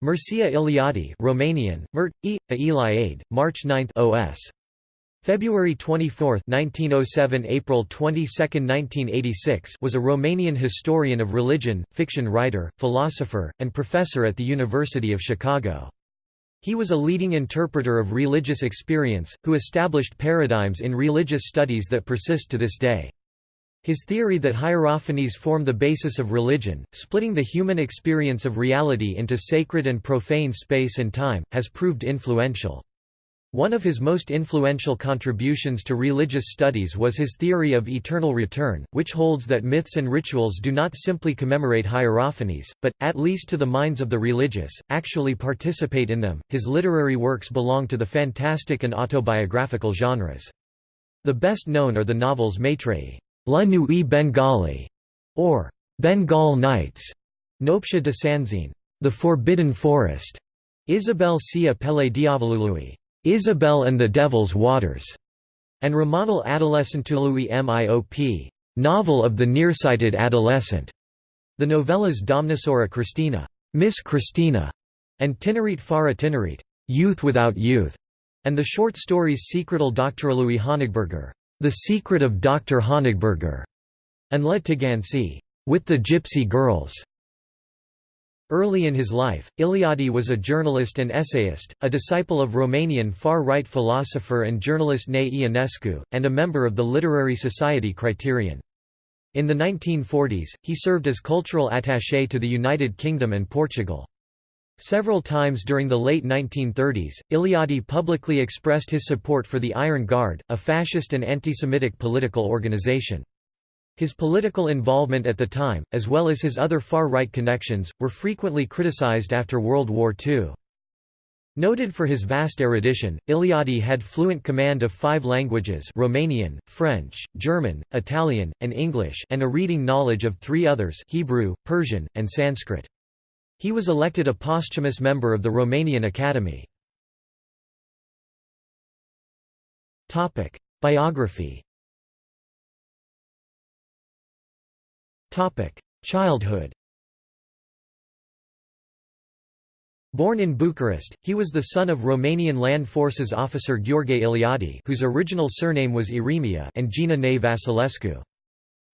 Mircea Eliade Romanian, Mert, E. Eliade, March 9 OS. February 24, 1907 April 22, 1986 was a Romanian historian of religion, fiction writer, philosopher, and professor at the University of Chicago. He was a leading interpreter of religious experience, who established paradigms in religious studies that persist to this day. His theory that hierophanies form the basis of religion, splitting the human experience of reality into sacred and profane space and time, has proved influential. One of his most influential contributions to religious studies was his theory of eternal return, which holds that myths and rituals do not simply commemorate hierophanies, but, at least to the minds of the religious, actually participate in them. His literary works belong to the fantastic and autobiographical genres. The best known are the novels Maitreyi. La Nuit Bengali, or Bengal Nights, Noaptea de Sânziene, The Forbidden Forest, Isabel si appelle Diavolului, Isabel and the Devil's Waters, and Romanul Adolescentului Miop, Novel of the Nearsighted Adolescent, the novellas Domnișoara Cristina, Miss Christina, and Tinerețe fără tinerețe, Youth Without Youth, and the short stories Secretul Doctorului Honigberger, the Secret of Dr. Honigberger, and La Țigănci, with the Gypsy Girls. Early in his life, Eliade was a journalist and essayist, a disciple of Romanian far-right philosopher and journalist Nae Ionescu, and a member of the literary society Criterion. In the 1940s, he served as cultural attaché to the United Kingdom and Portugal. Several times during the late 1930s, Eliade publicly expressed his support for the Iron Guard, a fascist and anti-Semitic political organization. His political involvement at the time, as well as his other far-right connections, were frequently criticized after World War II. Noted for his vast erudition, Eliade had fluent command of five languages Romanian, French, German, Italian, and English and a reading knowledge of three others Hebrew, Persian, and Sanskrit. He was elected a posthumous member of the Romanian Academy. Biography Childhood Born in Bucharest, he was the son of Romanian Land Forces officer Gheorghe Eliade whose original surname was Iremia and Gina Ne Vasilescu.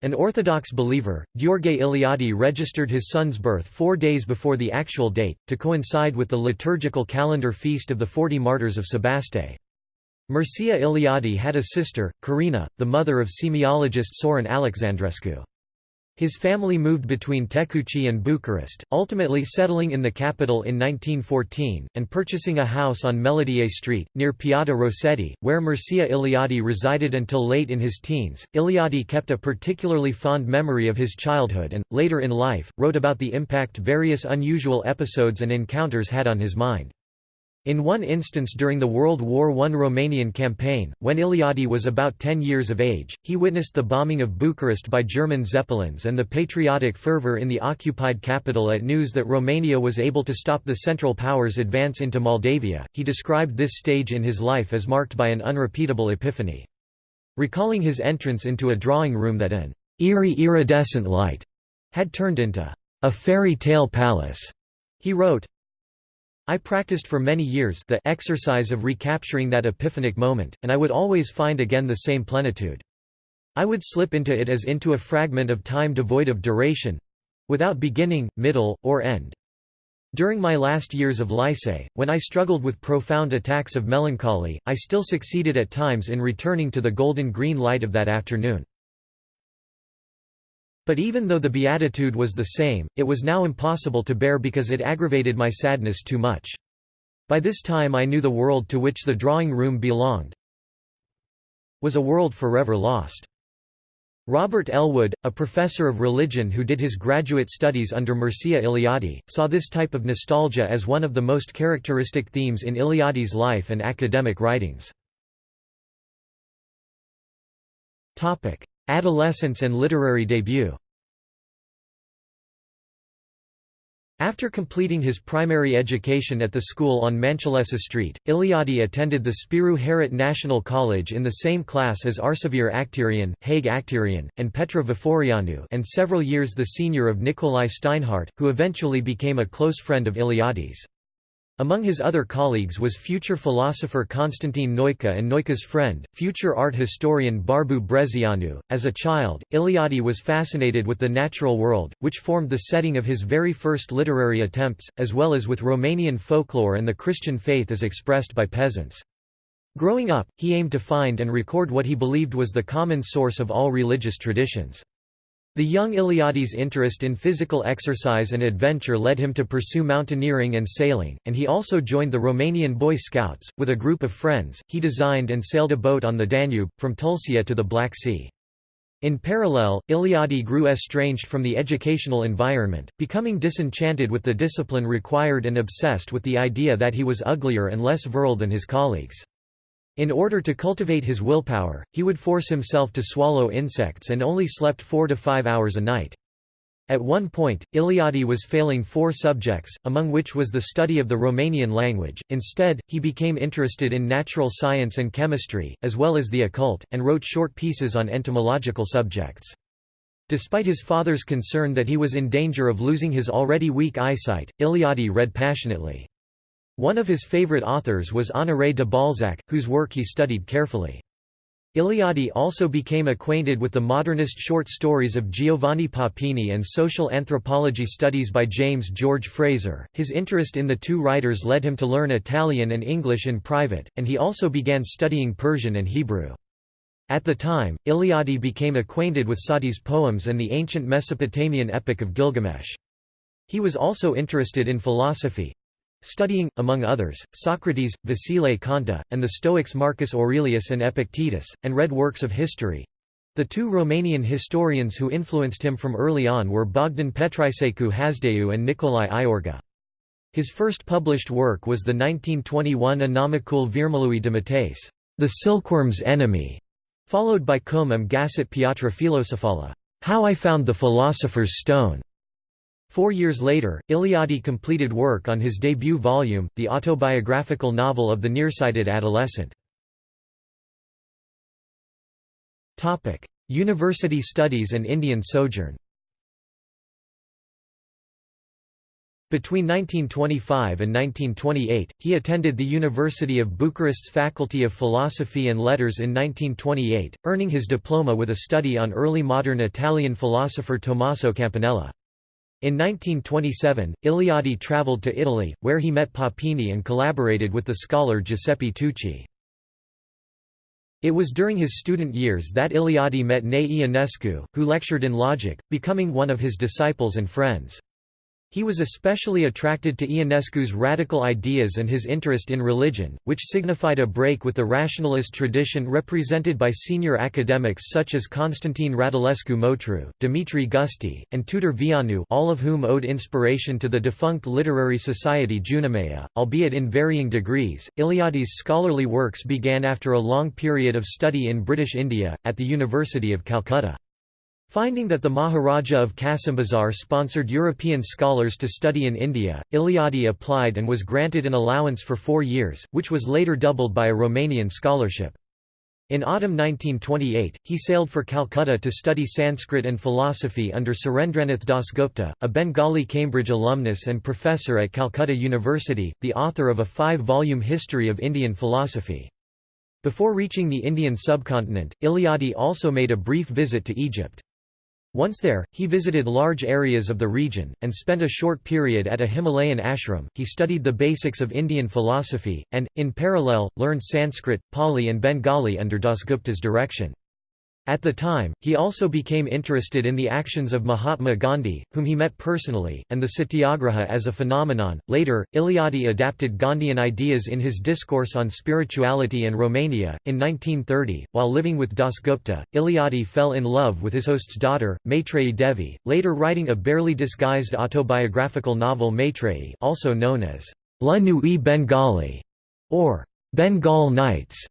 An Orthodox believer, Gheorghe Eliade registered his son's birth four days before the actual date, to coincide with the liturgical calendar feast of the Forty Martyrs of Sebaste. Mircea Eliade had a sister, Carina, the mother of semiologist Sorin Alexandrescu. His family moved between Tecuci and Bucharest, ultimately settling in the capital in 1914, and purchasing a house on Melodie Street, near Piața Rossetti, where Mircea Eliade resided until late in his teens. Eliade kept a particularly fond memory of his childhood and, later in life, wrote about the impact various unusual episodes and encounters had on his mind. In one instance during the World War I Romanian campaign, when Eliade was about 10 years of age, he witnessed the bombing of Bucharest by German Zeppelins and the patriotic fervour in the occupied capital at news that Romania was able to stop the Central Powers' advance into Moldavia. He described this stage in his life as marked by an unrepeatable epiphany. Recalling his entrance into a drawing room that an eerie iridescent light had turned into a fairy tale palace, he wrote, I practiced for many years the exercise of recapturing that epiphanic moment, and I would always find again the same plenitude. I would slip into it as into a fragment of time devoid of duration—without beginning, middle, or end. During my last years of lycée, when I struggled with profound attacks of melancholy, I still succeeded at times in returning to the golden green light of that afternoon. But even though the beatitude was the same, it was now impossible to bear because it aggravated my sadness too much. By this time I knew the world to which the drawing room belonged was a world forever lost. Robert Elwood, a professor of religion who did his graduate studies under Mircea Eliade, saw this type of nostalgia as one of the most characteristic themes in Eliade's life and academic writings. Adolescence and literary debut After completing his primary education at the school on Manchelesa Street, Eliade attended the Spiru Haret National College in the same class as Arsavir Acterian, Haig Acterian, and Petra Viforianu and several years the senior of Nicolae Steinhardt, who eventually became a close friend of Eliade's. Among his other colleagues was future philosopher Constantine Noica and Noica's friend, future art historian Barbu Brezianu. As a child, Eliade was fascinated with the natural world, which formed the setting of his very first literary attempts, as well as with Romanian folklore and the Christian faith as expressed by peasants. Growing up, he aimed to find and record what he believed was the common source of all religious traditions. The young Eliade's interest in physical exercise and adventure led him to pursue mountaineering and sailing, and he also joined the Romanian Boy Scouts. With a group of friends, he designed and sailed a boat on the Danube, from Tulcea to the Black Sea. In parallel, Eliade grew estranged from the educational environment, becoming disenchanted with the discipline required and obsessed with the idea that he was uglier and less virile than his colleagues. In order to cultivate his willpower, he would force himself to swallow insects and only slept four to five hours a night. At one point, Eliade was failing four subjects, among which was the study of the Romanian language. Instead, he became interested in natural science and chemistry, as well as the occult, and wrote short pieces on entomological subjects. Despite his father's concern that he was in danger of losing his already weak eyesight, Eliade read passionately. One of his favorite authors was Honoré de Balzac, whose work he studied carefully. Eliade also became acquainted with the modernist short stories of Giovanni Papini and social anthropology studies by James George Frazer. His interest in the two writers led him to learn Italian and English in private, and he also began studying Persian and Hebrew. At the time, Eliade became acquainted with Saadi's poems and the ancient Mesopotamian epic of Gilgamesh. He was also interested in philosophy, Studying, among others, Socrates, Vasile Conta, and the Stoics Marcus Aurelius and Epictetus, and read works of history. The two Romanian historians who influenced him from early on were Bogdan Petriceicu Hasdeu and Nicolae Iorga. His first published work was the 1921 Anomicul Virmului de Mateis, The Silkworm's Enemy, followed by Cum am Găsit Piatra Filosofala, How I Found the Philosopher's Stone, Four years later, Eliade completed work on his debut volume, the autobiographical novel of the nearsighted adolescent. University studies and Indian sojourn Between 1925 and 1928, he attended the University of Bucharest's Faculty of Philosophy and Letters in 1928, earning his diploma with a study on early modern Italian philosopher Tommaso Campanella. In 1927, Eliade travelled to Italy, where he met Papini and collaborated with the scholar Giuseppe Tucci. It was during his student years that Eliade met Nae Ionescu, who lectured in logic, becoming one of his disciples and friends. He was especially attracted to Ionescu's radical ideas and his interest in religion, which signified a break with the rationalist tradition represented by senior academics such as Constantine Radulescu Motru, Dimitri Gusti, and Tudor Vianu all of whom owed inspiration to the defunct literary society Junimea, albeit in varying degrees. Eliade's scholarly works began after a long period of study in British India, at the University of Calcutta. Finding that the Maharaja of Kasimbazar sponsored European scholars to study in India, Eliade applied and was granted an allowance for four years, which was later doubled by a Romanian scholarship. In autumn 1928, he sailed for Calcutta to study Sanskrit and philosophy under Surendranath Dasgupta, a Bengali Cambridge alumnus and professor at Calcutta University, the author of a five-volume history of Indian philosophy. Before reaching the Indian subcontinent, Eliade also made a brief visit to Egypt. Once there, he visited large areas of the region, and spent a short period at a Himalayan ashram. He studied the basics of Indian philosophy, and, in parallel, learned Sanskrit, Pali, and Bengali under Dasgupta's direction. At the time, he also became interested in the actions of Mahatma Gandhi, whom he met personally, and the satyagraha as a phenomenon. Later, Eliade adapted Gandhian ideas in his discourse on spirituality and Romania. In 1930, while living with Dasgupta, Eliade fell in love with his host's daughter, Maitreyi Devi, later writing a barely disguised autobiographical novel Maitreyi, also known as La Nuit Bengali or Bengal Nights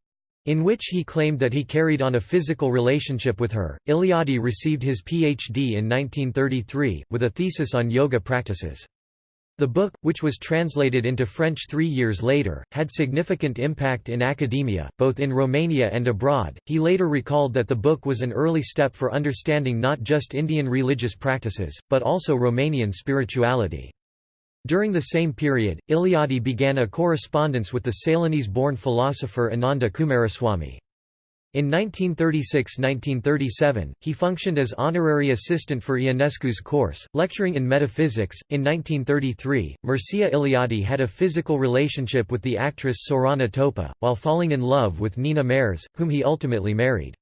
in which he claimed that he carried on a physical relationship with her. Eliade received his PhD in 1933, with a thesis on yoga practices. The book, which was translated into French three years later, had significant impact in academia, both in Romania and abroad. He later recalled that the book was an early step for understanding not just Indian religious practices, but also Romanian spirituality. During the same period, Eliade began a correspondence with the Ceylonese-born philosopher Ananda Coomaraswamy. In 1936–1937, he functioned as honorary assistant for Ionescu's course, lecturing in metaphysics. In 1933, Mircea Eliade had a physical relationship with the actress Sorana Topa, while falling in love with Nina Mares, whom he ultimately married.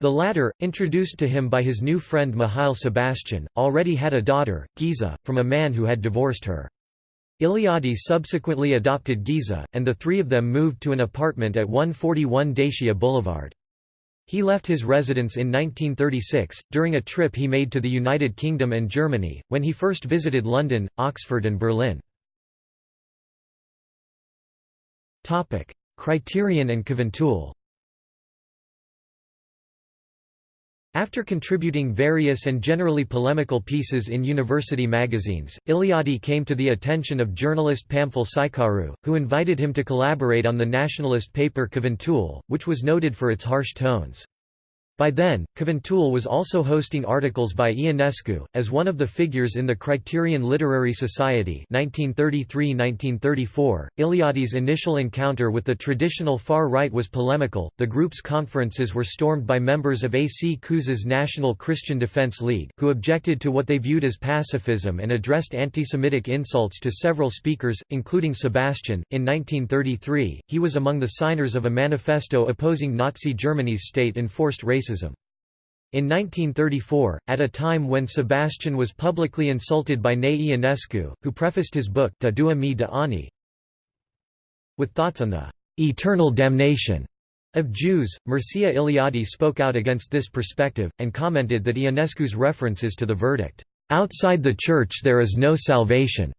The latter, introduced to him by his new friend Mihail Sebastian, already had a daughter, Giza, from a man who had divorced her. Eliade subsequently adopted Giza, and the three of them moved to an apartment at 141 Dacia Boulevard. He left his residence in 1936, during a trip he made to the United Kingdom and Germany, when he first visited London, Oxford and Berlin. Criterion and Cuvântul After contributing various and generally polemical pieces in university magazines, Eliade came to the attention of journalist Pamfil Șeicaru, who invited him to collaborate on the nationalist paper Cuvântul, which was noted for its harsh tones. By then, Cuvântul was also hosting articles by Ionescu, as one of the figures in the Criterion Literary Society 1933–1934. Eliade's initial encounter with the traditional far right was polemical, the group's conferences were stormed by members of A. C. Cuza's National Christian Defense League, who objected to what they viewed as pacifism and addressed anti-Semitic insults to several speakers, including Sebastian. In 1933, he was among the signers of a manifesto opposing Nazi Germany's state-enforced racism racism. In 1934, at a time when Sebastian was publicly insulted by Nae Ionescu, who prefaced his book Ta Dua Mi de Ani with thoughts on the eternal damnation of Jews, Mircea Eliade spoke out against this perspective, and commented that Ionescu's references to the verdict, "'Outside the Church there is no salvation'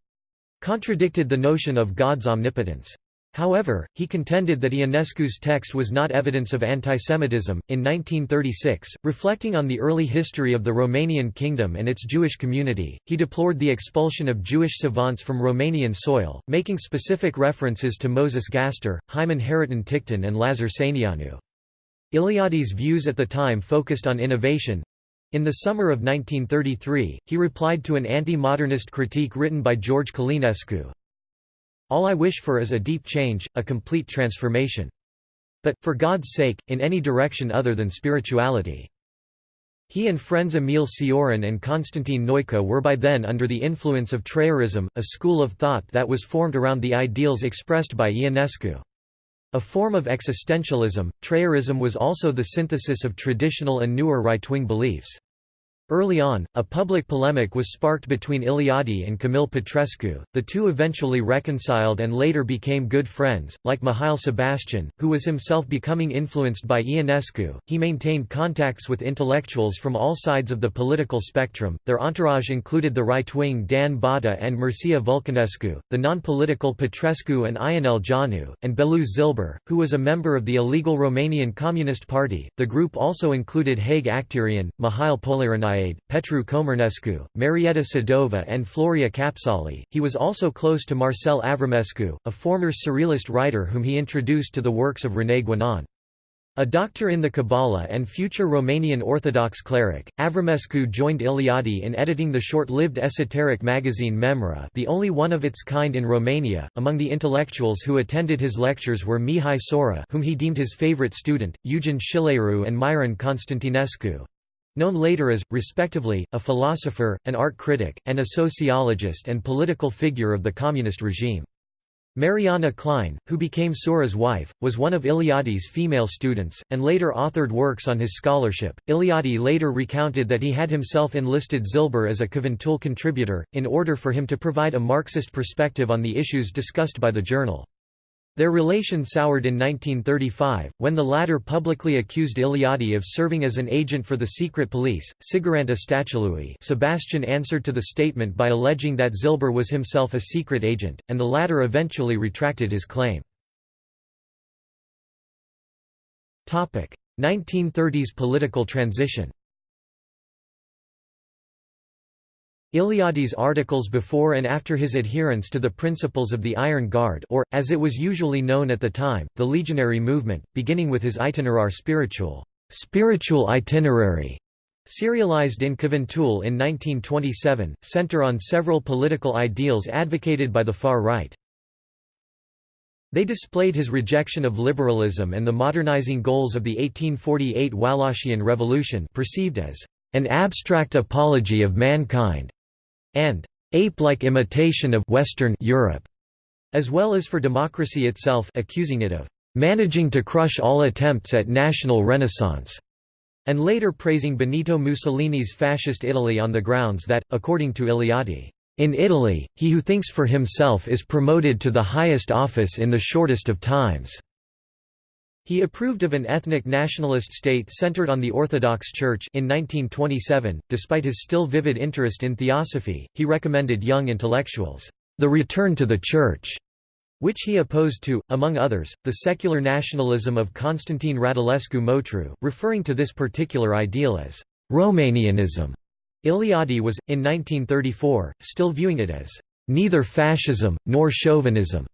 contradicted the notion of God's omnipotence. However, he contended that Ionescu's text was not evidence of antisemitism. In 1936, reflecting on the early history of the Romanian kingdom and its Jewish community, he deplored the expulsion of Jewish savants from Romanian soil, making specific references to Moses Gaster, Hymen Hariton Tikhtin, and Lazar Săineanu. Eliade's views at the time focused on innovation. In the summer of 1933, he replied to an anti-modernist critique written by George Călinescu, all I wish for is a deep change, a complete transformation. But, for God's sake, in any direction other than spirituality. He and friends Emil Cioran and Constantin Noica were by then under the influence of Trăirism, a school of thought that was formed around the ideals expressed by Ionescu. A form of existentialism, Trăirism was also the synthesis of traditional and newer right-wing beliefs. Early on, a public polemic was sparked between Eliade and Camil Petrescu, the two eventually reconciled and later became good friends. Like Mihail Sebastian, who was himself becoming influenced by Ionescu, he maintained contacts with intellectuals from all sides of the political spectrum. Their entourage included the right wing Dan Botta and Mircea Vulcanescu, the non political Petrescu and Ionel Jianu, and Belu Zilber, who was a member of the illegal Romanian Communist Party. The group also included Haig Acterian, Mihail Poliranai Petru Comărnescu, Marieta Sadova and Floria Capsali. He was also close to Marcel Avramescu, a former Surrealist writer whom he introduced to the works of René Guénon. A doctor in the Kabbalah and future Romanian Orthodox cleric, Avramescu joined Eliade in editing the short-lived esoteric magazine Memra the only one of its kind in Romania. Among the intellectuals who attended his lectures were Mihai Sora whom he deemed his favorite student, Eugen Schileru and Miron Constantinescu known later as, respectively, a philosopher, an art critic, and a sociologist and political figure of the communist regime. Mariana Klein, who became Sora's wife, was one of Eliade's female students, and later authored works on his scholarship. Eliade later recounted that he had himself enlisted Zilber as a Cuvântul contributor, in order for him to provide a Marxist perspective on the issues discussed by the journal. Their relation soured in 1935, when the latter publicly accused Eliade of serving as an agent for the secret police. Siguranta Statului Sebastian answered to the statement by alleging that Zilber was himself a secret agent, and the latter eventually retracted his claim. 1930s political transition Eliade's articles before and after his adherence to the principles of the Iron Guard or, as it was usually known at the time, the legionary movement, beginning with his Itinerar spiritual, spiritual itinerary, serialized in Cuvântul in 1927, center on several political ideals advocated by the far right. They displayed his rejection of liberalism and the modernizing goals of the 1848 Wallachian Revolution perceived as an abstract apology of mankind, and ape-like imitation of Western Europe, as well as for democracy itself accusing it of managing to crush all attempts at national renaissance, and later praising Benito Mussolini's fascist Italy on the grounds that, according to Eliade, in Italy, he who thinks for himself is promoted to the highest office in the shortest of times. He approved of an ethnic nationalist state centered on the Orthodox Church in 1927. Despite his still vivid interest in theosophy, he recommended young intellectuals the return to the church, which he opposed to, among others, the secular nationalism of Constantine Radulescu Motru, referring to this particular ideal as Romanianism. Eliade was, in 1934, still viewing it as neither fascism, nor chauvinism.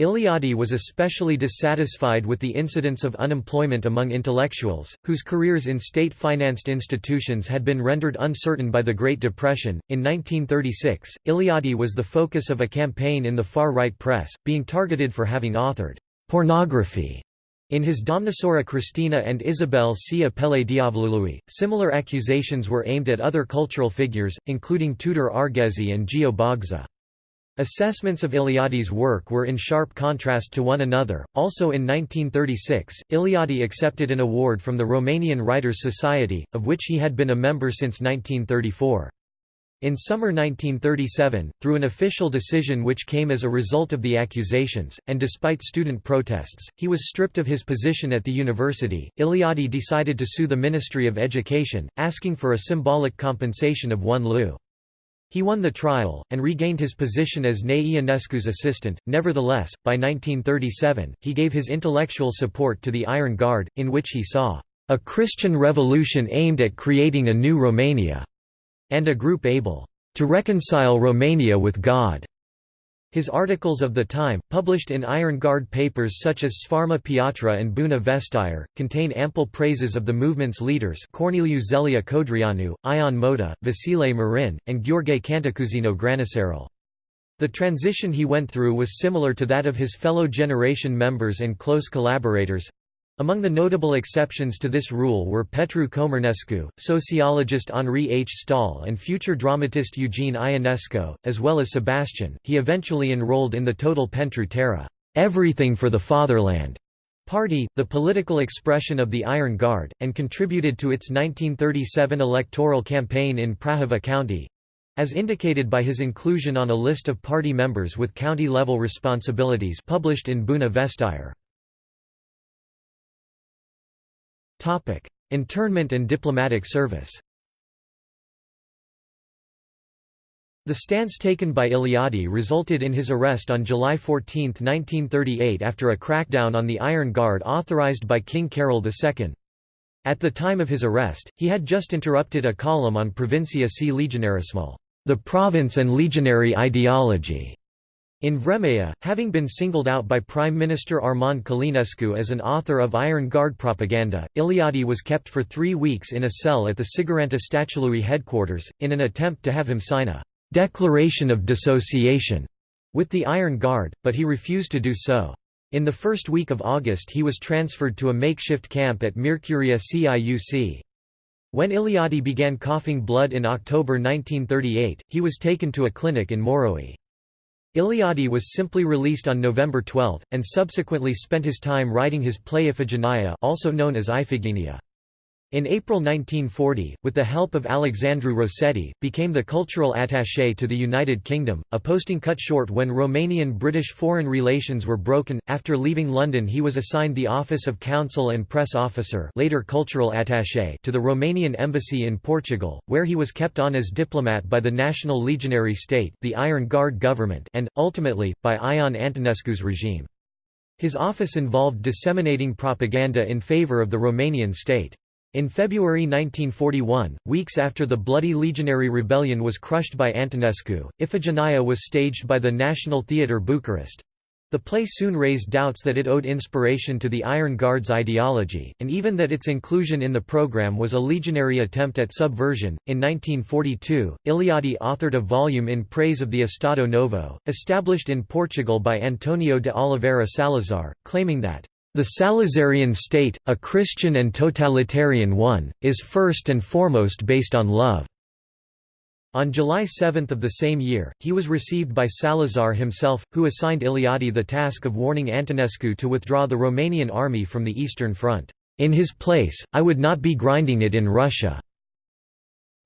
Eliade was especially dissatisfied with the incidence of unemployment among intellectuals, whose careers in state-financed institutions had been rendered uncertain by the Great Depression. In 1936, Eliade was the focus of a campaign in the far-right press, being targeted for having authored pornography in his Domnișoara Christina and Isabel C. Apele Diavolului, similar accusations were aimed at other cultural figures, including Tudor Arghezi and Geo Bogza. Assessments of Eliade's work were in sharp contrast to one another. Also in 1936, Eliade accepted an award from the Romanian Writers' Society, of which he had been a member since 1934. In summer 1937, through an official decision which came as a result of the accusations, and despite student protests, he was stripped of his position at the university. Eliade decided to sue the Ministry of Education, asking for a symbolic compensation of 1 leu. He won the trial, and regained his position as Nae Ionescu's assistant. Nevertheless, by 1937, he gave his intellectual support to the Iron Guard, in which he saw a Christian revolution aimed at creating a new Romania and a group able to reconcile Romania with God. His articles of the time, published in Iron Guard papers such as Sfarma Piatra and Bună Vestire, contain ample praises of the movement's leaders Corneliu Zelea Codreanu, Ion Mota, Vasile Marin, and Gheorghe Cantacuzino Granicerul. The transition he went through was similar to that of his fellow generation members and close collaborators, among the notable exceptions to this rule were Petru Comărnescu, sociologist Henri H. Stahl and future dramatist Eugene Ionesco, as well as Sebastian. He eventually enrolled in the Totul Pentru Țară everything for the fatherland party, the political expression of the Iron Guard, and contributed to its 1937 electoral campaign in Prahova County, as indicated by his inclusion on a list of party members with county-level responsibilities published in Bună Vestire. Internment and diplomatic service The stance taken by Eliade resulted in his arrest on July 14, 1938 after a crackdown on the Iron Guard authorized by King Carol II. At the time of his arrest, he had just interrupted a column on Provincia C. Legionarismal, the province and legionary ideology, in Vremea, having been singled out by Prime Minister Armand Călinescu as an author of Iron Guard propaganda, Eliade was kept for three weeks in a cell at the Siguranța Statului headquarters, in an attempt to have him sign a «declaration of dissociation» with the Iron Guard, but he refused to do so. In the first week of August he was transferred to a makeshift camp at Miercurea Ciuc. When Eliade began coughing blood in October 1938, he was taken to a clinic in Moroi. Eliade was simply released on November 12, and subsequently spent his time writing his play Iphigenia also known as Iphigenia. In April 1940, with the help of Alexandru Rossetti, became the cultural attaché to the United Kingdom, a posting cut short when Romanian-British foreign relations were broken. After leaving London he was assigned the office of Counsel and Press Officer later cultural attaché to the Romanian Embassy in Portugal, where he was kept on as diplomat by the National Legionary State the Iron Guard government and, ultimately, by Ion Antonescu's regime. His office involved disseminating propaganda in favour of the Romanian state. In February 1941, weeks after the bloody legionary rebellion was crushed by Antonescu, Iphigenia was staged by the National Theatre Bucharest. The play soon raised doubts that it owed inspiration to the Iron Guards ideology, and even that its inclusion in the program was a legionary attempt at subversion. In 1942, Eliade authored a volume in praise of the Estado Novo, established in Portugal by Antonio de Oliveira Salazar, claiming that the Salazarian state, a Christian and totalitarian one, is first and foremost based on love. On July 7 of the same year, he was received by Salazar himself, who assigned Eliade the task of warning Antonescu to withdraw the Romanian army from the Eastern Front. In his place, I would not be grinding it in Russia.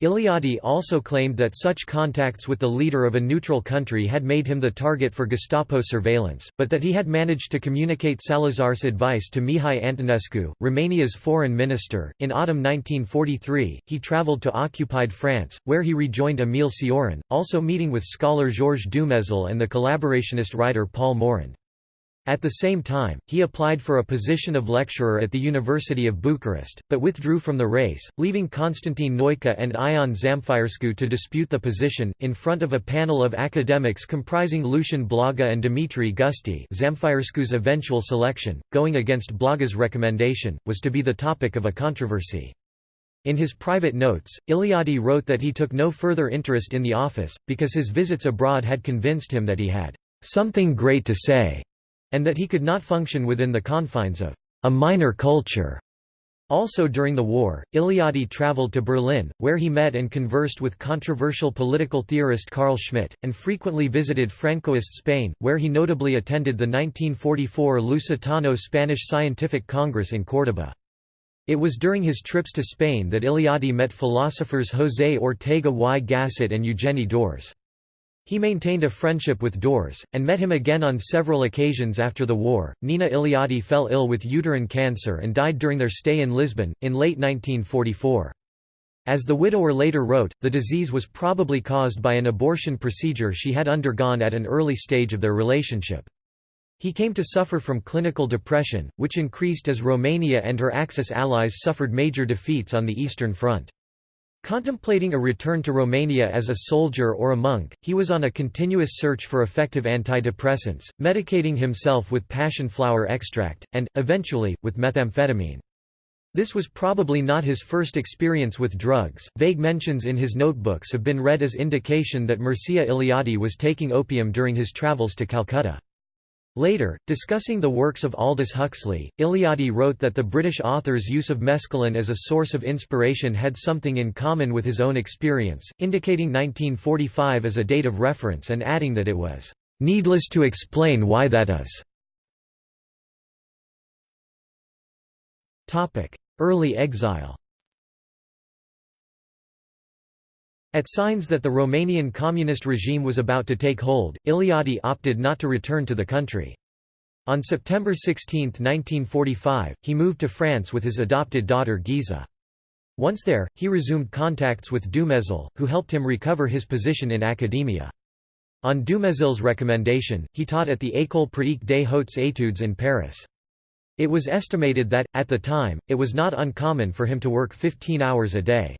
Eliade also claimed that such contacts with the leader of a neutral country had made him the target for Gestapo surveillance, but that he had managed to communicate Salazar's advice to Mihai Antonescu, Romania's foreign minister. In autumn 1943, he travelled to occupied France, where he rejoined Émile Cioran, also meeting with scholar Georges Dumézil and the collaborationist writer Paul Morand. At the same time, he applied for a position of lecturer at the University of Bucharest, but withdrew from the race, leaving Constantin Noica and Ion Zamfirescu to dispute the position, in front of a panel of academics comprising Lucian Blaga and Dimitri Gusti Zamfirescu's eventual selection, going against Blaga's recommendation, was to be the topic of a controversy. In his private notes, Eliade wrote that he took no further interest in the office, because his visits abroad had convinced him that he had something great to say and that he could not function within the confines of a minor culture. Also during the war, Eliade traveled to Berlin, where he met and conversed with controversial political theorist Carl Schmitt, and frequently visited Francoist Spain, where he notably attended the 1944 Lusitano Spanish Scientific Congress in Córdoba. It was during his trips to Spain that Eliade met philosophers José Ortega y Gasset and Eugeni d'Ors. He maintained a friendship with d'Ors, and met him again on several occasions after the war. Nina Eliade fell ill with uterine cancer and died during their stay in Lisbon, in late 1944. As the widower later wrote, the disease was probably caused by an abortion procedure she had undergone at an early stage of their relationship. He came to suffer from clinical depression, which increased as Romania and her Axis allies suffered major defeats on the Eastern Front. Contemplating a return to Romania as a soldier or a monk, he was on a continuous search for effective antidepressants, medicating himself with passion flower extract, and, eventually, with methamphetamine. This was probably not his first experience with drugs. Vague mentions in his notebooks have been read as indication that Mircea Eliade was taking opium during his travels to Calcutta. Later, discussing the works of Aldous Huxley, Eliade wrote that the British author's use of mescaline as a source of inspiration had something in common with his own experience, indicating 1945 as a date of reference and adding that it was "...needless to explain why that is." Early exile At signs that the Romanian communist regime was about to take hold, Eliade opted not to return to the country. On September 16, 1945, he moved to France with his adopted daughter Giza. Once there, he resumed contacts with Dumézil, who helped him recover his position in academia. On Dumézil's recommendation, he taught at the École pratique des hautes études in Paris. It was estimated that, at the time, it was not uncommon for him to work 15 hours a day.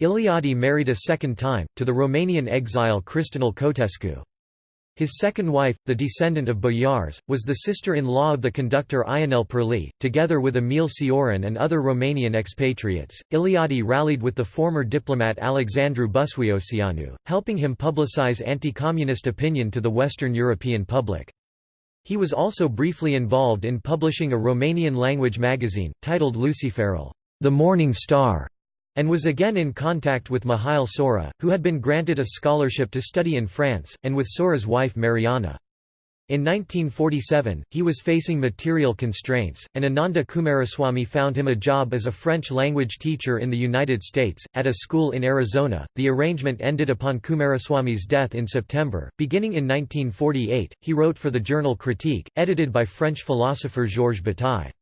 Eliade married a second time, to the Romanian exile Cristinel Cotescu. His second wife, the descendant of boyars, was the sister-in-law of the conductor Ionel Perlea. Together with Emil Cioran and other Romanian expatriates, Eliade rallied with the former diplomat Alexandru Busuioceanu, helping him publicize anti-communist opinion to the Western European public. He was also briefly involved in publishing a Romanian-language magazine, titled Luciferul, the Morning Star, and was again in contact with Mihail Sora, who had been granted a scholarship to study in France, and with Sora's wife Mariana. In 1947, he was facing material constraints, and Ananda Coomaraswamy found him a job as a French language teacher in the United States, at a school in Arizona. The arrangement ended upon Coomaraswamy's death in September. Beginning in 1948, he wrote for the journal Critique, edited by French philosopher Georges Bataille.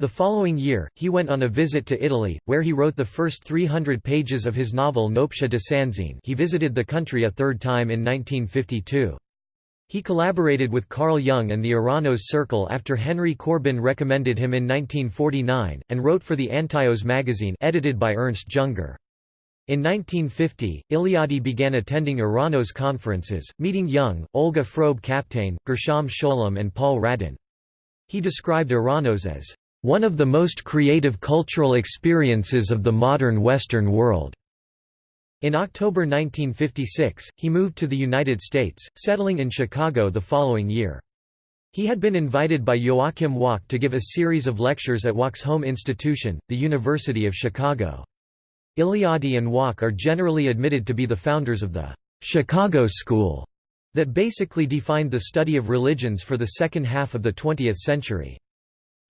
The following year, he went on a visit to Italy, where he wrote the first 300 pages of his novel Noaptea de Sânziene he visited the country a third time in 1952. He collaborated with Carl Jung and the Eranos Circle after Henry Corbin recommended him in 1949, and wrote for the Antaios magazine edited by Ernst Junger. In 1950, Eliade began attending Eranos conferences, meeting Jung, Olga Frobe-Kapteyn, Gershom Scholem and Paul Radin. He described Eranos as, "...one of the most creative cultural experiences of the modern Western world." In October 1956, he moved to the United States, settling in Chicago the following year. He had been invited by Joachim Wach to give a series of lectures at Wach's home institution, the University of Chicago. Eliade and Wach are generally admitted to be the founders of the Chicago School that basically defined the study of religions for the second half of the 20th century.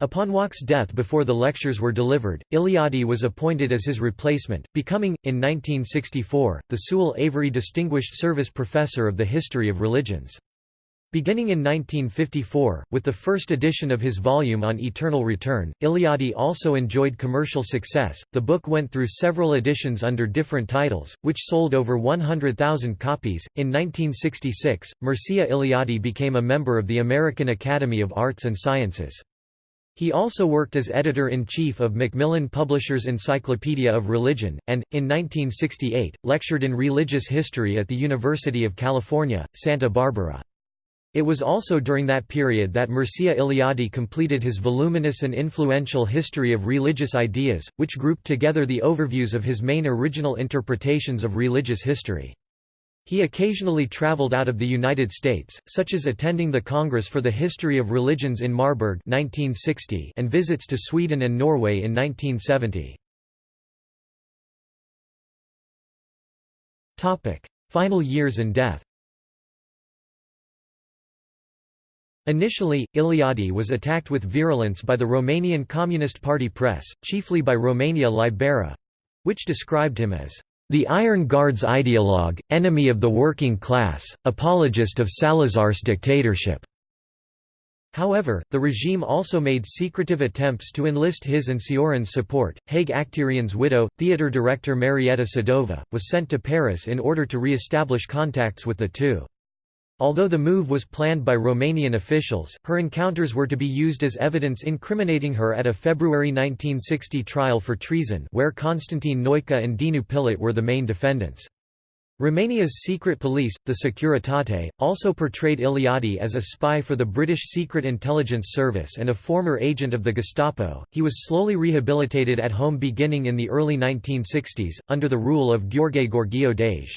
Upon Wach's death before the lectures were delivered, Eliade was appointed as his replacement, becoming, in 1964, the Sewall Avery Distinguished Service Professor of the History of Religions. Beginning in 1954, with the first edition of his volume on Eternal Return, Eliade also enjoyed commercial success. The book went through several editions under different titles, which sold over 100,000 copies. In 1966, Mircea Eliade became a member of the American Academy of Arts and Sciences. He also worked as editor-in-chief of Macmillan Publishers' Encyclopedia of Religion, and, in 1968, lectured in religious history at the University of California, Santa Barbara. It was also during that period that Mircea Eliade completed his voluminous and influential History of Religious Ideas, which grouped together the overviews of his main original interpretations of religious history. He occasionally traveled out of the United States, such as attending the Congress for the History of Religions in Marburg 1960 and visits to Sweden and Norway in 1970. Final years and death Initially, Eliade was attacked with virulence by the Romanian Communist Party press, chiefly by Romania Libera—which described him as the Iron Guard's ideologue, enemy of the working class, apologist of Salazar's dictatorship. However, the regime also made secretive attempts to enlist his and Cioran's support. Haig Acterian's widow, theatre director Marietta Sadova, was sent to Paris in order to re-establish contacts with the two. Although the move was planned by Romanian officials, her encounters were to be used as evidence incriminating her at a February 1960 trial for treason where Constantine Noica and Dinu Pillat were the main defendants. Romania's secret police, the Securitate, also portrayed Eliade as a spy for the British Secret Intelligence Service and a former agent of the Gestapo. He was slowly rehabilitated at home beginning in the early 1960s, under the rule of Gheorghe Gheorghiu-Dej.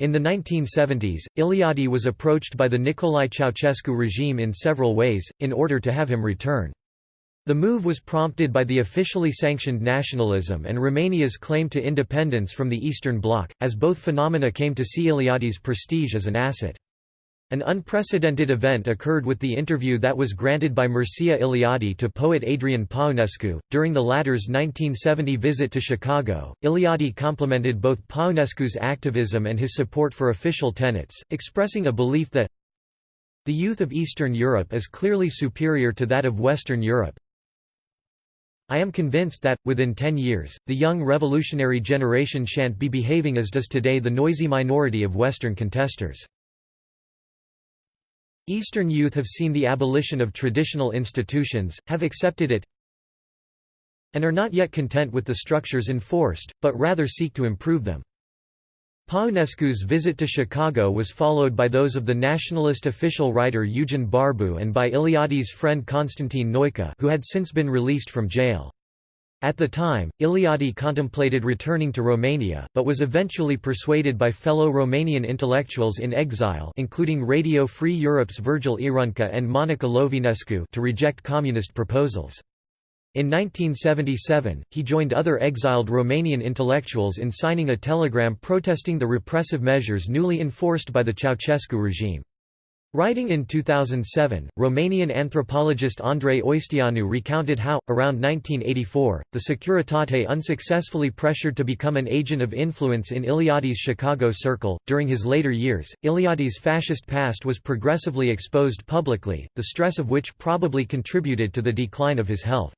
In the 1970s, Eliade was approached by the Nicolae Ceausescu regime in several ways, in order to have him return. The move was prompted by the officially sanctioned nationalism and Romania's claim to independence from the Eastern Bloc, as both phenomena came to see Eliade's prestige as an asset. An unprecedented event occurred with the interview that was granted by Mircea Eliade to poet Adrian Paunescu. During the latter's 1970 visit to Chicago, Eliade complimented both Paunescu's activism and his support for official tenets, expressing a belief that the youth of Eastern Europe is clearly superior to that of Western Europe. I am convinced that, within ten years, the young revolutionary generation shan't be behaving as does today the noisy minority of Western contesters. Eastern youth have seen the abolition of traditional institutions, have accepted it, and are not yet content with the structures enforced, but rather seek to improve them. Paunescu's visit to Chicago was followed by those of the nationalist official writer Eugen Barbu and by Eliade's friend Constantine Noica who had since been released from jail. At the time, Eliade contemplated returning to Romania, but was eventually persuaded by fellow Romanian intellectuals in exile including Radio Free Europe's Virgil Ierunca and Monica Lovinescu to reject communist proposals. In 1977, he joined other exiled Romanian intellectuals in signing a telegram protesting the repressive measures newly enforced by the Ceausescu regime. Writing in 2007, Romanian anthropologist Andrei Oisteanu recounted how, around 1984, the Securitate unsuccessfully pressured to become an agent of influence in Eliade's Chicago circle. During his later years, Eliade's fascist past was progressively exposed publicly, the stress of which probably contributed to the decline of his health.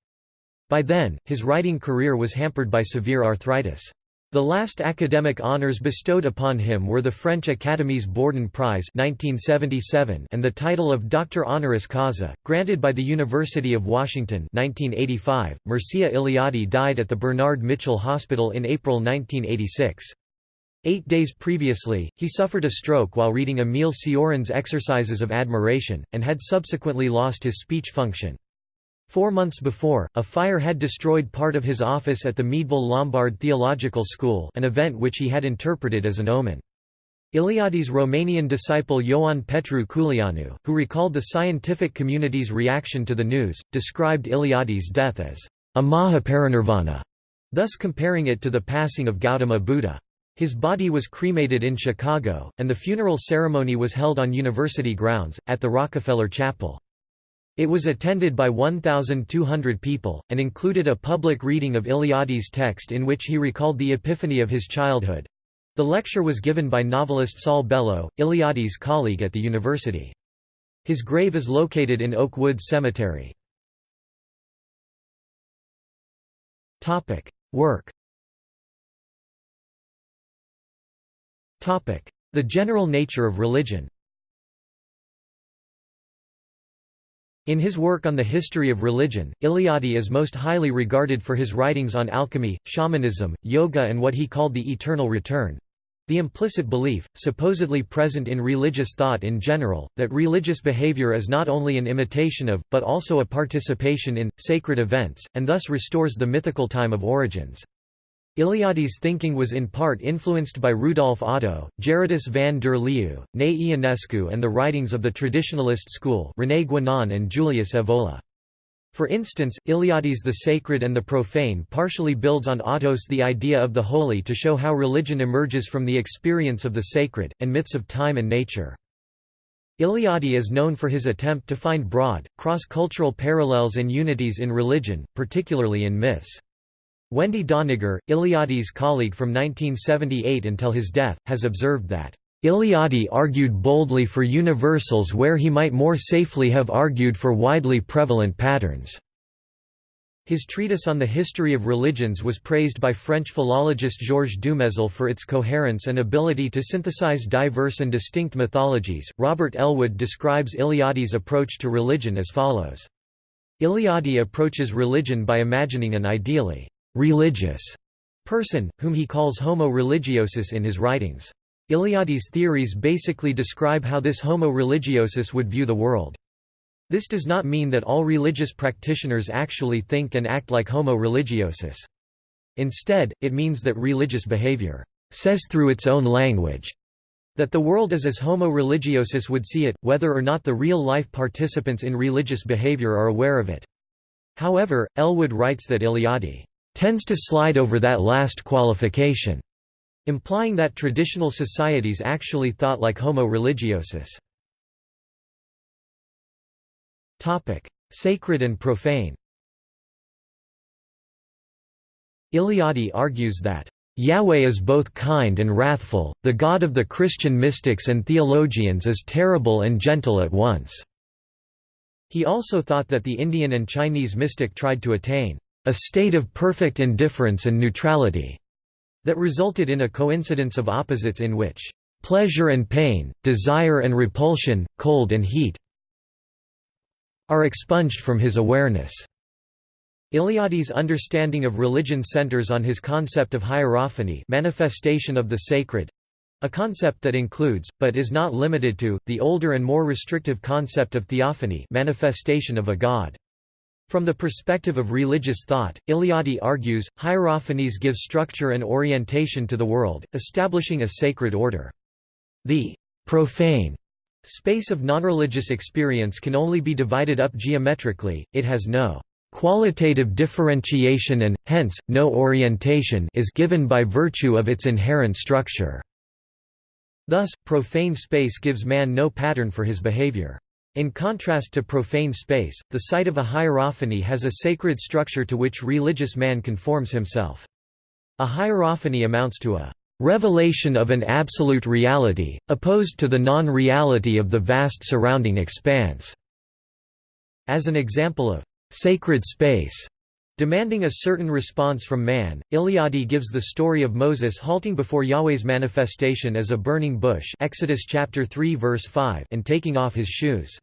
By then, his writing career was hampered by severe arthritis. The last academic honors bestowed upon him were the French Academy's Bordin Prize 1977 and the title of Doctor Honoris Causa, granted by the University of Washington 1985. Mircea Eliade died at the Bernard Mitchell Hospital in April 1986. Eight days previously, he suffered a stroke while reading Emile Cioran's Exercises of Admiration, and had subsequently lost his speech function. Four months before, a fire had destroyed part of his office at the Meadville Lombard Theological School an event which he had interpreted as an omen. Eliade's Romanian disciple Ioan Petru Culianu, who recalled the scientific community's reaction to the news, described Eliade's death as a Mahaparinirvana, thus comparing it to the passing of Gautama Buddha. His body was cremated in Chicago, and the funeral ceremony was held on university grounds, at the Rockefeller Chapel. It was attended by 1,200 people, and included a public reading of Eliade's text in which he recalled the epiphany of his childhood. The lecture was given by novelist Saul Bellow, Eliade's colleague at the university. His grave is located in Oak Woods Cemetery. Work The general nature of religion In his work on the history of religion, Eliade is most highly regarded for his writings on alchemy, shamanism, yoga and what he called the eternal return—the implicit belief, supposedly present in religious thought in general, that religious behavior is not only an imitation of, but also a participation in, sacred events, and thus restores the mythical time of origins. Eliade's thinking was in part influenced by Rudolf Otto, Gerardus van der Leeuw, Nae Ionescu and the writings of the traditionalist school René Guénon and Julius Evola. For instance, Eliade's The Sacred and the Profane partially builds on Otto's The Idea of the Holy to show how religion emerges from the experience of the sacred, and myths of time and nature. Eliade is known for his attempt to find broad, cross-cultural parallels and unities in religion, particularly in myths. Wendy Doniger, Eliade's colleague from 1978 until his death, has observed that, "...Eliade argued boldly for universals where he might more safely have argued for widely prevalent patterns." His treatise on the history of religions was praised by French philologist Georges Dumézil for its coherence and ability to synthesize diverse and distinct mythologies. Robert Ellwood describes Eliade's approach to religion as follows Eliade approaches religion by imagining an ideally religious person, whom he calls homo religiosus in his writings. Eliade's theories basically describe how this homo religiosus would view the world. This does not mean that all religious practitioners actually think and act like homo religiosus. Instead, it means that religious behavior says through its own language that the world is as homo religiosus would see it, whether or not the real-life participants in religious behavior are aware of it. However, Ellwood writes that Eliade tends to slide over that last qualification, implying that traditional societies actually thought like homo religiosus. Sacred and profane Eliade argues that Yahweh is both kind and wrathful, the God of the Christian mystics and theologians is terrible and gentle at once." He also thought that the Indian and Chinese mystic tried to attain a state of perfect indifference and neutrality that resulted in a coincidence of opposites in which pleasure and pain, desire and repulsion, cold and heat are expunged from his awareness. Eliade's understanding of religion centers on his concept of hierophany manifestation of the sacred, a concept that includes, but is not limited to, the older and more restrictive concept of theophany manifestation of a god. From the perspective of religious thought, Eliade argues, hierophanies give structure and orientation to the world, establishing a sacred order. The profane space of nonreligious experience can only be divided up geometrically, it has no qualitative differentiation and, hence, no orientation is given by virtue of its inherent structure. Thus, profane space gives man no pattern for his behavior. In contrast to profane space, the site of a hierophany has a sacred structure to which religious man conforms himself. A hierophany amounts to a revelation of an absolute reality, opposed to the non-reality of the vast surrounding expanse. As an example of sacred space, Demanding a certain response from man, Eliade gives the story of Moses halting before Yahweh's manifestation as a burning bush Exodus chapter 3 verse 5 and taking off his shoes.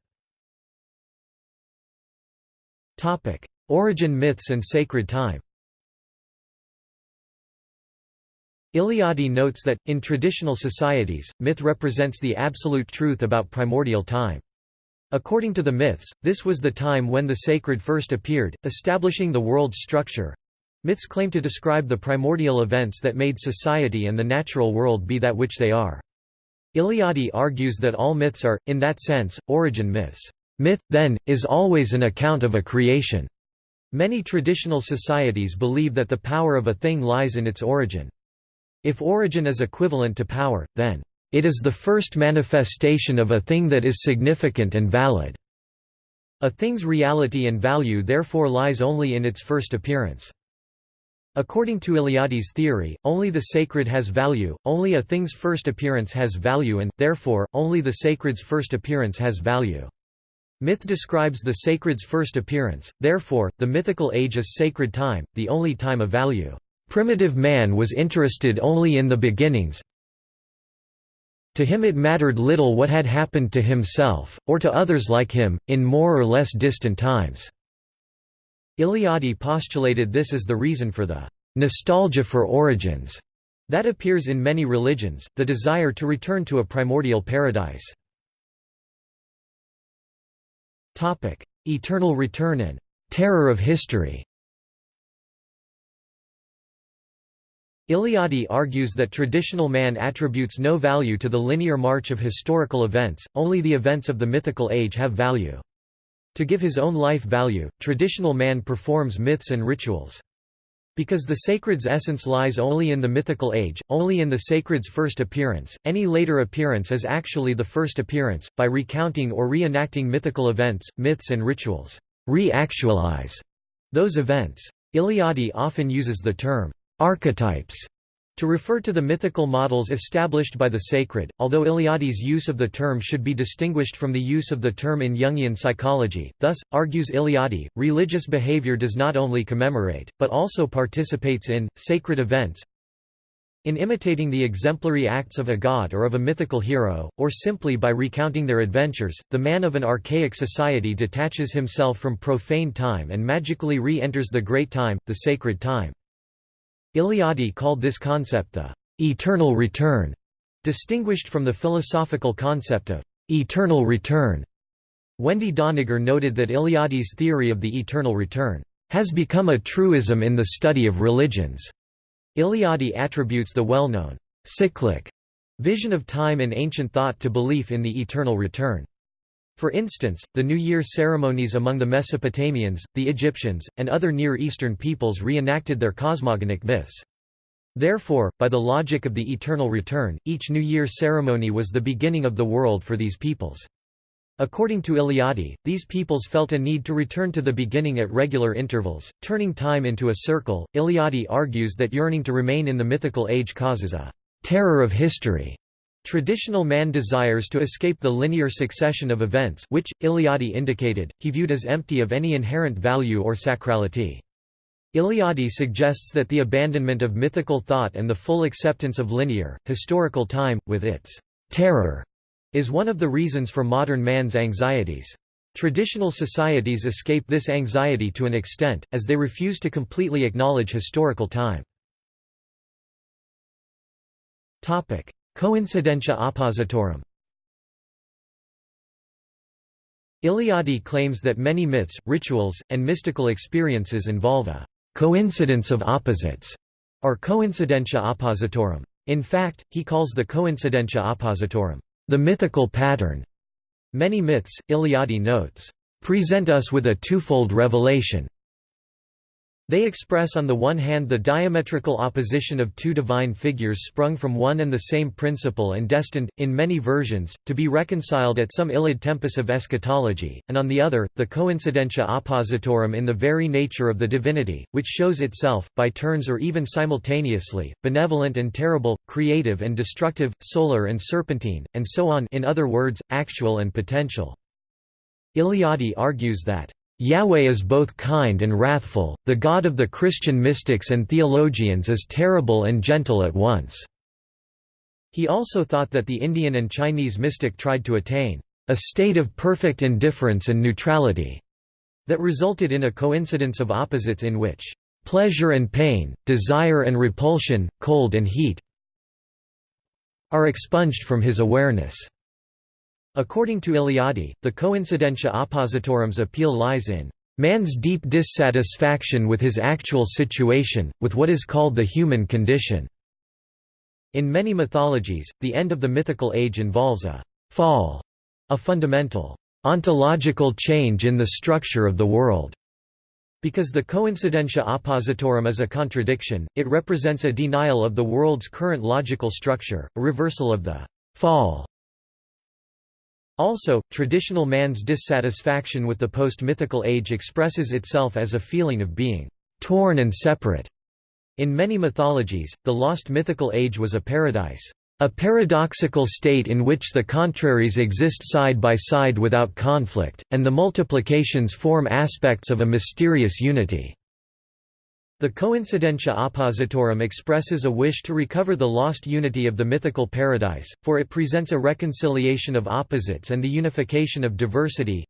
Origin myths and sacred time Eliade notes that, in traditional societies, myth represents the absolute truth about primordial time. According to the myths, this was the time when the sacred first appeared, establishing the world's structure. Myths claim to describe the primordial events that made society and the natural world be that which they are. Eliade argues that all myths are, in that sense, origin myths. Myth, then, is always an account of a creation. Many traditional societies believe that the power of a thing lies in its origin. If origin is equivalent to power, then, "...it is the first manifestation of a thing that is significant and valid." A thing's reality and value therefore lies only in its first appearance. According to Eliade's theory, only the sacred has value, only a thing's first appearance has value and, therefore, only the sacred's first appearance has value. Myth describes the sacred's first appearance, therefore, the mythical age is sacred time, the only time of value. Primitive man was interested only in the beginnings. To him it mattered little what had happened to himself, or to others like him, in more or less distant times. Eliade postulated this as the reason for the nostalgia for origins that appears in many religions, the desire to return to a primordial paradise. Eternal return and terror of history Eliade argues that traditional man attributes no value to the linear march of historical events, only the events of the mythical age have value. To give his own life value, traditional man performs myths and rituals. Because the sacred's essence lies only in the mythical age, only in the sacred's first appearance, any later appearance is actually the first appearance. By recounting or reenacting mythical events, myths and rituals, re-actualize those events. Eliade often uses the term archetypes to refer to the mythical models established by the sacred, although Eliade's use of the term should be distinguished from the use of the term in Jungian psychology. Thus, argues Eliade, religious behavior does not only commemorate, but also participates in, sacred events. In imitating the exemplary acts of a god or of a mythical hero, or simply by recounting their adventures, the man of an archaic society detaches himself from profane time and magically re-enters the great time, the sacred time. Eliade called this concept the eternal return, distinguished from the philosophical concept of eternal return. Wendy Doniger noted that Eliade's theory of the eternal return has become a truism in the study of religions. Eliade attributes the well-known cyclic vision of time in ancient thought to belief in the eternal return. For instance, the New Year ceremonies among the Mesopotamians, the Egyptians, and other Near Eastern peoples reenacted their cosmogonic myths. Therefore, by the logic of the eternal return, each New Year ceremony was the beginning of the world for these peoples. According to Eliade, these peoples felt a need to return to the beginning at regular intervals, turning time into a circle. Eliade argues that yearning to remain in the mythical age causes a terror of history Traditional man desires to escape the linear succession of events which, Eliade indicated, he viewed as empty of any inherent value or sacrality. Eliade suggests that the abandonment of mythical thought and the full acceptance of linear, historical time, with its terror, is one of the reasons for modern man's anxieties. Traditional societies escape this anxiety to an extent, as they refuse to completely acknowledge historical time. Coincidentia oppositorum Eliade claims that many myths, rituals, and mystical experiences involve a coincidence of opposites, or coincidentia oppositorum. In fact, he calls the coincidentia oppositorum the mythical pattern. Many myths, Eliade notes, present us with a twofold revelation, they express on the one hand the diametrical opposition of two divine figures sprung from one and the same principle and destined, in many versions, to be reconciled at some illud tempus of eschatology, and on the other, the coincidentia oppositorum in the very nature of the divinity, which shows itself, by turns or even simultaneously, benevolent and terrible, creative and destructive, solar and serpentine, and so on in other words, actual and potential. Eliade argues that Yahweh is both kind and wrathful, the God of the Christian mystics and theologians is terrible and gentle at once." He also thought that the Indian and Chinese mystic tried to attain a state of perfect indifference and neutrality that resulted in a coincidence of opposites in which pleasure and pain, desire and repulsion, cold and heat are expunged from his awareness. According to Eliade, the coincidentia oppositorum's appeal lies in man's deep dissatisfaction with his actual situation, with what is called the human condition. In many mythologies, the end of the mythical age involves a fall, a fundamental ontological change in the structure of the world. Because the coincidentia oppositorum is a contradiction, it represents a denial of the world's current logical structure, a reversal of the fall also, traditional man's dissatisfaction with the post-mythical age expresses itself as a feeling of being torn and separate. In many mythologies, the lost mythical age was a paradise, a paradoxical state in which the contraries exist side by side without conflict, and the multiplications form aspects of a mysterious unity. The coincidentia oppositorum expresses a wish to recover the lost unity of the mythical paradise, for it presents a reconciliation of opposites and the unification of diversity.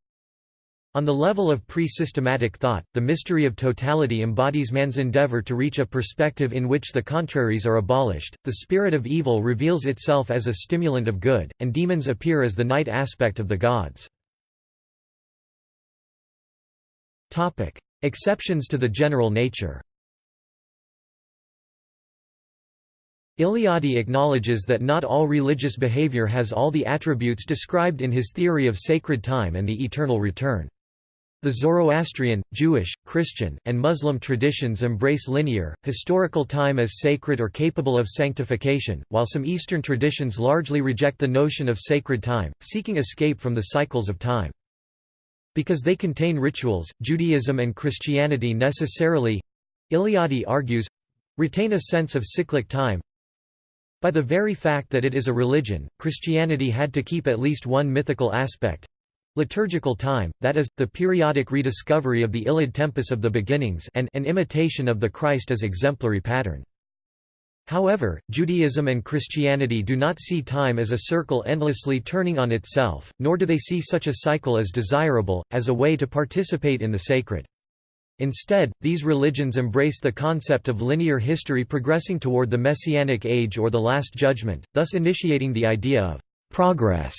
On the level of pre-systematic thought, the mystery of totality embodies man's endeavor to reach a perspective in which the contraries are abolished, the spirit of evil reveals itself as a stimulant of good, and demons appear as the night aspect of the gods. Exceptions to the general nature Eliade acknowledges that not all religious behavior has all the attributes described in his theory of sacred time and the eternal return. The Zoroastrian, Jewish, Christian, and Muslim traditions embrace linear, historical time as sacred or capable of sanctification, while some Eastern traditions largely reject the notion of sacred time, seeking escape from the cycles of time. Because they contain rituals, Judaism and Christianity necessarily—Eliade argues—retain a sense of cyclic time, by the very fact that it is a religion, Christianity had to keep at least one mythical aspect liturgical time, that is, the periodic rediscovery of the illud tempus of the beginnings and an imitation of the Christ as exemplary pattern. However, Judaism and Christianity do not see time as a circle endlessly turning on itself, nor do they see such a cycle as desirable, as a way to participate in the sacred. Instead, these religions embrace the concept of linear history progressing toward the Messianic Age or the Last Judgment, thus initiating the idea of progress.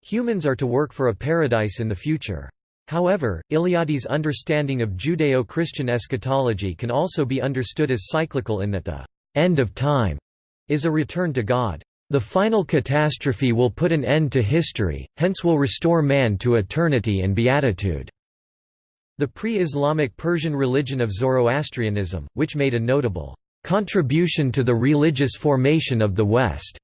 Humans are to work for a paradise in the future. However, Eliade's understanding of Judeo-Christian eschatology can also be understood as cyclical in that the end of time is a return to God. The final catastrophe will put an end to history, hence will restore man to eternity and beatitude. The pre-Islamic Persian religion of Zoroastrianism, which made a notable contribution to the religious formation of the West,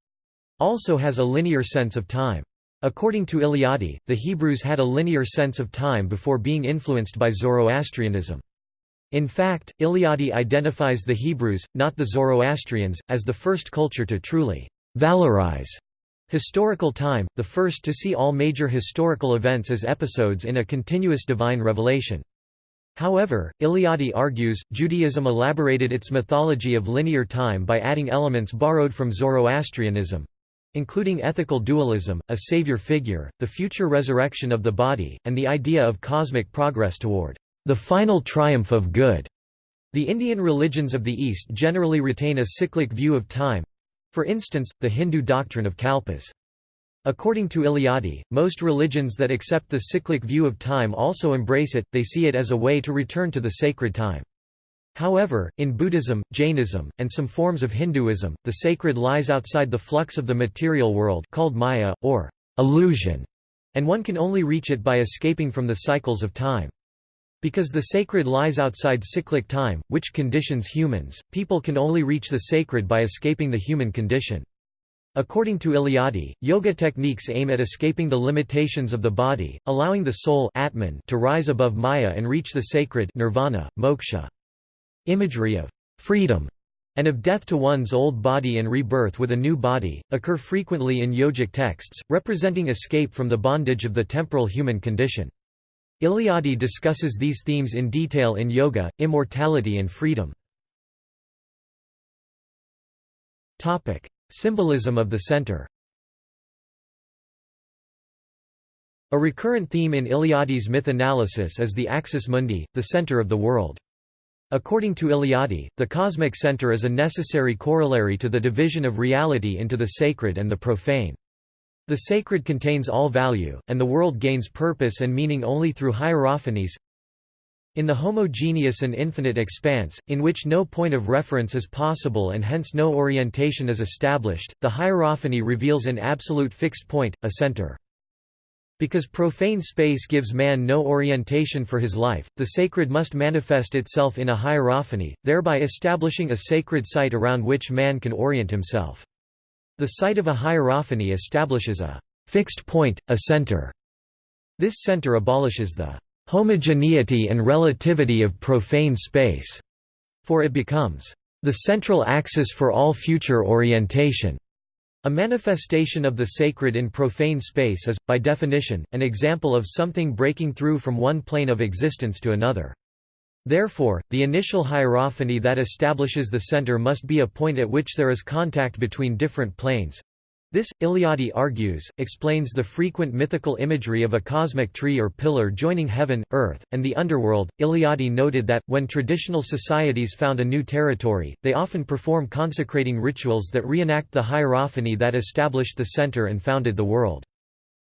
also has a linear sense of time. According to Eliade, the Hebrews had a linear sense of time before being influenced by Zoroastrianism. In fact, Eliade identifies the Hebrews, not the Zoroastrians, as the first culture to truly valorize Historical time, the first to see all major historical events as episodes in a continuous divine revelation. However, Eliade argues, Judaism elaborated its mythology of linear time by adding elements borrowed from Zoroastrianism including ethical dualism, a savior figure, the future resurrection of the body, and the idea of cosmic progress toward the final triumph of good. The Indian religions of the East generally retain a cyclic view of time, for instance, the Hindu doctrine of kalpas. According to Eliade, most religions that accept the cyclic view of time also embrace it, they see it as a way to return to the sacred time. However, in Buddhism, Jainism, and some forms of Hinduism, the sacred lies outside the flux of the material world called maya, or illusion, and one can only reach it by escaping from the cycles of time. Because the sacred lies outside cyclic time, which conditions humans, people can only reach the sacred by escaping the human condition. According to Eliade, yoga techniques aim at escaping the limitations of the body, allowing the soul Atman to rise above Maya and reach the sacred nirvana, moksha. Imagery of freedom and of death to one's old body and rebirth with a new body, occur frequently in yogic texts, representing escape from the bondage of the temporal human condition. Eliade discusses these themes in detail in Yoga, Immortality and Freedom. Symbolism of the center A recurrent theme in Eliade's myth analysis is the axis mundi, the center of the world. According to Eliade, the cosmic center is a necessary corollary to the division of reality into the sacred and the profane. The sacred contains all value, and the world gains purpose and meaning only through hierophanies. In the homogeneous and infinite expanse, in which no point of reference is possible and hence no orientation is established, the hierophany reveals an absolute fixed point, a center. Because profane space gives man no orientation for his life, the sacred must manifest itself in a hierophany, thereby establishing a sacred site around which man can orient himself. The site of a hierophany establishes a fixed point, a center. This center abolishes the homogeneity and relativity of profane space, for it becomes the central axis for all future orientation. A manifestation of the sacred in profane space is, by definition, an example of something breaking through from one plane of existence to another. Therefore, the initial hierophany that establishes the center must be a point at which there is contact between different planes. This, Eliade argues, explains the frequent mythical imagery of a cosmic tree or pillar joining heaven, earth, and the underworld. Eliade noted that, when traditional societies found a new territory, they often perform consecrating rituals that reenact the hierophany that established the center and founded the world.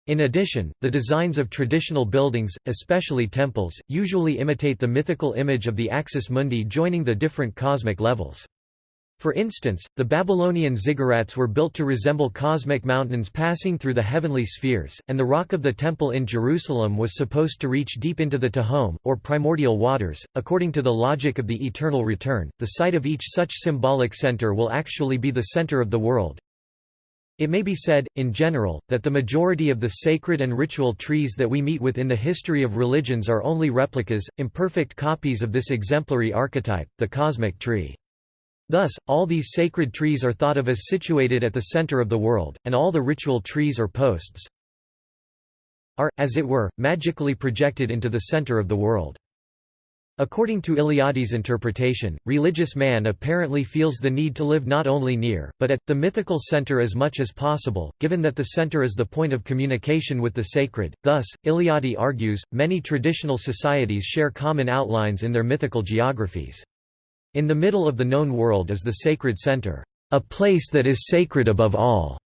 In addition, the designs of traditional buildings, especially temples, usually imitate the mythical image of the axis mundi joining the different cosmic levels. For instance, the Babylonian ziggurats were built to resemble cosmic mountains passing through the heavenly spheres, and the rock of the temple in Jerusalem was supposed to reach deep into the Tehom, or primordial waters. According to the logic of the eternal return, the site of each such symbolic center will actually be the center of the world, it may be said, in general, that the majority of the sacred and ritual trees that we meet with in the history of religions are only replicas, imperfect copies of this exemplary archetype, the cosmic tree. Thus, all these sacred trees are thought of as situated at the center of the world, and all the ritual trees or posts are, as it were, magically projected into the center of the world. According to Eliade's interpretation, religious man apparently feels the need to live not only near, but at, the mythical center as much as possible, given that the center is the point of communication with the sacred. Thus, Eliade argues, many traditional societies share common outlines in their mythical geographies. In the middle of the known world is the sacred center, a place that is sacred above all.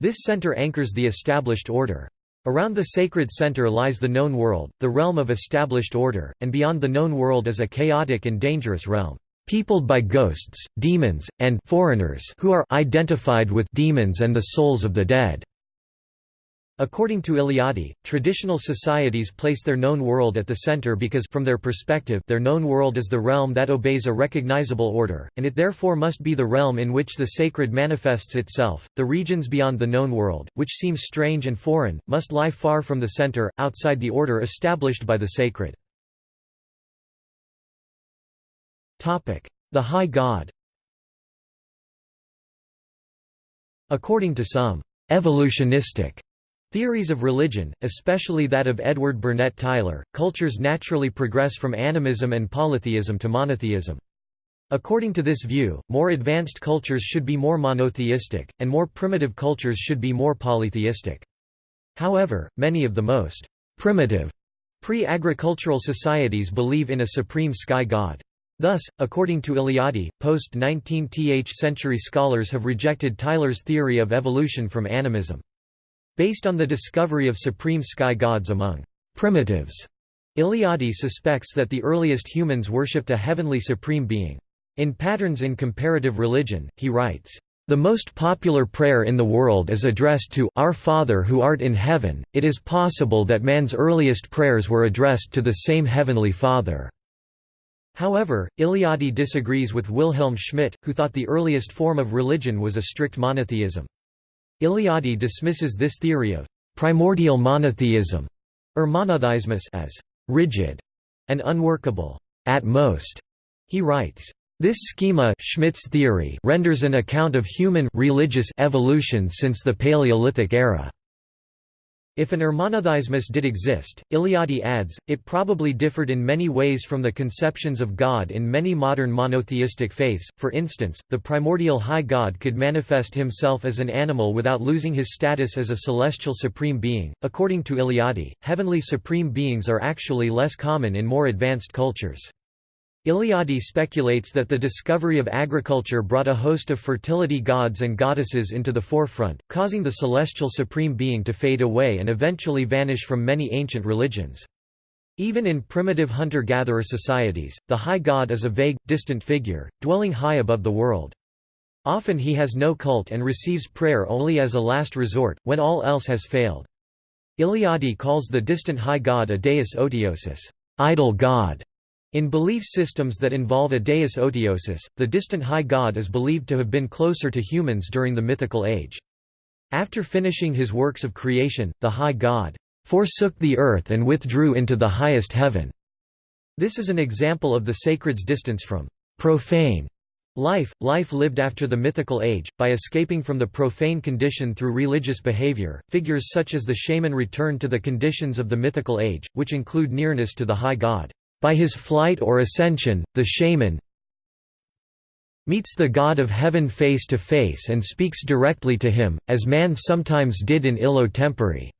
This center anchors the established order. Around the sacred center lies the known world, the realm of established order, and beyond the known world is a chaotic and dangerous realm, peopled by ghosts, demons, and foreigners who are identified with demons and the souls of the dead. According to Eliade, traditional societies place their known world at the center because from their perspective their known world is the realm that obeys a recognizable order, and it therefore must be the realm in which the sacred manifests itself. The regions beyond the known world, which seem strange and foreign, must lie far from the center, outside the order established by the sacred. Topic: The High God According to some evolutionistic Theories of religion, especially that of Edward Burnett Tylor, cultures naturally progress from animism and polytheism to monotheism. According to this view, more advanced cultures should be more monotheistic, and more primitive cultures should be more polytheistic. However, many of the most primitive pre-agricultural societies believe in a supreme sky god. Thus, according to Eliade, post-19th century scholars have rejected Tylor's theory of evolution from animism. Based on the discovery of supreme sky gods among primitives, Eliade suspects that the earliest humans worshipped a heavenly supreme being. In Patterns in Comparative Religion, he writes, the most popular prayer in the world is addressed to Our Father who art in heaven. It is possible that man's earliest prayers were addressed to the same heavenly Father. However, Eliade disagrees with Wilhelm Schmidt, who thought the earliest form of religion was a strict monotheism. Eliade dismisses this theory of primordial monotheism or monotheismus as rigid and unworkable. At most, he writes, this schema Schmidt's theory renders an account of human religious evolution since the Paleolithic era. If an Urmonotheismus did exist, Eliade adds, it probably differed in many ways from the conceptions of God in many modern monotheistic faiths. For instance, the primordial high God could manifest himself as an animal without losing his status as a celestial supreme being. According to Eliade, heavenly supreme beings are actually less common in more advanced cultures. Eliade speculates that the discovery of agriculture brought a host of fertility gods and goddesses into the forefront, causing the celestial supreme being to fade away and eventually vanish from many ancient religions. Even in primitive hunter-gatherer societies, the high god is a vague, distant figure, dwelling high above the world. Often he has no cult and receives prayer only as a last resort, when all else has failed. Eliade calls the distant high god a deus otiosus idle god", in belief systems that involve a deus otiosus, the distant high god is believed to have been closer to humans during the mythical age. After finishing his works of creation, the high god forsook the earth and withdrew into the highest heaven. This is an example of the sacred's distance from profane life, life lived after the mythical age, by escaping from the profane condition through religious behavior. Figures such as the shaman return to the conditions of the mythical age, which include nearness to the high god. By his flight or ascension, the shaman meets the god of heaven face to face and speaks directly to him, as man sometimes did in Illo Tempore.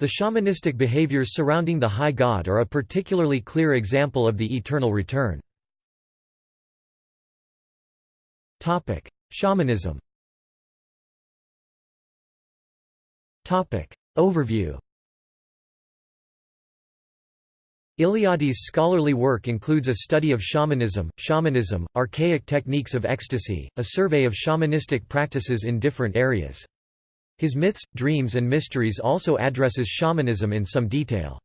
The shamanistic behaviors surrounding the high god are a particularly clear example of the eternal return. Shamanism Overview Eliade's scholarly work includes a study of shamanism, shamanism, archaic techniques of ecstasy, a survey of shamanistic practices in different areas. His myths, dreams and mysteries also addresses shamanism in some detail.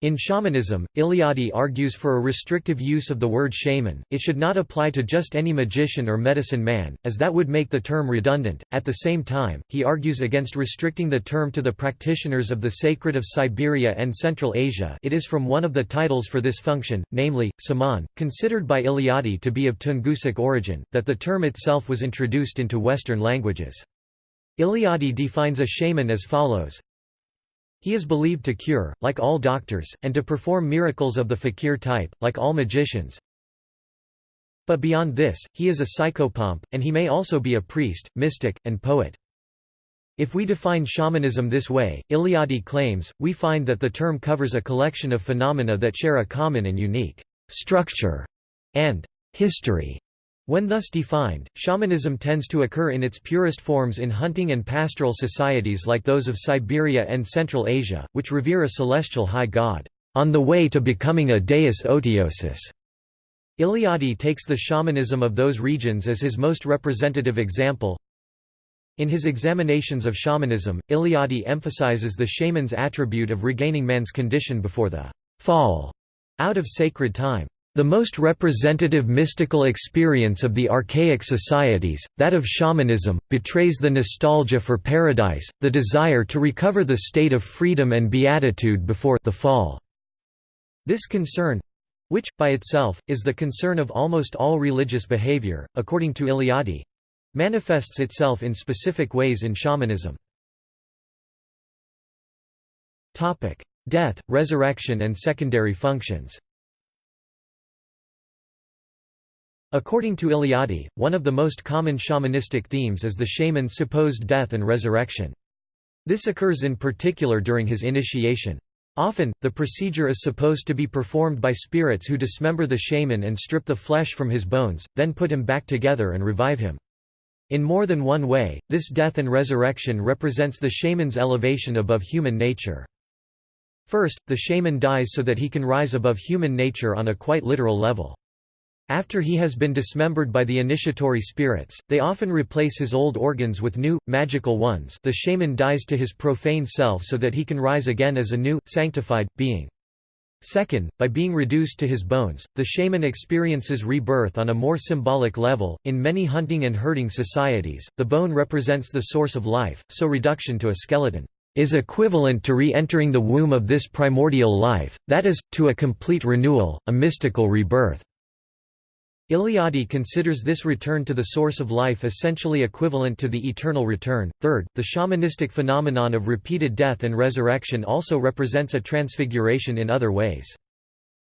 In shamanism, Eliade argues for a restrictive use of the word shaman, it should not apply to just any magician or medicine man, as that would make the term redundant. At the same time, he argues against restricting the term to the practitioners of the sacred of Siberia and Central Asia it is from one of the titles for this function, namely, Saman, considered by Eliade to be of Tungusic origin, that the term itself was introduced into Western languages. Eliade defines a shaman as follows he is believed to cure, like all doctors, and to perform miracles of the fakir type, like all magicians. But beyond this, he is a psychopomp, and he may also be a priest, mystic, and poet. If we define shamanism this way, Eliade claims, we find that the term covers a collection of phenomena that share a common and unique structure and history. When thus defined, shamanism tends to occur in its purest forms in hunting and pastoral societies like those of Siberia and Central Asia, which revere a celestial high god, on the way to becoming a deus otiosus. Eliade takes the shamanism of those regions as his most representative example. In his examinations of shamanism, Eliade emphasizes the shaman's attribute of regaining man's condition before the fall out of sacred time. The most representative mystical experience of the archaic societies, that of shamanism, betrays the nostalgia for paradise, the desire to recover the state of freedom and beatitude before the fall. This concern which, by itself, is the concern of almost all religious behavior, according to Eliade manifests itself in specific ways in shamanism. Death, resurrection and secondary functions According to Eliade, one of the most common shamanistic themes is the shaman's supposed death and resurrection. This occurs in particular during his initiation. Often, the procedure is supposed to be performed by spirits who dismember the shaman and strip the flesh from his bones, then put him back together and revive him. In more than one way, this death and resurrection represents the shaman's elevation above human nature. First, the shaman dies so that he can rise above human nature on a quite literal level. After he has been dismembered by the initiatory spirits, they often replace his old organs with new, magical ones the shaman dies to his profane self so that he can rise again as a new, sanctified, being. Second, by being reduced to his bones, the shaman experiences rebirth on a more symbolic level. In many hunting and herding societies, the bone represents the source of life, so reduction to a skeleton is equivalent to re-entering the womb of this primordial life, that is, to a complete renewal, a mystical rebirth. Eliade considers this return to the source of life essentially equivalent to the eternal return. Third, the shamanistic phenomenon of repeated death and resurrection also represents a transfiguration in other ways.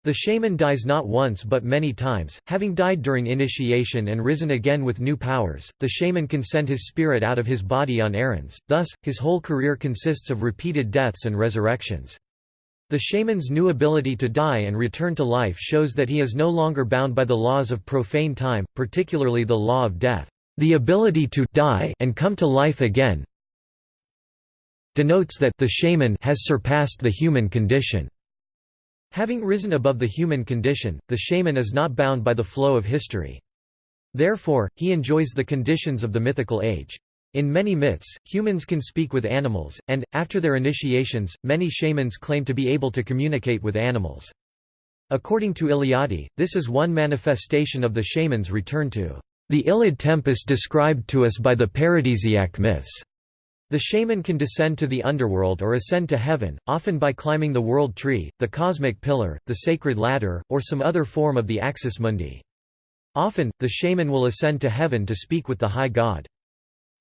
The shaman dies not once but many times, having died during initiation and risen again with new powers. The shaman can send his spirit out of his body on errands, thus, his whole career consists of repeated deaths and resurrections. The shaman's new ability to die and return to life shows that he is no longer bound by the laws of profane time, particularly the law of death. The ability to die and come to life again denotes that the shaman has surpassed the human condition. Having risen above the human condition, the shaman is not bound by the flow of history. Therefore, he enjoys the conditions of the mythical age. In many myths, humans can speak with animals, and, after their initiations, many shamans claim to be able to communicate with animals. According to Eliade, this is one manifestation of the shaman's return to the illud tempus described to us by the paradisiac myths. The shaman can descend to the underworld or ascend to heaven, often by climbing the world tree, the cosmic pillar, the sacred ladder, or some other form of the axis mundi. Often, the shaman will ascend to heaven to speak with the high god.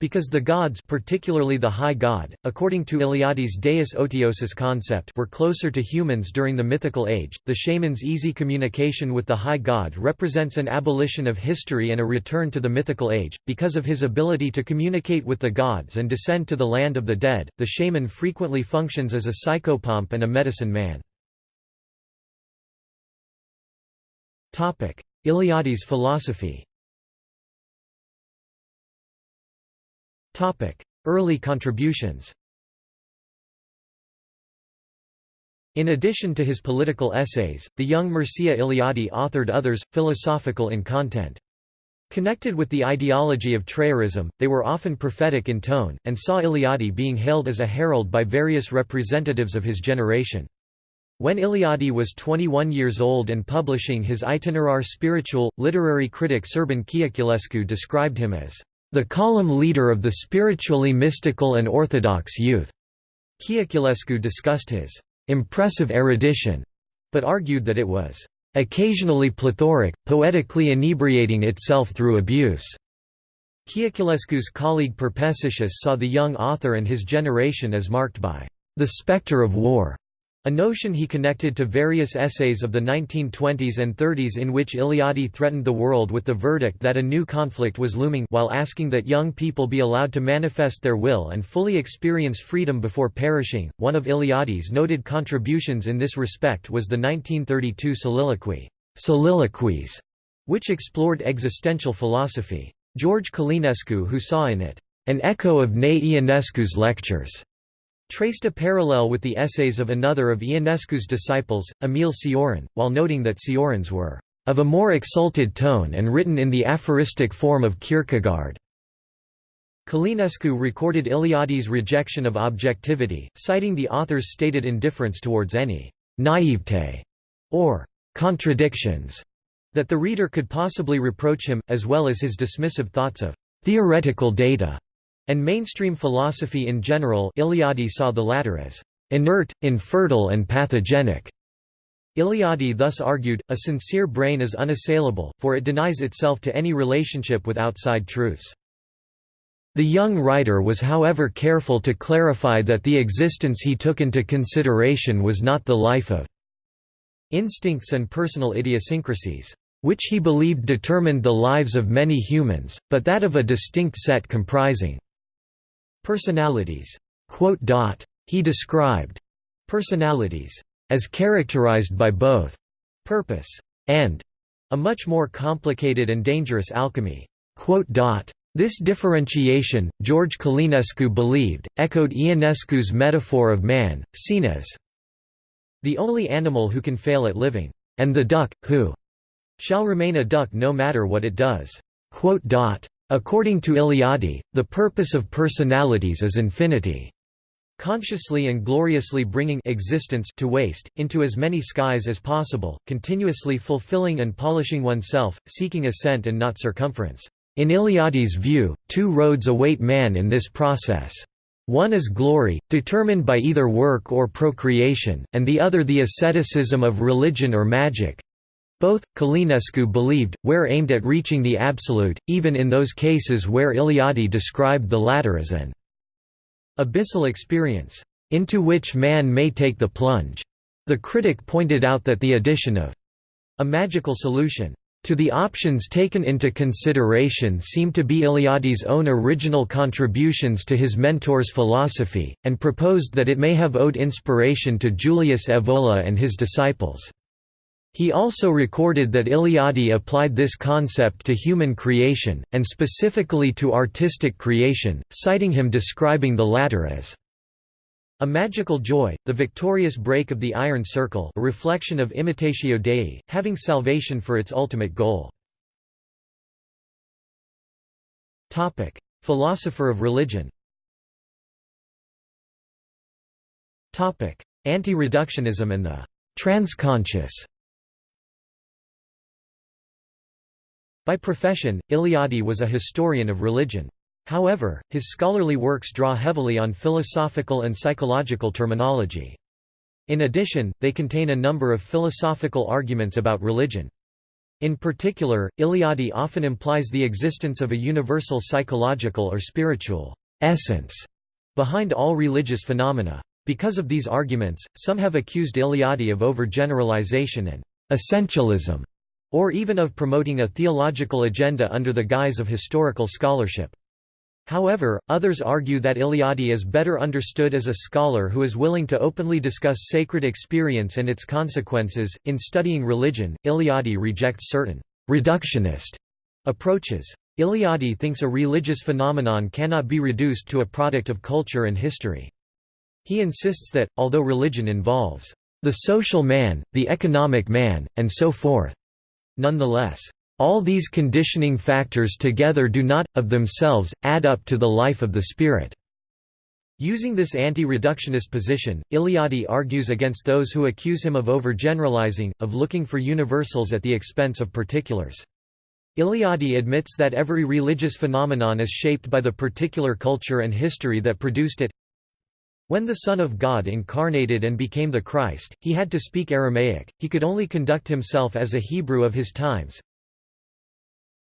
Because the gods particularly the high god, according to Eliade's Deus Otiosus concept were closer to humans during the mythical age, the shaman's easy communication with the high god represents an abolition of history and a return to the mythical age. Because of his ability to communicate with the gods and descend to the land of the dead, the shaman frequently functions as a psychopomp and a medicine man. Eliade's philosophy Early contributions In addition to his political essays, the young Mircea Eliade authored others, philosophical in content. Connected with the ideology of Trăirism, they were often prophetic in tone, and saw Eliade being hailed as a herald by various representatives of his generation. When Eliade was 21 years old and publishing his Itinerar spiritual, literary critic Șerban Cioculescu described him as the column leader of the spiritually mystical and orthodox youth. Cioculescu discussed his impressive erudition, but argued that it was occasionally plethoric, poetically inebriating itself through abuse. Cioculescu's colleague Perpessicius saw the young author and his generation as marked by the specter of war. A notion he connected to various essays of the 1920s and 30s in which Eliade threatened the world with the verdict that a new conflict was looming while asking that young people be allowed to manifest their will and fully experience freedom before perishing. One of Eliade's noted contributions in this respect was the 1932 soliloquy, Soliloquies, which explored existential philosophy. George Călinescu who saw in it, an echo of Nae Ionescu's lectures, traced a parallel with the essays of another of Ionescu's disciples, Emil Cioran, while noting that Cioran's were of a more exalted tone and written in the aphoristic form of Kierkegaard. Călinescu recorded Eliade's rejection of objectivity, citing the author's stated indifference towards any naivete or contradictions that the reader could possibly reproach him, as well as his dismissive thoughts of theoretical data and mainstream philosophy in general Eliade saw the latter as inert, infertile and pathogenic. Eliade thus argued, a sincere brain is unassailable, for it denies itself to any relationship with outside truths. The young writer was however careful to clarify that the existence he took into consideration was not the life of instincts and personal idiosyncrasies, which he believed determined the lives of many humans, but that of a distinct set comprising Personalities. He described personalities as characterized by both purpose and a much more complicated and dangerous alchemy. This differentiation, George Călinescu believed, echoed Ionescu's metaphor of man, seen as the only animal who can fail at living, and the duck, who shall remain a duck no matter what it does. According to Eliade, the purpose of personalities is infinity. Consciously and gloriously bringing existence to waste, into as many skies as possible, continuously fulfilling and polishing oneself, seeking ascent and not circumference. In Eliade's view, two roads await man in this process. One is glory, determined by either work or procreation, and the other the asceticism of religion or magic, Both, Călinescu believed, were aimed at reaching the absolute, even in those cases where Eliade described the latter as an abyssal experience, into which man may take the plunge. The critic pointed out that the addition of a magical solution to the options taken into consideration seem to be Eliade's own original contributions to his mentor's philosophy, and proposed that it may have owed inspiration to Julius Evola and his disciples. He also recorded that Eliade applied this concept to human creation, and specifically to artistic creation, citing him describing the latter as a magical joy, the victorious break of the iron circle a reflection of imitatio Dei, having salvation for its ultimate goal. Philosopher of religion Anti-reductionism and the transconscious By profession, Eliade was a historian of religion. However, his scholarly works draw heavily on philosophical and psychological terminology. In addition, they contain a number of philosophical arguments about religion. In particular, Eliade often implies the existence of a universal psychological or spiritual essence behind all religious phenomena. Because of these arguments, some have accused Eliade of overgeneralization and essentialism or even of promoting a theological agenda under the guise of historical scholarship. However, others argue that Eliade is better understood as a scholar who is willing to openly discuss sacred experience and its consequences. In studying religion, Eliade rejects certain reductionist approaches. Eliade thinks a religious phenomenon cannot be reduced to a product of culture and history. He insists that, although religion involves the social man, the economic man, and so forth, Nonetheless, all these conditioning factors together do not, of themselves, add up to the life of the spirit. Using this anti-reductionist position, Eliade argues against those who accuse him of overgeneralizing, of looking for universals at the expense of particulars. Eliade admits that every religious phenomenon is shaped by the particular culture and history that produced it. When the Son of God incarnated and became the Christ, he had to speak Aramaic, he could only conduct himself as a Hebrew of his times.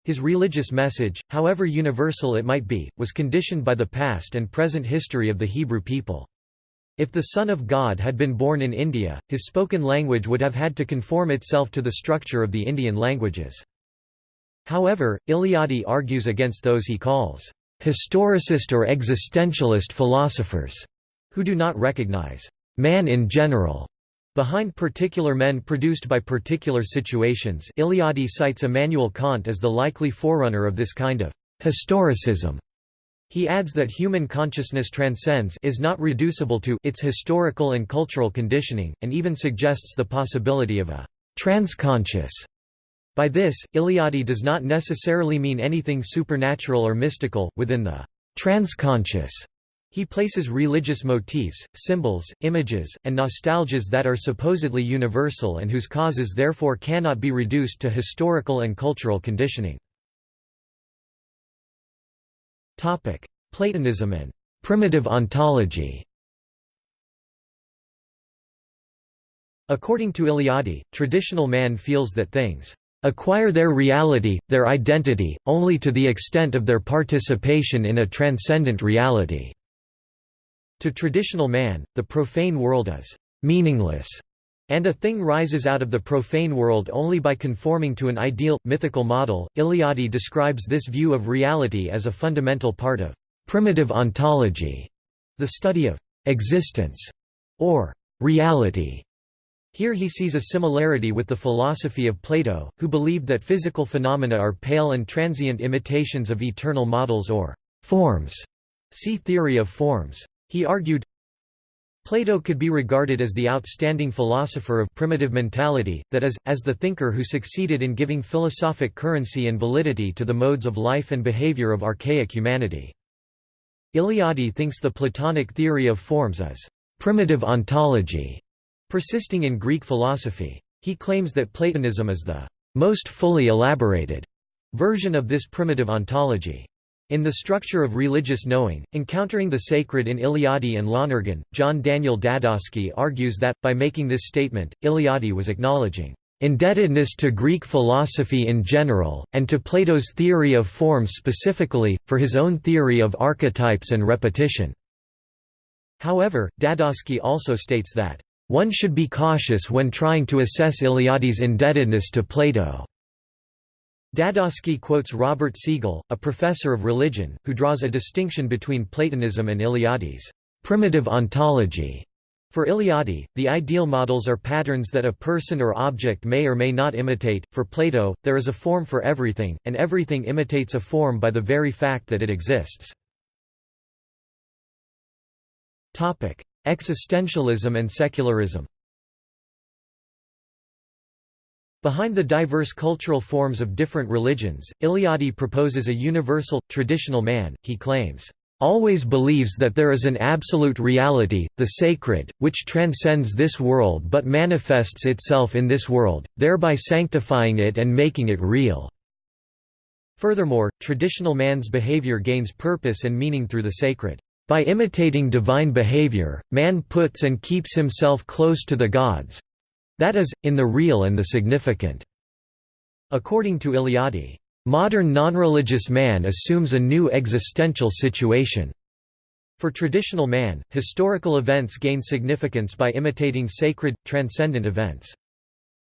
His religious message, however universal it might be, was conditioned by the past and present history of the Hebrew people. If the Son of God had been born in India, his spoken language would have had to conform itself to the structure of the Indian languages. However, Eliade argues against those he calls historicist or existentialist philosophers who do not recognize man in general behind particular men produced by particular situations Eliade cites Immanuel Kant as the likely forerunner of this kind of historicism. He adds that human consciousness transcends is not reducible to its historical and cultural conditioning, and even suggests the possibility of a transconscious. By this, Eliade does not necessarily mean anything supernatural or mystical, within the transconscious he places religious motifs, symbols, images, and nostalgias that are supposedly universal and whose causes therefore cannot be reduced to historical and cultural conditioning. Platonism and primitive ontology According to Eliade, traditional man feels that things acquire their reality, their identity, only to the extent of their participation in a transcendent reality. To traditional man, the profane world is meaningless, and a thing rises out of the profane world only by conforming to an ideal, mythical model. Eliade describes this view of reality as a fundamental part of primitive ontology, the study of existence, or reality. Here he sees a similarity with the philosophy of Plato, who believed that physical phenomena are pale and transient imitations of eternal models or forms. See theory of forms. He argued, Plato could be regarded as the outstanding philosopher of primitive mentality, that is, as the thinker who succeeded in giving philosophic currency and validity to the modes of life and behavior of archaic humanity. Eliade thinks the Platonic theory of forms is primitive ontology, persisting in Greek philosophy. He claims that Platonism is the most fully elaborated version of this primitive ontology. In The Structure of Religious Knowing, Encountering the Sacred in Eliade and Lonergan, John Daniel Dadosky argues that, by making this statement, Eliade was acknowledging indebtedness to Greek philosophy in general, and to Plato's theory of form specifically, for his own theory of archetypes and repetition." However, Dadosky also states that, "...one should be cautious when trying to assess Eliades' indebtedness to Plato." Dadosky quotes Robert Segal, a professor of religion, who draws a distinction between Platonism and Eliades' primitive ontology. For Eliade, the ideal models are patterns that a person or object may or may not imitate. For Plato, there is a form for everything, and everything imitates a form by the very fact that it exists. Topic: Existentialism and secularism. Behind the diverse cultural forms of different religions, Eliade proposes a universal, traditional man, he claims, "...always believes that there is an absolute reality, the sacred, which transcends this world but manifests itself in this world, thereby sanctifying it and making it real." Furthermore, traditional man's behavior gains purpose and meaning through the sacred. By imitating divine behavior, man puts and keeps himself close to the gods, that is, in the real and the significant. According to Eliade, modern non-religious man assumes a new existential situation. For traditional man, historical events gain significance by imitating sacred, transcendent events.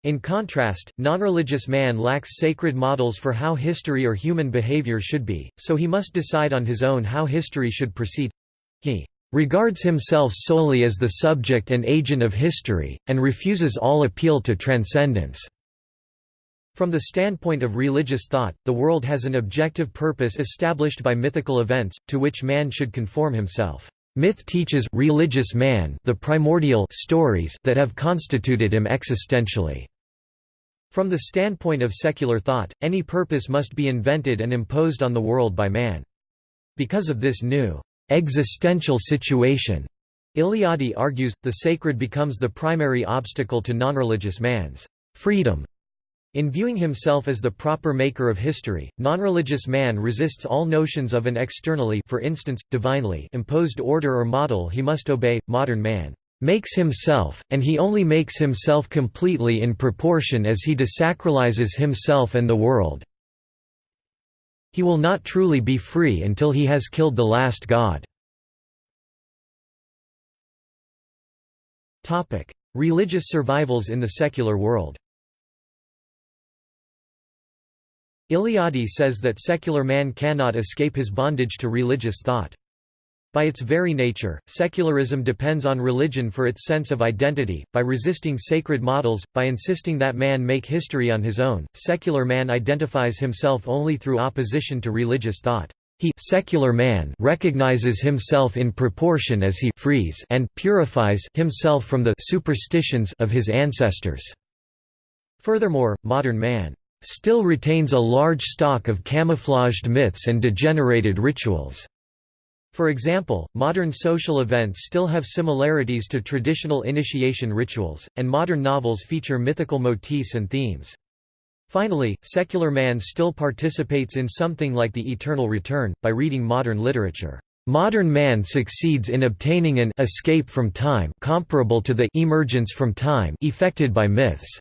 In contrast, non-religious man lacks sacred models for how history or human behavior should be, so he must decide on his own how history should proceed. He regards himself solely as the subject and agent of history, and refuses all appeal to transcendence. From the standpoint of religious thought, the world has an objective purpose established by mythical events, to which man should conform himself. Myth teaches religious man the primordial stories that have constituted him existentially. From the standpoint of secular thought, any purpose must be invented and imposed on the world by man. Because of this new existential situation. Eliade argues, the sacred becomes the primary obstacle to nonreligious man's freedom. In viewing himself as the proper maker of history, nonreligious man resists all notions of an externally for instance, divinely imposed order or model he must obey. Modern man makes himself, and he only makes himself completely in proportion as he desacralizes himself and the world. He will not truly be free until he has killed the last god. Religious survivals in the secular world Eliade says that secular man cannot escape his bondage to religious thought. By its very nature, secularism depends on religion for its sense of identity. By resisting sacred models, by insisting that man make history on his own, secular man identifies himself only through opposition to religious thought. He secular man recognizes himself in proportion as he frees and purifies himself from the superstitions of his ancestors. Furthermore, modern man still retains a large stock of camouflaged myths and degenerated rituals. For example, modern social events still have similarities to traditional initiation rituals, and modern novels feature mythical motifs and themes. Finally, secular man still participates in something like the eternal return, by reading modern literature. Modern man succeeds in obtaining an escape from time comparable to the emergence from time effected by myths.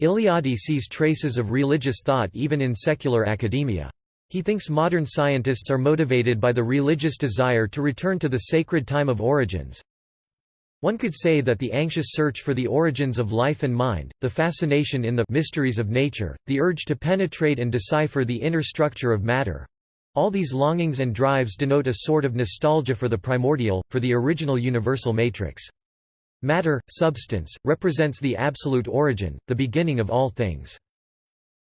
Eliade sees traces of religious thought even in secular academia. He thinks modern scientists are motivated by the religious desire to return to the sacred time of origins. One could say that the anxious search for the origins of life and mind, the fascination in the mysteries of nature, the urge to penetrate and decipher the inner structure of matter, all these longings and drives denote a sort of nostalgia for the primordial, for the original universal matrix. Matter, substance, represents the absolute origin, the beginning of all things.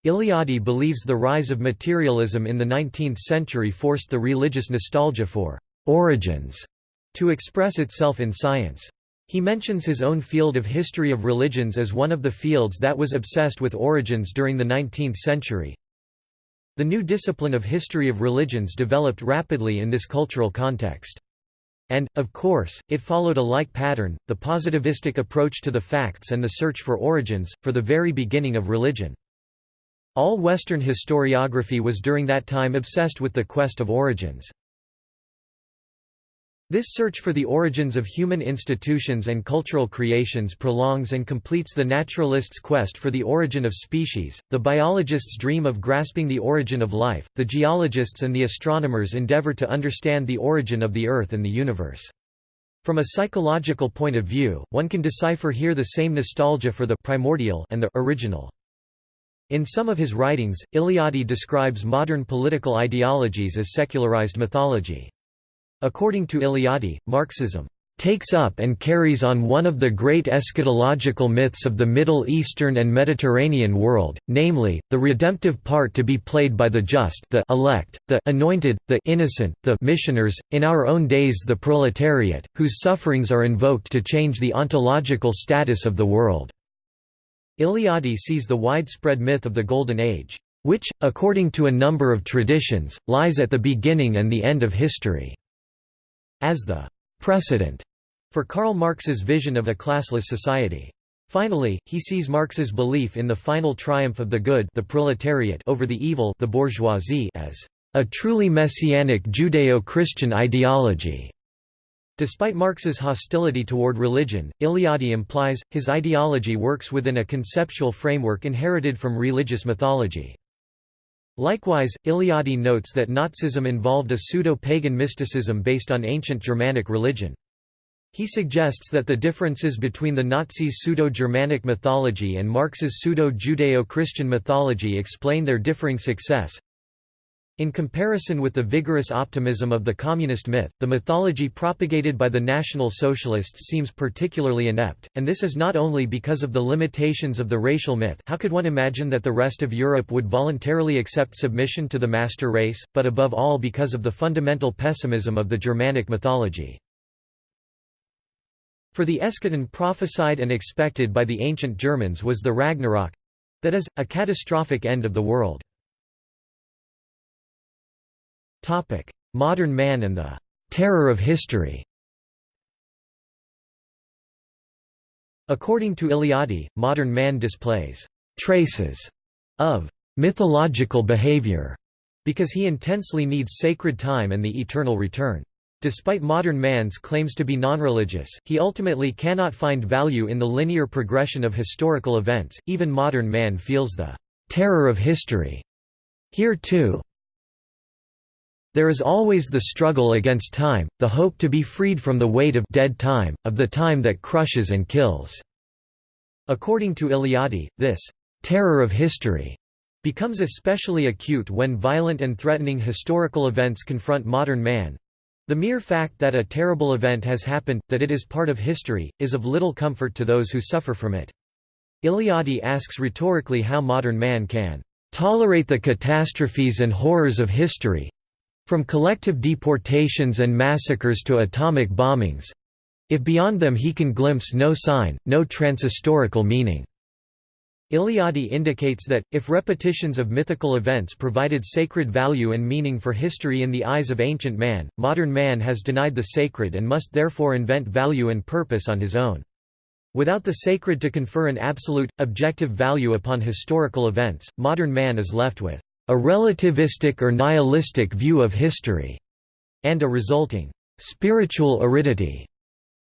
Eliade believes the rise of materialism in the 19th century forced the religious nostalgia for «origins» to express itself in science. He mentions his own field of history of religions as one of the fields that was obsessed with origins during the 19th century. The new discipline of history of religions developed rapidly in this cultural context. And, of course, it followed a like pattern, the positivistic approach to the facts and the search for origins, for the very beginning of religion. All Western historiography was during that time obsessed with the quest of origins. This search for the origins of human institutions and cultural creations prolongs and completes the naturalist's quest for the origin of species, the biologist's dream of grasping the origin of life, the geologists and the astronomers endeavor to understand the origin of the Earth and the universe. From a psychological point of view, one can decipher here the same nostalgia for the primordial and the original. In some of his writings, Eliade describes modern political ideologies as secularized mythology. According to Eliade, Marxism takes up and carries on one of the great eschatological myths of the Middle Eastern and Mediterranean world, namely, the redemptive part to be played by the just the elect, the anointed, the innocent, the missioners, in our own days the proletariat, whose sufferings are invoked to change the ontological status of the world. Eliade sees the widespread myth of the Golden Age, which, according to a number of traditions, lies at the beginning and the end of history as the precedent for Karl Marx's vision of a classless society. Finally, he sees Marx's belief in the final triumph of the good the proletariat over the evil the bourgeoisie as a truly messianic Judeo-Christian ideology. Despite Marx's hostility toward religion, Eliade implies, his ideology works within a conceptual framework inherited from religious mythology. Likewise, Eliade notes that Nazism involved a pseudo-pagan mysticism based on ancient Germanic religion. He suggests that the differences between the Nazis' pseudo-Germanic mythology and Marx's pseudo-Judeo-Christian mythology explain their differing success. In comparison with the vigorous optimism of the communist myth, the mythology propagated by the National Socialists seems particularly inept, and this is not only because of the limitations of the racial myth how could one imagine that the rest of Europe would voluntarily accept submission to the master race, but above all because of the fundamental pessimism of the Germanic mythology. For the eschaton prophesied and expected by the ancient Germans was the Ragnarok—that is, a catastrophic end of the world. Topic: Modern man and the terror of history. According to Eliade, modern man displays traces of mythological behavior because he intensely needs sacred time and the eternal return. Despite modern man's claims to be non-religious, he ultimately cannot find value in the linear progression of historical events. Even modern man feels the terror of history. Here too, there is always the struggle against time, the hope to be freed from the weight of dead time, of the time that crushes and kills." According to Eliade, this «terror of history» becomes especially acute when violent and threatening historical events confront modern man. The mere fact that a terrible event has happened, that it is part of history, is of little comfort to those who suffer from it. Eliade asks rhetorically how modern man can tolerate the catastrophes and horrors of history, from collective deportations and massacres to atomic bombings if beyond them he can glimpse no sign, no transhistorical meaning. Eliade indicates that, if repetitions of mythical events provided sacred value and meaning for history in the eyes of ancient man, modern man has denied the sacred and must therefore invent value and purpose on his own. Without the sacred to confer an absolute, objective value upon historical events, modern man is left with a relativistic or nihilistic view of history, and a resulting spiritual aridity.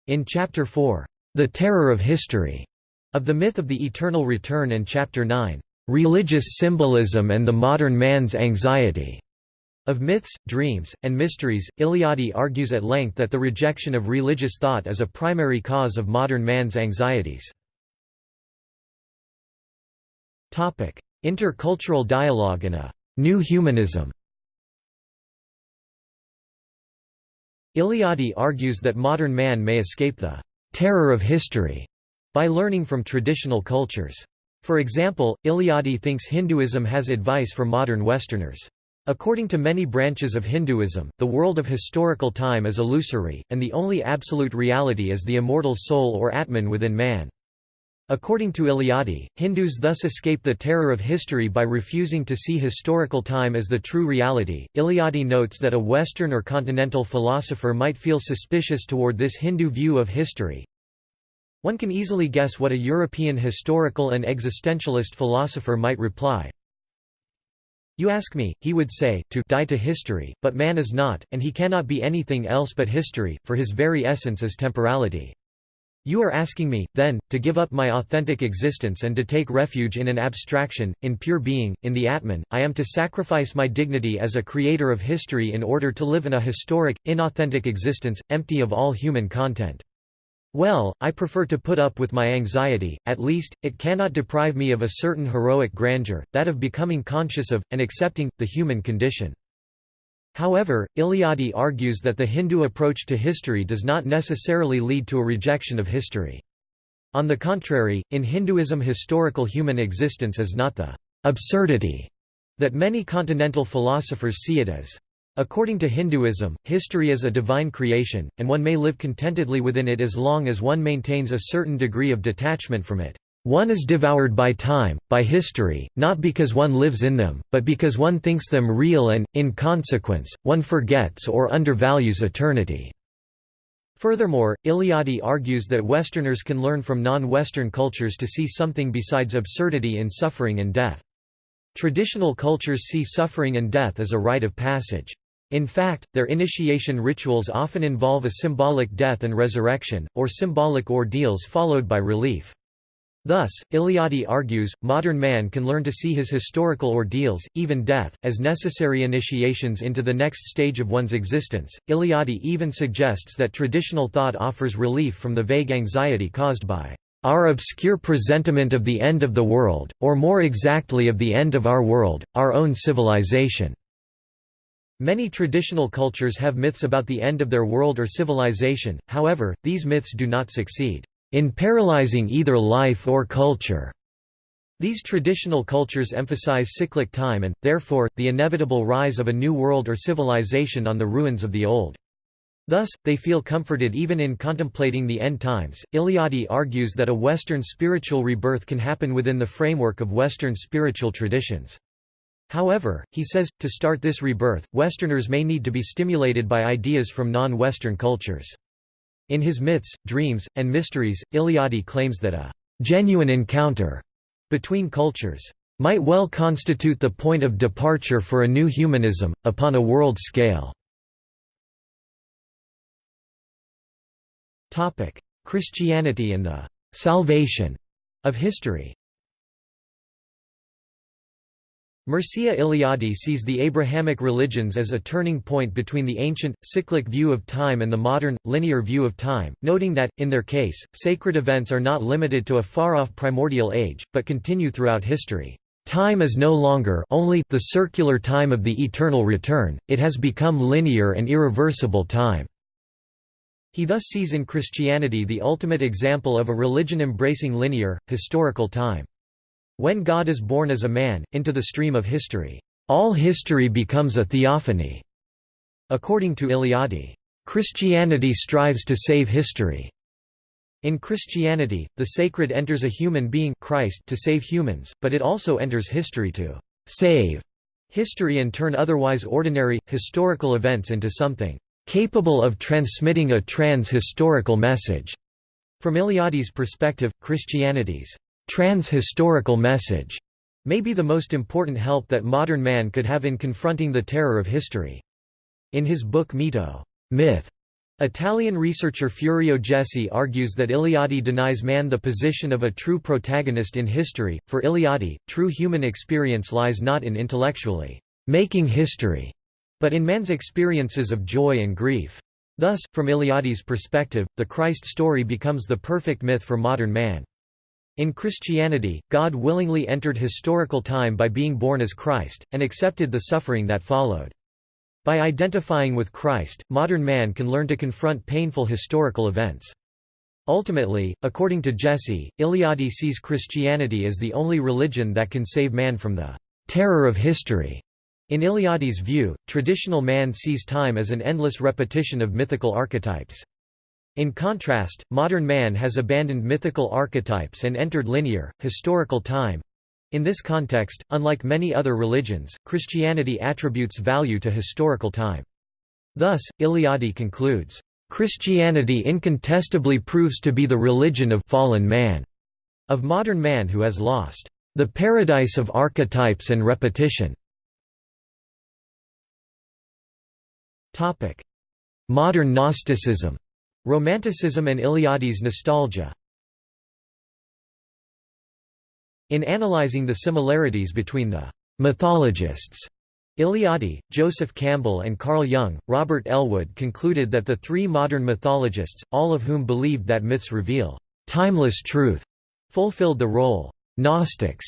In Chapter 4, The Terror of History, of the Myth of the Eternal Return and Chapter 9, Religious Symbolism and the Modern Man's Anxiety, of myths, dreams, and mysteries, Eliade argues at length that the rejection of religious thought is a primary cause of modern man's anxieties. Intercultural dialogue and a «new humanism» Eliade argues that modern man may escape the «terror of history» by learning from traditional cultures. For example, Eliade thinks Hinduism has advice for modern Westerners. According to many branches of Hinduism, the world of historical time is illusory, and the only absolute reality is the immortal soul or Atman within man. According to Eliade, Hindus thus escape the terror of history by refusing to see historical time as the true reality. Eliade notes that a Western or continental philosopher might feel suspicious toward this Hindu view of history. One can easily guess what a European historical and existentialist philosopher might reply. You ask me, he would say, to die to history, but man is not, and he cannot be anything else but history, for his very essence is temporality. You are asking me, then, to give up my authentic existence and to take refuge in an abstraction, in pure being, in the Atman. I am to sacrifice my dignity as a creator of history in order to live in a historic, inauthentic existence, empty of all human content. Well, I prefer to put up with my anxiety, at least, it cannot deprive me of a certain heroic grandeur, that of becoming conscious of, and accepting, the human condition. However, Eliade argues that the Hindu approach to history does not necessarily lead to a rejection of history. On the contrary, in Hinduism historical human existence is not the «absurdity» that many continental philosophers see it as. According to Hinduism, history is a divine creation, and one may live contentedly within it as long as one maintains a certain degree of detachment from it. One is devoured by time, by history, not because one lives in them, but because one thinks them real and, in consequence, one forgets or undervalues eternity. Furthermore, Eliade argues that Westerners can learn from non-Western cultures to see something besides absurdity in suffering and death. Traditional cultures see suffering and death as a rite of passage. In fact, their initiation rituals often involve a symbolic death and resurrection, or symbolic ordeals followed by relief. Thus, Eliade argues, modern man can learn to see his historical ordeals, even death, as necessary initiations into the next stage of one's existence. Eliade even suggests that traditional thought offers relief from the vague anxiety caused by our obscure presentiment of the end of the world, or more exactly of the end of our world, our own civilization. Many traditional cultures have myths about the end of their world or civilization, however, these myths do not succeed in paralyzing either life or culture. These traditional cultures emphasize cyclic time and, therefore, the inevitable rise of a new world or civilization on the ruins of the old. Thus, they feel comforted even in contemplating the end times. Eliade argues that a Western spiritual rebirth can happen within the framework of Western spiritual traditions. However, he says, to start this rebirth, Westerners may need to be stimulated by ideas from non-Western cultures. In his myths, dreams, and mysteries, Eliade claims that a «genuine encounter» between cultures might well constitute the point of departure for a new humanism, upon a world scale. Christianity and the «salvation» of history Mircea Eliade sees the Abrahamic religions as a turning point between the ancient, cyclic view of time and the modern, linear view of time, noting that, in their case, sacred events are not limited to a far-off primordial age, but continue throughout history. Time is no longer only the circular time of the eternal return, it has become linear and irreversible time. He thus sees in Christianity the ultimate example of a religion embracing linear, historical time. When God is born as a man, into the stream of history, all history becomes a theophany. According to Eliade, Christianity strives to save history. In Christianity, the sacred enters a human being Christ to save humans, but it also enters history to save history and turn otherwise ordinary, historical events into something capable of transmitting a trans-historical message. From Eliade's perspective, Christianity's Trans-historical message may be the most important help that modern man could have in confronting the terror of history. In his book Mito myth, Italian researcher Furio Jesi argues that Eliade denies man the position of a true protagonist in history. For Eliade, true human experience lies not in intellectually making history, but in man's experiences of joy and grief. Thus, from Eliade's perspective, the Christ story becomes the perfect myth for modern man. In Christianity, God willingly entered historical time by being born as Christ, and accepted the suffering that followed. By identifying with Christ, modern man can learn to confront painful historical events. Ultimately, according to Jesi, Eliade sees Christianity as the only religion that can save man from the terror of history. In Eliade's view, traditional man sees time as an endless repetition of mythical archetypes. In contrast, modern man has abandoned mythical archetypes and entered linear, historical time. In this context, unlike many other religions, Christianity attributes value to historical time. Thus, Eliade concludes, "...Christianity incontestably proves to be the religion of fallen man, of modern man who has lost the paradise of archetypes and repetition." Modern Gnosticism Romanticism and Eliade's nostalgia In analyzing the similarities between the mythologists Eliade, Joseph Campbell and Carl Jung, Robert Ellwood concluded that the three modern mythologists, all of whom believed that myths reveal timeless truth, fulfilled the role Gnostics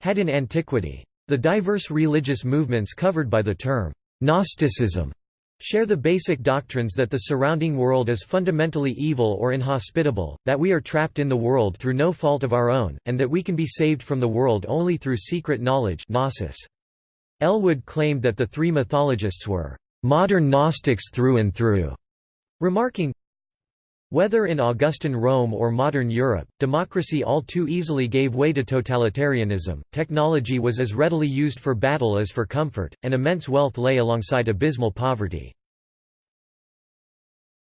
had in antiquity. The diverse religious movements covered by the term Gnosticism share the basic doctrines that the surrounding world is fundamentally evil or inhospitable, that we are trapped in the world through no fault of our own, and that we can be saved from the world only through secret knowledge gnosis. Ellwood claimed that the three mythologists were modern Gnostics through and through, remarking, whether in Augustan Rome or modern Europe, democracy all too easily gave way to totalitarianism, technology was as readily used for battle as for comfort, and immense wealth lay alongside abysmal poverty.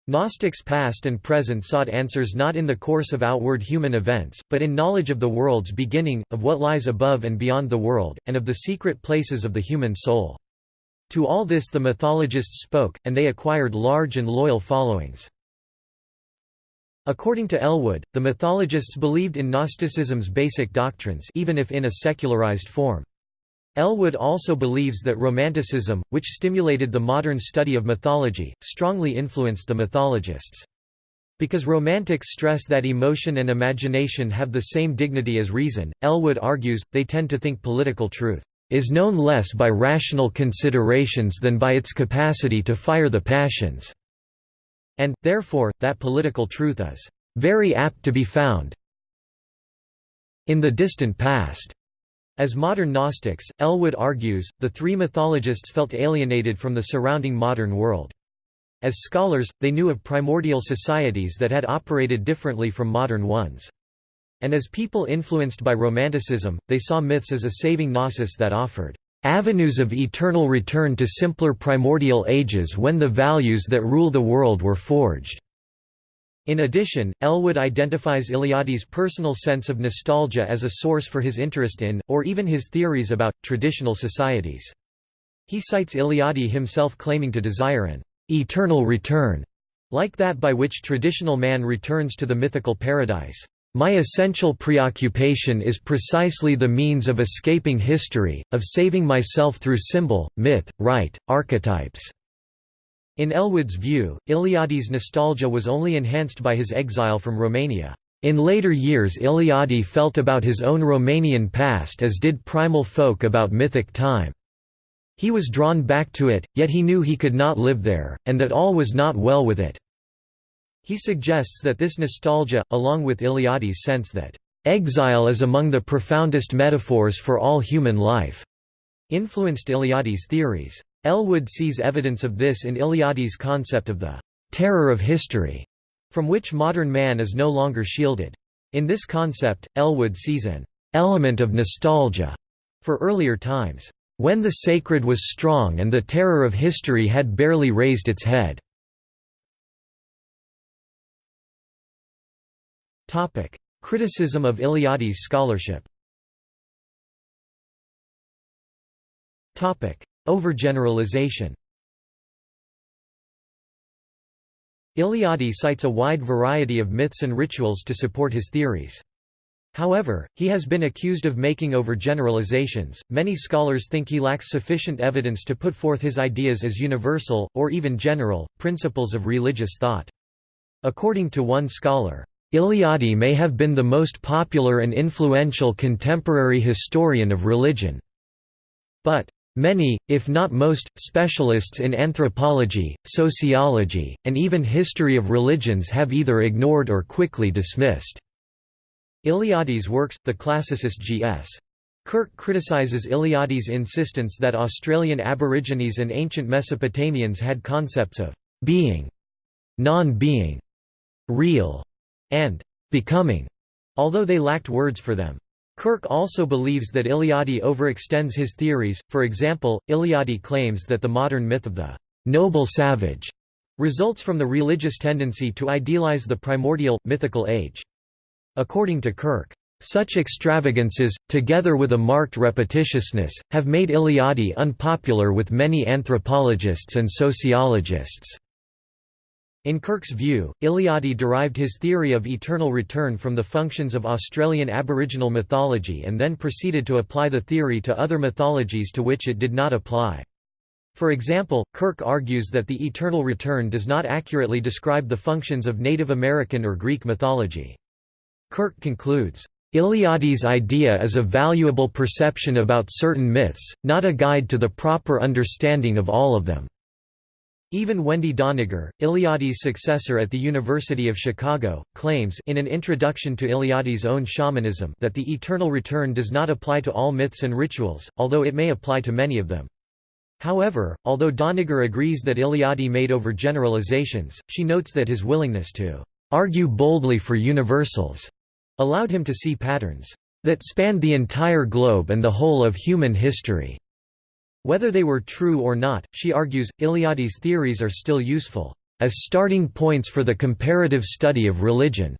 Gnostics past and present sought answers not in the course of outward human events, but in knowledge of the world's beginning, of what lies above and beyond the world, and of the secret places of the human soul. To all this the mythologists spoke, and they acquired large and loyal followings. According to Ellwood, the mythologists believed in Gnosticism's basic doctrines even if in a secularized form. Ellwood also believes that Romanticism, which stimulated the modern study of mythology, strongly influenced the mythologists. Because Romantics stress that emotion and imagination have the same dignity as reason, Ellwood argues, they tend to think political truth is known less by rational considerations than by its capacity to fire the passions, and, therefore, that political truth is very apt to be found in the distant past. As modern Gnostics, Ellwood argues, the three mythologists felt alienated from the surrounding modern world. As scholars, they knew of primordial societies that had operated differently from modern ones. And as people influenced by Romanticism, they saw myths as a saving gnosis that offered avenues of eternal return to simpler primordial ages when the values that rule the world were forged. In addition, Ellwood identifies Eliades' personal sense of nostalgia as a source for his interest in, or even his theories about, traditional societies. He cites Eliade himself claiming to desire an eternal return, like that by which traditional man returns to the mythical paradise. My essential preoccupation is precisely the means of escaping history, of saving myself through symbol, myth, rite, archetypes. In Ellwood's view, Eliades' nostalgia was only enhanced by his exile from Romania. In later years Eliade felt about his own Romanian past as did primal folk about mythic time. He was drawn back to it, yet he knew he could not live there, and that all was not well with it. He suggests that this nostalgia, along with Eliades' sense that, "...exile is among the profoundest metaphors for all human life," influenced Eliades' theories. Ellwood sees evidence of this in Eliades' concept of the terror of history, from which modern man is no longer shielded. In this concept, Ellwood sees an element of nostalgia for earlier times, when the sacred was strong and the terror of history had barely raised its head. Criticism of Eliades' scholarship Topic: Overgeneralization Eliade cites a wide variety of myths and rituals to support his theories. However, he has been accused of making overgeneralizations. Many scholars think he lacks sufficient evidence to put forth his ideas as universal, or even general, principles of religious thought. According to one scholar, Eliade may have been the most popular and influential contemporary historian of religion. But, Many, if not most, specialists in anthropology, sociology, and even history of religions have either ignored or quickly dismissed. Eliades' works, the classicist G.S. Kirk criticizes Eliades' insistence that Australian Aborigines and ancient Mesopotamians had concepts of being, non-being, real, and becoming, although they lacked words for them. Kirk also believes that Eliade overextends his theories, for example, Eliade claims that the modern myth of the «noble savage» results from the religious tendency to idealize the primordial, mythical age. According to Kirk, Such extravagances, together with a marked repetitiousness, have made Eliade unpopular with many anthropologists and sociologists. In Kirk's view, Eliade derived his theory of eternal return from the functions of Australian Aboriginal mythology and then proceeded to apply the theory to other mythologies to which it did not apply. For example, Kirk argues that the eternal return does not accurately describe the functions of Native American or Greek mythology. Kirk concludes, Eliade's idea is a valuable perception about certain myths, not a guide to the proper understanding of all of them. Even Wendy Doniger, Eliade's successor at the University of Chicago, claims in an introduction to Eliade's own shamanism that the eternal return does not apply to all myths and rituals, although it may apply to many of them. However, although Doniger agrees that Eliade made over generalizations, she notes that his willingness to argue boldly for universals allowed him to see patterns that spanned the entire globe and the whole of human history. Whether they were true or not, she argues, Eliade's theories are still useful, as starting points for the comparative study of religion.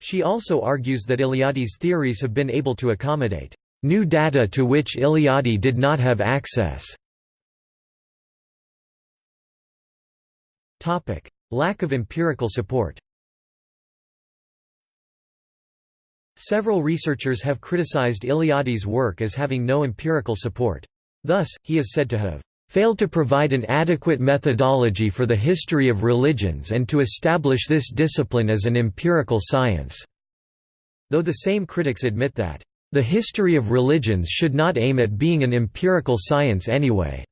She also argues that Eliade's theories have been able to accommodate new data to which Eliade did not have access. Topic: Lack of empirical support Several researchers have criticized Eliade's work as having no empirical support. Thus, he is said to have failed to provide an adequate methodology for the history of religions and to establish this discipline as an empirical science." Though the same critics admit that, "...the history of religions should not aim at being an empirical science anyway."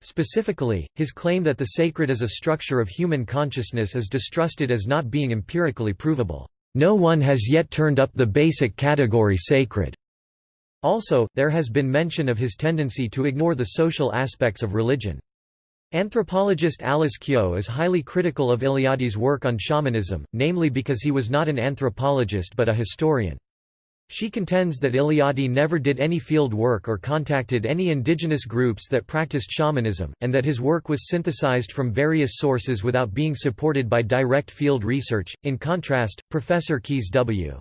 Specifically, his claim that the sacred is a structure of human consciousness is distrusted as not being empirically provable. No one has yet turned up the basic category sacred. Also, there has been mention of his tendency to ignore the social aspects of religion. Anthropologist Alice Kehoe is highly critical of Eliade's work on shamanism, namely because he was not an anthropologist but a historian. She contends that Eliade never did any field work or contacted any indigenous groups that practiced shamanism, and that his work was synthesized from various sources without being supported by direct field research. In contrast, Professor Kees W.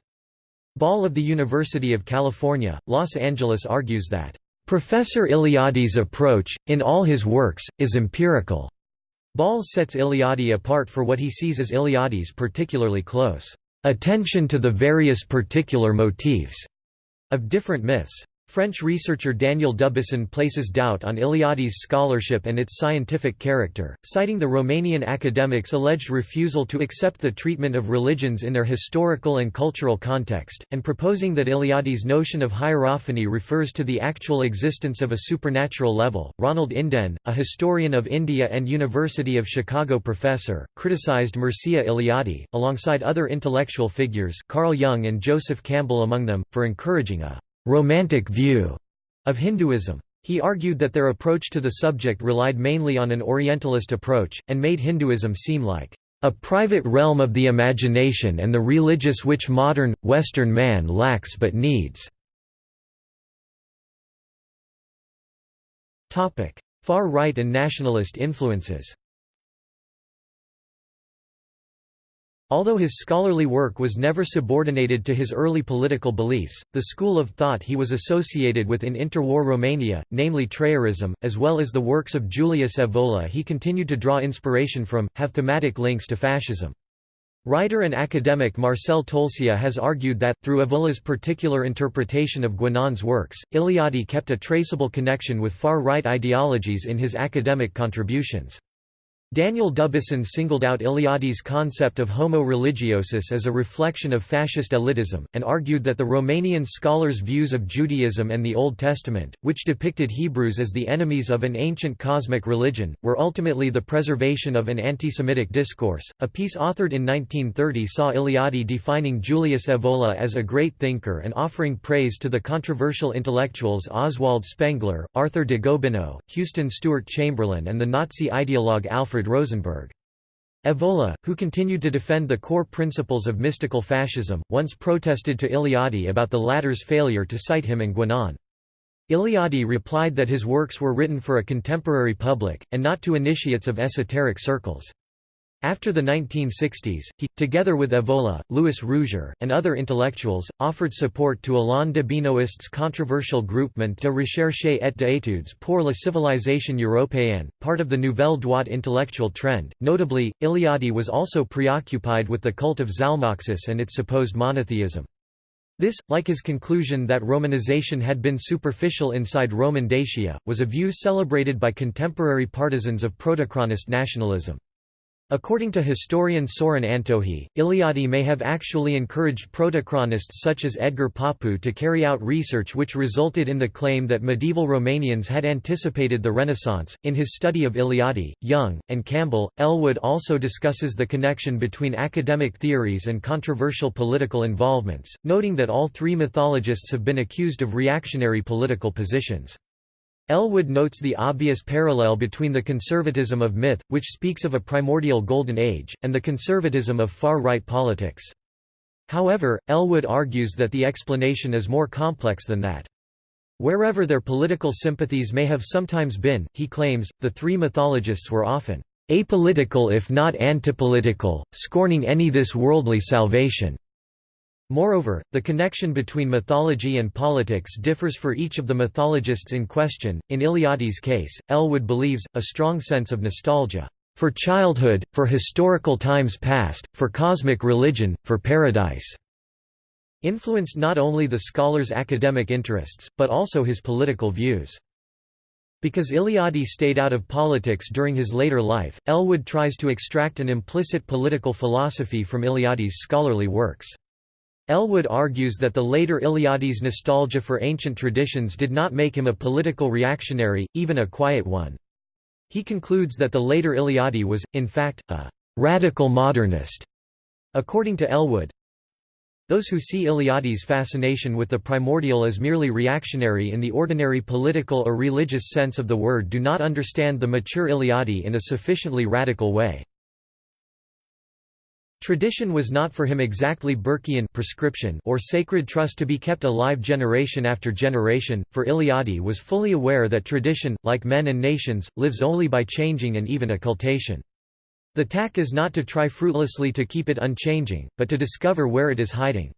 Bolle of the University of California, Los Angeles argues that, "...Professor Eliade's approach, in all his works, is empirical." Bolle sets Eliade apart for what he sees as Eliade's particularly close attention to the various particular motifs of different myths. French researcher Daniel Dubuisson places doubt on Eliade's scholarship and its scientific character, citing the Romanian academics' alleged refusal to accept the treatment of religions in their historical and cultural context, and proposing that Eliade's notion of hierophany refers to the actual existence of a supernatural level. Ronald Inden, a historian of India and University of Chicago professor, criticized Mircea Eliade, alongside other intellectual figures Carl Jung and Joseph Campbell among them, for encouraging a romantic view of Hinduism. He argued that their approach to the subject relied mainly on an Orientalist approach, and made Hinduism seem like a private realm of the imagination and the religious which modern, Western man lacks but needs. Far-right and nationalist influences Although his scholarly work was never subordinated to his early political beliefs, the school of thought he was associated with in interwar Romania, namely Trăirism, as well as the works of Julius Evola he continued to draw inspiration from, have thematic links to fascism. Writer and academic Marcel Tolcea has argued that, through Evola's particular interpretation of Guénon's works, Eliade kept a traceable connection with far-right ideologies in his academic contributions. Daniel Dubuisson singled out Eliade's concept of homo religiosus as a reflection of fascist elitism, and argued that the Romanian scholars' views of Judaism and the Old Testament, which depicted Hebrews as the enemies of an ancient cosmic religion, were ultimately the preservation of an anti-Semitic discourse. A piece authored in 1930 saw Eliade defining Julius Evola as a great thinker and offering praise to the controversial intellectuals Oswald Spengler, Arthur de Gobineau, Houston Stewart Chamberlain and the Nazi ideologue Alfred Alfred Rosenberg. Evola, who continued to defend the core principles of mystical fascism, once protested to Eliade about the latter's failure to cite him and Guénon. Eliade replied that his works were written for a contemporary public, and not to initiates of esoteric circles. After the 1960s, he, together with Evola, Louis Rougier, and other intellectuals, offered support to Alain de Benoist's controversial groupement de recherche et d'études pour la civilisation européenne, part of the Nouvelle Droite intellectual trend. Notably, Eliade was also preoccupied with the cult of Zalmoxis and its supposed monotheism. This, like his conclusion that Romanization had been superficial inside Roman Dacia, was a view celebrated by contemporary partisans of protochronist nationalism. According to historian Sorin Antohi, Eliade may have actually encouraged protochronists such as Edgar Papu to carry out research which resulted in the claim that medieval Romanians had anticipated the Renaissance. In his study of Eliade, Jung, and Campbell, Ellwood also discusses the connection between academic theories and controversial political involvements, noting that all three mythologists have been accused of reactionary political positions. Ellwood notes the obvious parallel between the conservatism of myth, which speaks of a primordial golden age, and the conservatism of far-right politics. However, Ellwood argues that the explanation is more complex than that. Wherever their political sympathies may have sometimes been, he claims, the three mythologists were often apolitical if not antipolitical, scorning any this worldly salvation. Moreover, the connection between mythology and politics differs for each of the mythologists in question. In Eliade's case, Ellwood believes, a strong sense of nostalgia for childhood, for historical times past, for cosmic religion, for paradise, influenced not only the scholar's academic interests, but also his political views. Because Eliade stayed out of politics during his later life, Ellwood tries to extract an implicit political philosophy from Eliade's scholarly works. Ellwood argues that the later Eliade's nostalgia for ancient traditions did not make him a political reactionary, even a quiet one. He concludes that the later Eliade was, in fact, a «radical modernist». According to Ellwood, those who see Eliade's fascination with the primordial as merely reactionary in the ordinary political or religious sense of the word do not understand the mature Eliade in a sufficiently radical way. Tradition was not for him exactly Burkean prescription or sacred trust to be kept alive generation after generation, for Eliade was fully aware that tradition, like men and nations, lives only by changing and even occultation. The tack is not to try fruitlessly to keep it unchanging, but to discover where it is hiding.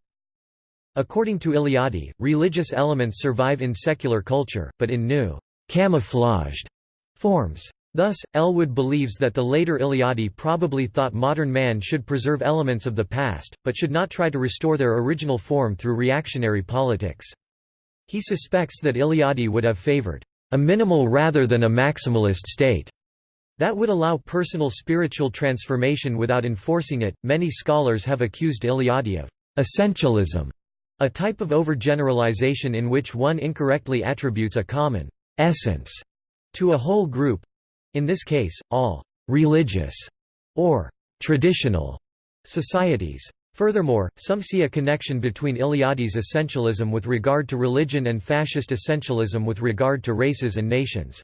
According to Eliade, religious elements survive in secular culture, but in new, camouflaged forms. Thus, Ellwood believes that the later Eliade probably thought modern man should preserve elements of the past, but should not try to restore their original form through reactionary politics. He suspects that Eliade would have favored a minimal rather than a maximalist state that would allow personal spiritual transformation without enforcing it. Many scholars have accused Eliade of essentialism, a type of overgeneralization in which one incorrectly attributes a common essence to a whole group, in this case, all «religious» or «traditional» societies. Furthermore, some see a connection between Eliade's essentialism with regard to religion and fascist essentialism with regard to races and nations.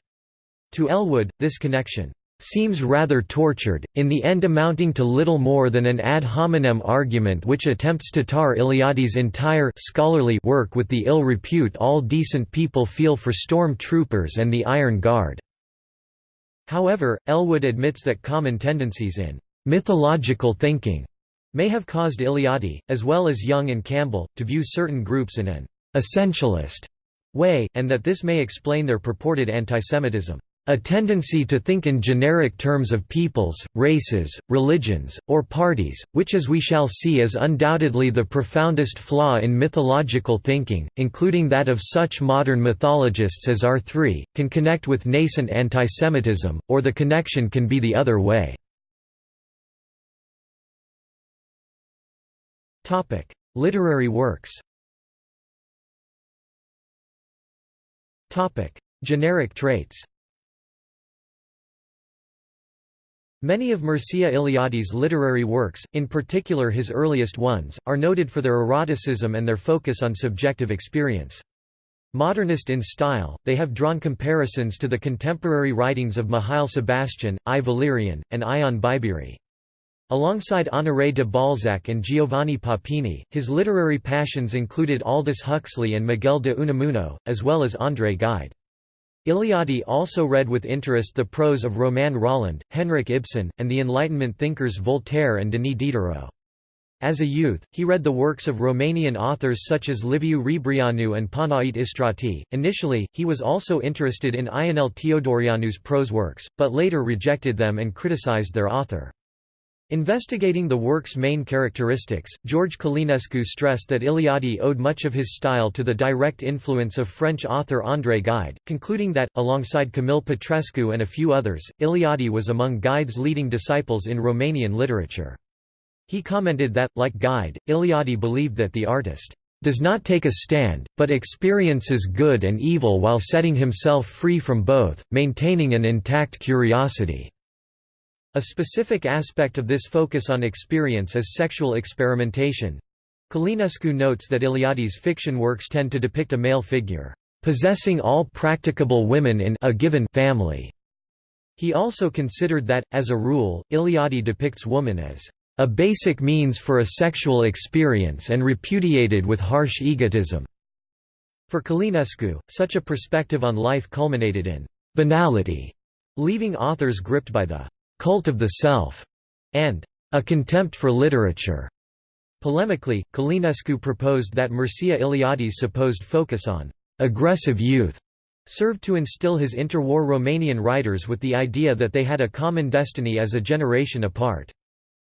To Ellwood, this connection seems rather tortured, in the end amounting to little more than an ad hominem argument which attempts to tar Eliade's entire scholarly work with the ill repute all decent people feel for storm troopers and the Iron Guard. However, Ellwood admits that common tendencies in mythological thinking may have caused Eliade, as well as Jung and Campbell, to view certain groups in an essentialist way, and that this may explain their purported antisemitism. A tendency to think in generic terms of peoples, races, religions, or parties, which as we shall see is undoubtedly the profoundest flaw in mythological thinking, including that of such modern mythologists as R3, can connect with nascent antisemitism, or the connection can be the other way. Literary works Generic traits Many of Mircea Eliade's literary works, in particular his earliest ones, are noted for their eroticism and their focus on subjective experience. Modernist in style, they have drawn comparisons to the contemporary writings of Mihail Sebastian, I. Valerian, and Ion Biberi. Alongside Honoré de Balzac and Giovanni Papini, his literary passions included Aldous Huxley and Miguel de Unamuno, as well as André Gide. Eliade also read with interest the prose of Romain Rolland, Henrik Ibsen, and the Enlightenment thinkers Voltaire and Denis Diderot. As a youth, he read the works of Romanian authors such as Liviu Rebreanu and Panait Istrati. Initially, he was also interested in Ionel Teodoreanu's prose works, but later rejected them and criticized their author. Investigating the work's main characteristics, George Călinescu stressed that Eliade owed much of his style to the direct influence of French author André Gide, concluding that, alongside Camil Petrescu and a few others, Eliade was among Gide's leading disciples in Romanian literature. He commented that, like Gide, Eliade believed that the artist does not take a stand, but experiences good and evil while setting himself free from both, maintaining an intact curiosity. A specific aspect of this focus on experience is sexual experimentation. Călinescu notes that Eliade's fiction works tend to depict a male figure, possessing all practicable women in a given family. He also considered that, as a rule, Eliade depicts woman as a basic means for a sexual experience and repudiated with harsh egotism. For Călinescu, such a perspective on life culminated in banality, leaving authors gripped by the cult of the self and a contempt for literature. Polemically, Călinescu proposed that Mircea Eliade's supposed focus on aggressive youth served to instill his interwar Romanian writers with the idea that they had a common destiny as a generation apart.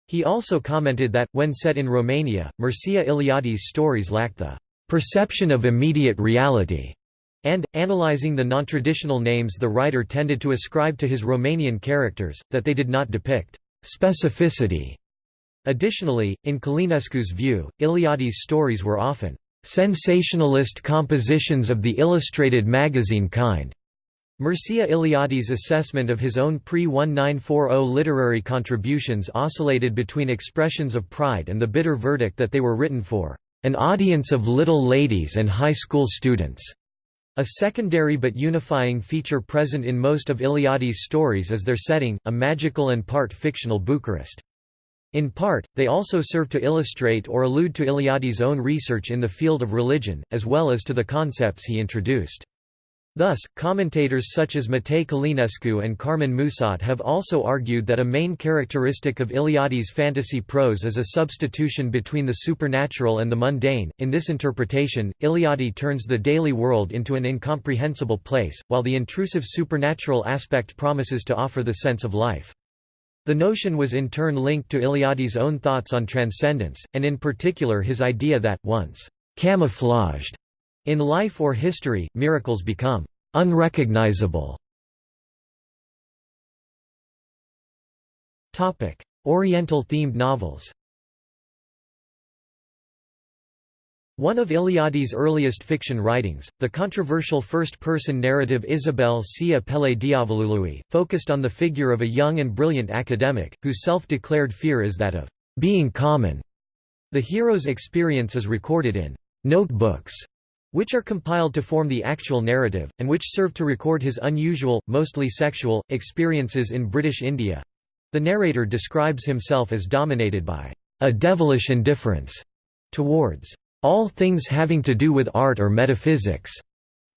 He also commented that, when set in Romania, Mircea Eliade's stories lacked the perception of immediate reality, and, analyzing the non-traditional names the writer tended to ascribe to his Romanian characters, that they did not depict specificity. Additionally, in Călinescu's view, Eliade's stories were often sensationalist compositions of the illustrated magazine kind, Mircea Eliade's assessment of his own pre-1940 literary contributions oscillated between expressions of pride and the bitter verdict that they were written for an audience of little ladies and high school students. A secondary but unifying feature present in most of Eliade's stories is their setting, a magical and part fictional Bucharest. In part, they also serve to illustrate or allude to Eliade's own research in the field of religion, as well as to the concepts he introduced. Thus, commentators such as Matei Călinescu and Carmen Musat have also argued that a main characteristic of Eliade's fantasy prose is a substitution between the supernatural and the mundane. In this interpretation, Eliade turns the daily world into an incomprehensible place, while the intrusive supernatural aspect promises to offer the sense of life. The notion was in turn linked to Eliade's own thoughts on transcendence, and in particular his idea that, once camouflaged in life or history, miracles become unrecognizable. Oriental-themed novels One of Eliade's earliest fiction writings, the controversial first-person narrative Isabel și apele Diavolului, focused on the figure of a young and brilliant academic, whose self-declared fear is that of being common. The hero's experience is recorded in notebooks which are compiled to form the actual narrative, and which serve to record his unusual, mostly sexual, experiences in British India. The narrator describes himself as dominated by a devilish indifference towards all things having to do with art or metaphysics,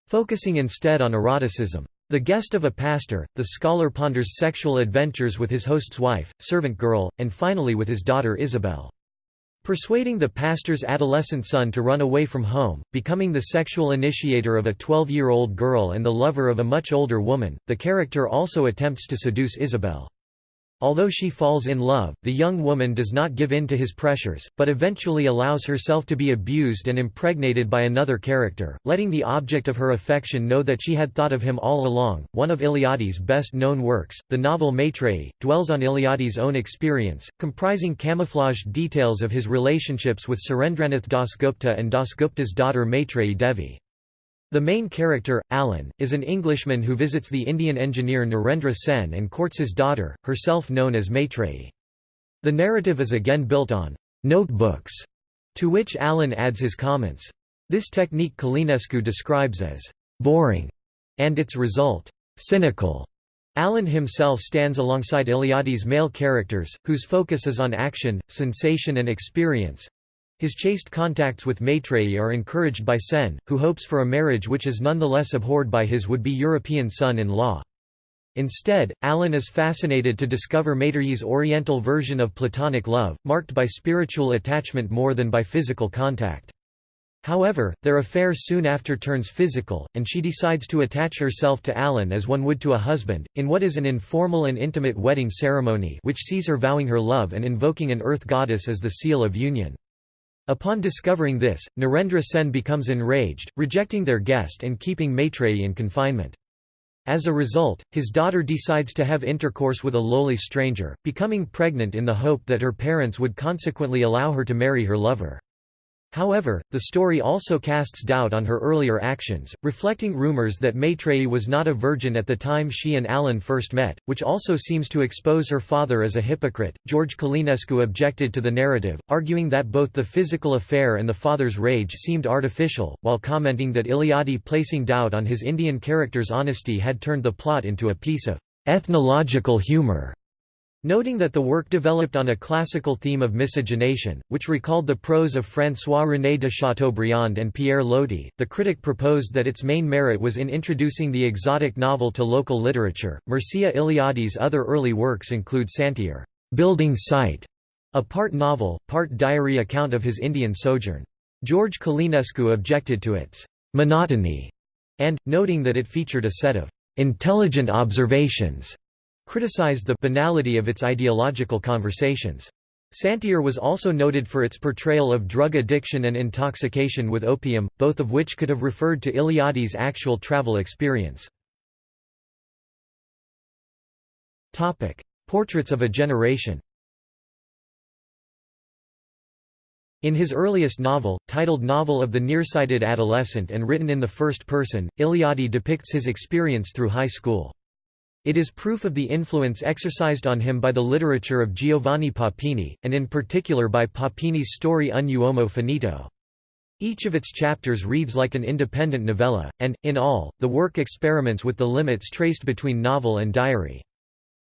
focusing instead on eroticism. The guest of a pastor, the scholar ponders sexual adventures with his host's wife, servant girl, and finally with his daughter Isabel. Persuading the pastor's adolescent son to run away from home, becoming the sexual initiator of a 12-year-old girl and the lover of a much older woman, the character also attempts to seduce Isabel. Although she falls in love, the young woman does not give in to his pressures, but eventually allows herself to be abused and impregnated by another character, letting the object of her affection know that she had thought of him all along. One of Eliade's best known works, the novel Maitreyi, dwells on Eliade's own experience, comprising camouflaged details of his relationships with Surendranath Dasgupta and Dasgupta's daughter Maitreyi Devi. The main character, Alan, is an Englishman who visits the Indian engineer Narendra Sen and courts his daughter, herself known as Maitreyi. The narrative is again built on notebooks, to which Alan adds his comments. This technique Călinescu describes as boring, and its result, cynical. Alan himself stands alongside Eliade's male characters, whose focus is on action, sensation and experience, His chaste contacts with Maitreyi are encouraged by Sen, who hopes for a marriage which is nonetheless abhorred by his would-be European son-in-law. Instead, Alan is fascinated to discover Maitreyi's oriental version of platonic love, marked by spiritual attachment more than by physical contact. However, their affair soon after turns physical, and she decides to attach herself to Alan as one would to a husband, in what is an informal and intimate wedding ceremony which sees her vowing her love and invoking an earth goddess as the seal of union. Upon discovering this, Narendra Sen becomes enraged, rejecting their guest and keeping Maitreyi in confinement. As a result, his daughter decides to have intercourse with a lowly stranger, becoming pregnant in the hope that her parents would consequently allow her to marry her lover. However, the story also casts doubt on her earlier actions, reflecting rumors that Maitreyi was not a virgin at the time she and Alan first met, which also seems to expose her father as a hypocrite. George Călinescu objected to the narrative, arguing that both the physical affair and the father's rage seemed artificial, while commenting that Eliade placing doubt on his Indian character's honesty had turned the plot into a piece of ethnological humor. Noting that the work developed on a classical theme of miscegenation, which recalled the prose of François-René de Chateaubriand and Pierre Loti, the critic proposed that its main merit was in introducing the exotic novel to local literature. Mircea Eliade's other early works include Santier, building site, a part novel, part diary account of his Indian sojourn. George Călinescu objected to its monotony, and, noting that it featured a set of intelligent observations criticized the banality of its ideological conversations. Santier was also noted for its portrayal of drug addiction and intoxication with opium, both of which could have referred to Eliade's actual travel experience. Portraits of a generation In his earliest novel, titled Novel of the Nearsighted Adolescent and written in the first person, Eliade depicts his experience through high school. It is proof of the influence exercised on him by the literature of Giovanni Papini, and in particular by Papini's story Un uomo finito. Each of its chapters reads like an independent novella, and, in all, the work experiments with the limits traced between novel and diary.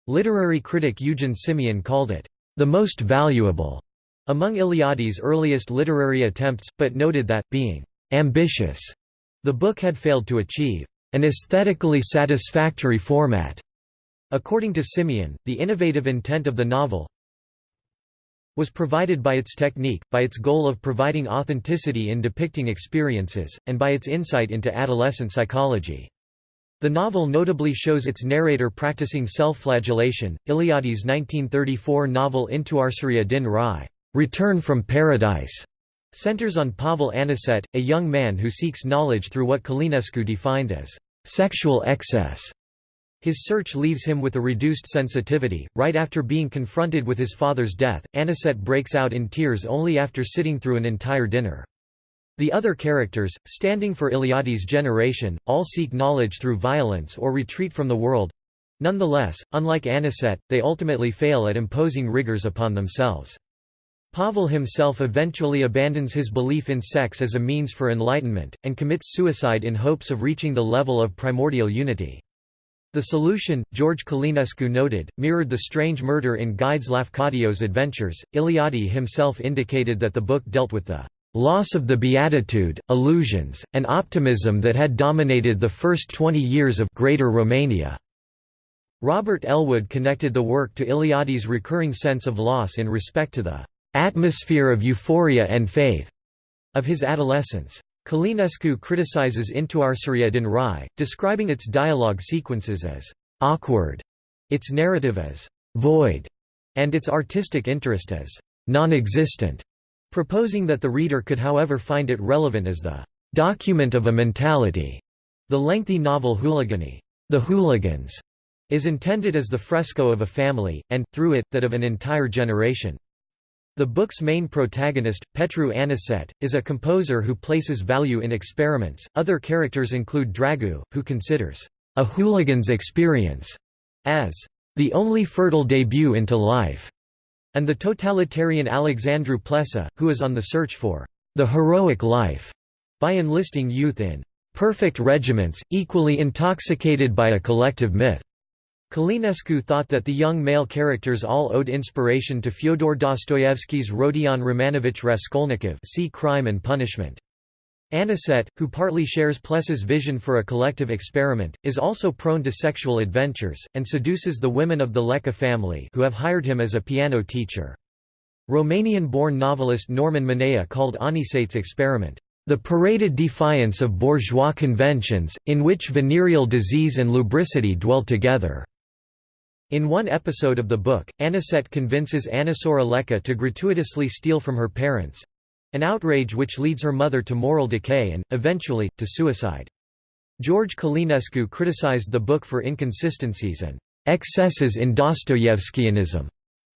Literary critic Eugen Simion called it, "...the most valuable." among Eliade's earliest literary attempts, but noted that, being "...ambitious," the book had failed to achieve an aesthetically satisfactory format. According to Simion, the innovative intent of the novel was provided by its technique, by its goal of providing authenticity in depicting experiences, and by its insight into adolescent psychology. The novel notably shows its narrator practicing self-flagellation. Eliade's 1934 novel Întoarcerea din rai, Return from Paradise, centers on Pavel Anicet, a young man who seeks knowledge through what Călinescu defined as sexual excess. His search leaves him with a reduced sensitivity. Right after being confronted with his father's death, Anicet breaks out in tears only after sitting through an entire dinner. The other characters, standing for Eliade's generation, all seek knowledge through violence or retreat from the world. Nonetheless, unlike Anicet, they ultimately fail at imposing rigors upon themselves. Pavel himself eventually abandons his belief in sex as a means for enlightenment, and commits suicide in hopes of reaching the level of primordial unity. The solution, George Călinescu noted, mirrored the strange murder in Gide's Lafcadio's adventures. Eliade himself indicated that the book dealt with the loss of the beatitude, illusions, and optimism that had dominated the first 20 years of Greater Romania. Robert Ellwood connected the work to Eliade's recurring sense of loss in respect to the atmosphere of euphoria and faith of his adolescence. Călinescu criticizes Întoarcerea din rai, describing its dialogue sequences as awkward, its narrative as void, and its artistic interest as non-existent, proposing that the reader could however find it relevant as the document of a mentality. The lengthy novel Huliganii, The Hooligans, is intended as the fresco of a family, and, through it, that of an entire generation. The book's main protagonist, Petru Anicet, is a composer who places value in experiments. Other characters include Dragu, who considers a hooligan's experience as the only fertile debut into life, and the totalitarian Alexandru Pleșa, who is on the search for the heroic life by enlisting youth in perfect regiments, equally intoxicated by a collective myth. Călinescu thought that the young male characters all owed inspiration to Fyodor Dostoevsky's Rodion Romanovich Raskolnikov see Crime and Punishment. Anicet, who partly shares Pless's vision for a collective experiment, is also prone to sexual adventures, and seduces the women of the Lecca family who have hired him as a piano teacher. Romanian-born novelist Norman Manea called Anicet's experiment, "...the paraded defiance of bourgeois conventions, in which venereal disease and lubricity dwell together." In one episode of the book, Anicet convinces Anișoara Lecca to gratuitously steal from her parents—an outrage which leads her mother to moral decay and, eventually, to suicide. George Călinescu criticized the book for inconsistencies and excesses in Dostoyevskianism,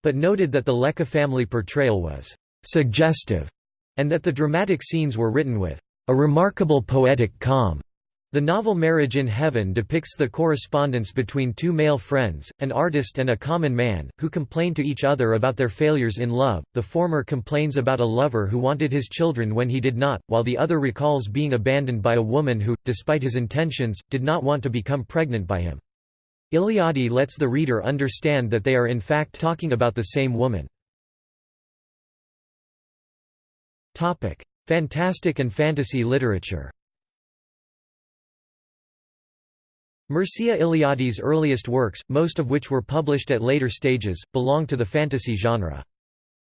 but noted that the Lecca family portrayal was suggestive and that the dramatic scenes were written with a remarkable poetic calm. The novel Marriage in Heaven depicts the correspondence between two male friends, an artist and a common man, who complain to each other about their failures in love. The former complains about a lover who wanted his children when he did not, while the other recalls being abandoned by a woman who, despite his intentions, did not want to become pregnant by him. Eliade lets the reader understand that they are in fact talking about the same woman. Fantastic and fantasy literature Mircea Eliade's earliest works, most of which were published at later stages, belong to the fantasy genre.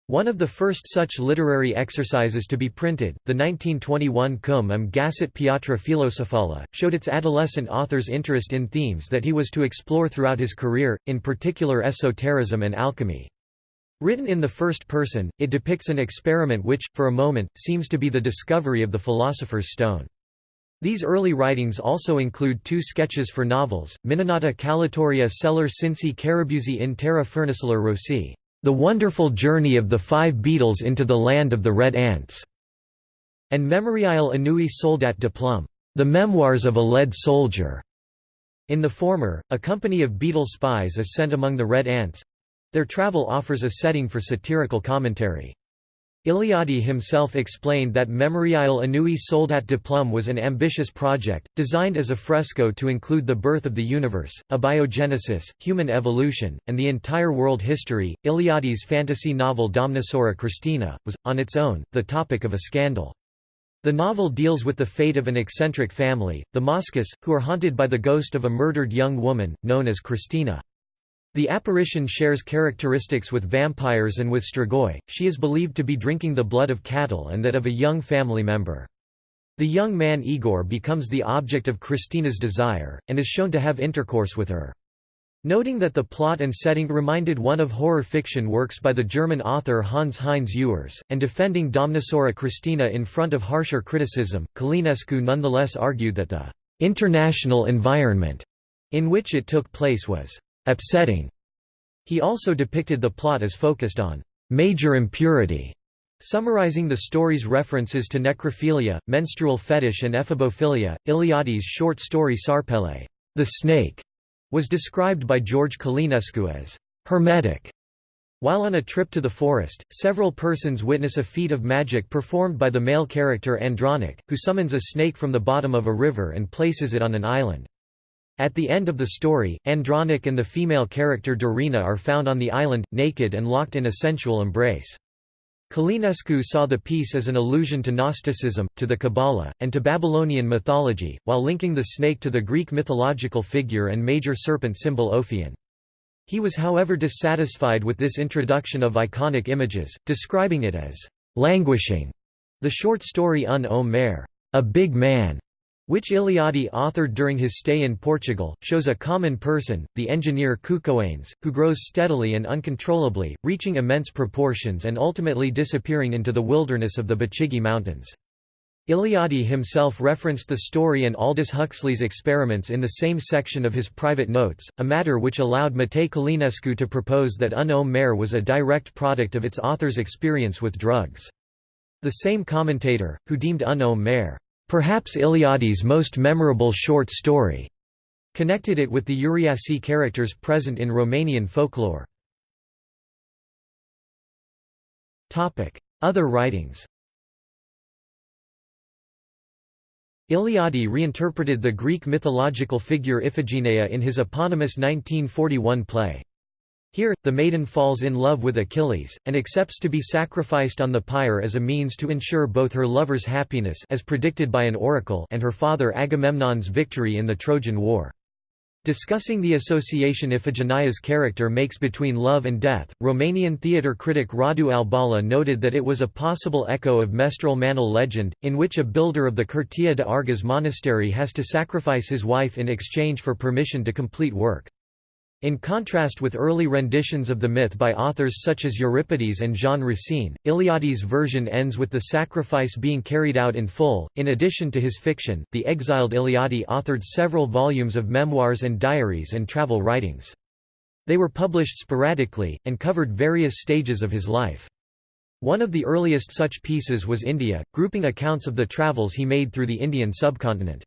One of the first such literary exercises to be printed, the 1921 Cum am Găsit Piatra Filosofala, showed its adolescent author's interest in themes that he was to explore throughout his career, in particular esotericism and alchemy. Written in the first person, it depicts an experiment which, for a moment, seems to be the discovery of the philosopher's stone. These early writings also include two sketches for novels, Minunata Calatoria Celer Cinci Carabuzzi in Terra Furniceler Rossi, The Wonderful Journey of the Five Beetles into the Land of the Red Ants, and Memoriale Annui Soldat de Plum, The Memoirs of a Lead Soldier. In the former, a company of beetle spies is sent among the Red Ants. Their travel offers a setting for satirical commentary. Eliade himself explained that Memoriale Annui Soldat de Plum was an ambitious project, designed as a fresco to include the birth of the universe, abiogenesis, human evolution, and the entire world history. Eliade's fantasy novel Domnișoara Christina was, on its own, the topic of a scandal. The novel deals with the fate of an eccentric family, the Moscas, who are haunted by the ghost of a murdered young woman, known as Christina. The apparition shares characteristics with vampires and with Strigoi, she is believed to be drinking the blood of cattle and that of a young family member. The young man Igor becomes the object of Christina's desire, and is shown to have intercourse with her. Noting that the plot and setting reminded one of horror fiction works by the German author Hans Heinz Ewers, and defending Domnișoara Christina in front of harsher criticism, Călinescu nonetheless argued that the «international environment» in which it took place was upsetting. He also depicted the plot as focused on major impurity, summarizing the story's references to necrophilia, menstrual fetish and ephebophilia. Eliade's short story Șarpele, the snake, was described by George Călinescu as hermetic. While on a trip to the forest, several persons witness a feat of magic performed by the male character Andronic, who summons a snake from the bottom of a river and places it on an island. At the end of the story, Andronic and the female character Dorina are found on the island, naked and locked in a sensual embrace. Călinescu saw the piece as an allusion to Gnosticism, to the Kabbalah, and to Babylonian mythology, while linking the snake to the Greek mythological figure and major serpent symbol Ophion. He was however dissatisfied with this introduction of iconic images, describing it as languishing. The short story Un Homme a big man, which Eliade authored during his stay in Portugal, shows a common person, the engineer Cucoanes, who grows steadily and uncontrollably, reaching immense proportions and ultimately disappearing into the wilderness of the Bucegi Mountains. Eliade himself referenced the story and Aldous Huxley's experiments in the same section of his private notes, a matter which allowed Matei Călinescu to propose that Un Mare was a direct product of its author's experience with drugs. The same commentator, who deemed Un Homme Perhaps Eliade's most memorable short story connected it with the Uriași characters present in Romanian folklore. Other writings Eliade reinterpreted the Greek mythological figure Iphigenia in his eponymous 1941 play. Here, the maiden falls in love with Achilles, and accepts to be sacrificed on the pyre as a means to ensure both her lover's happiness as predicted by an oracle and her father Agamemnon's victory in the Trojan War. Discussing the association Iphigenia's character makes between love and death, Romanian theatre critic Radu Albala noted that it was a possible echo of Meșterul Manole legend, in which a builder of the Curtea de Argeș monastery has to sacrifice his wife in exchange for permission to complete work. In contrast with early renditions of the myth by authors such as Euripides and Jean Racine, Eliade's version ends with the sacrifice being carried out in full. In addition to his fiction, the exiled Eliade authored several volumes of memoirs and diaries and travel writings. They were published sporadically, and covered various stages of his life. One of the earliest such pieces was India, grouping accounts of the travels he made through the Indian subcontinent.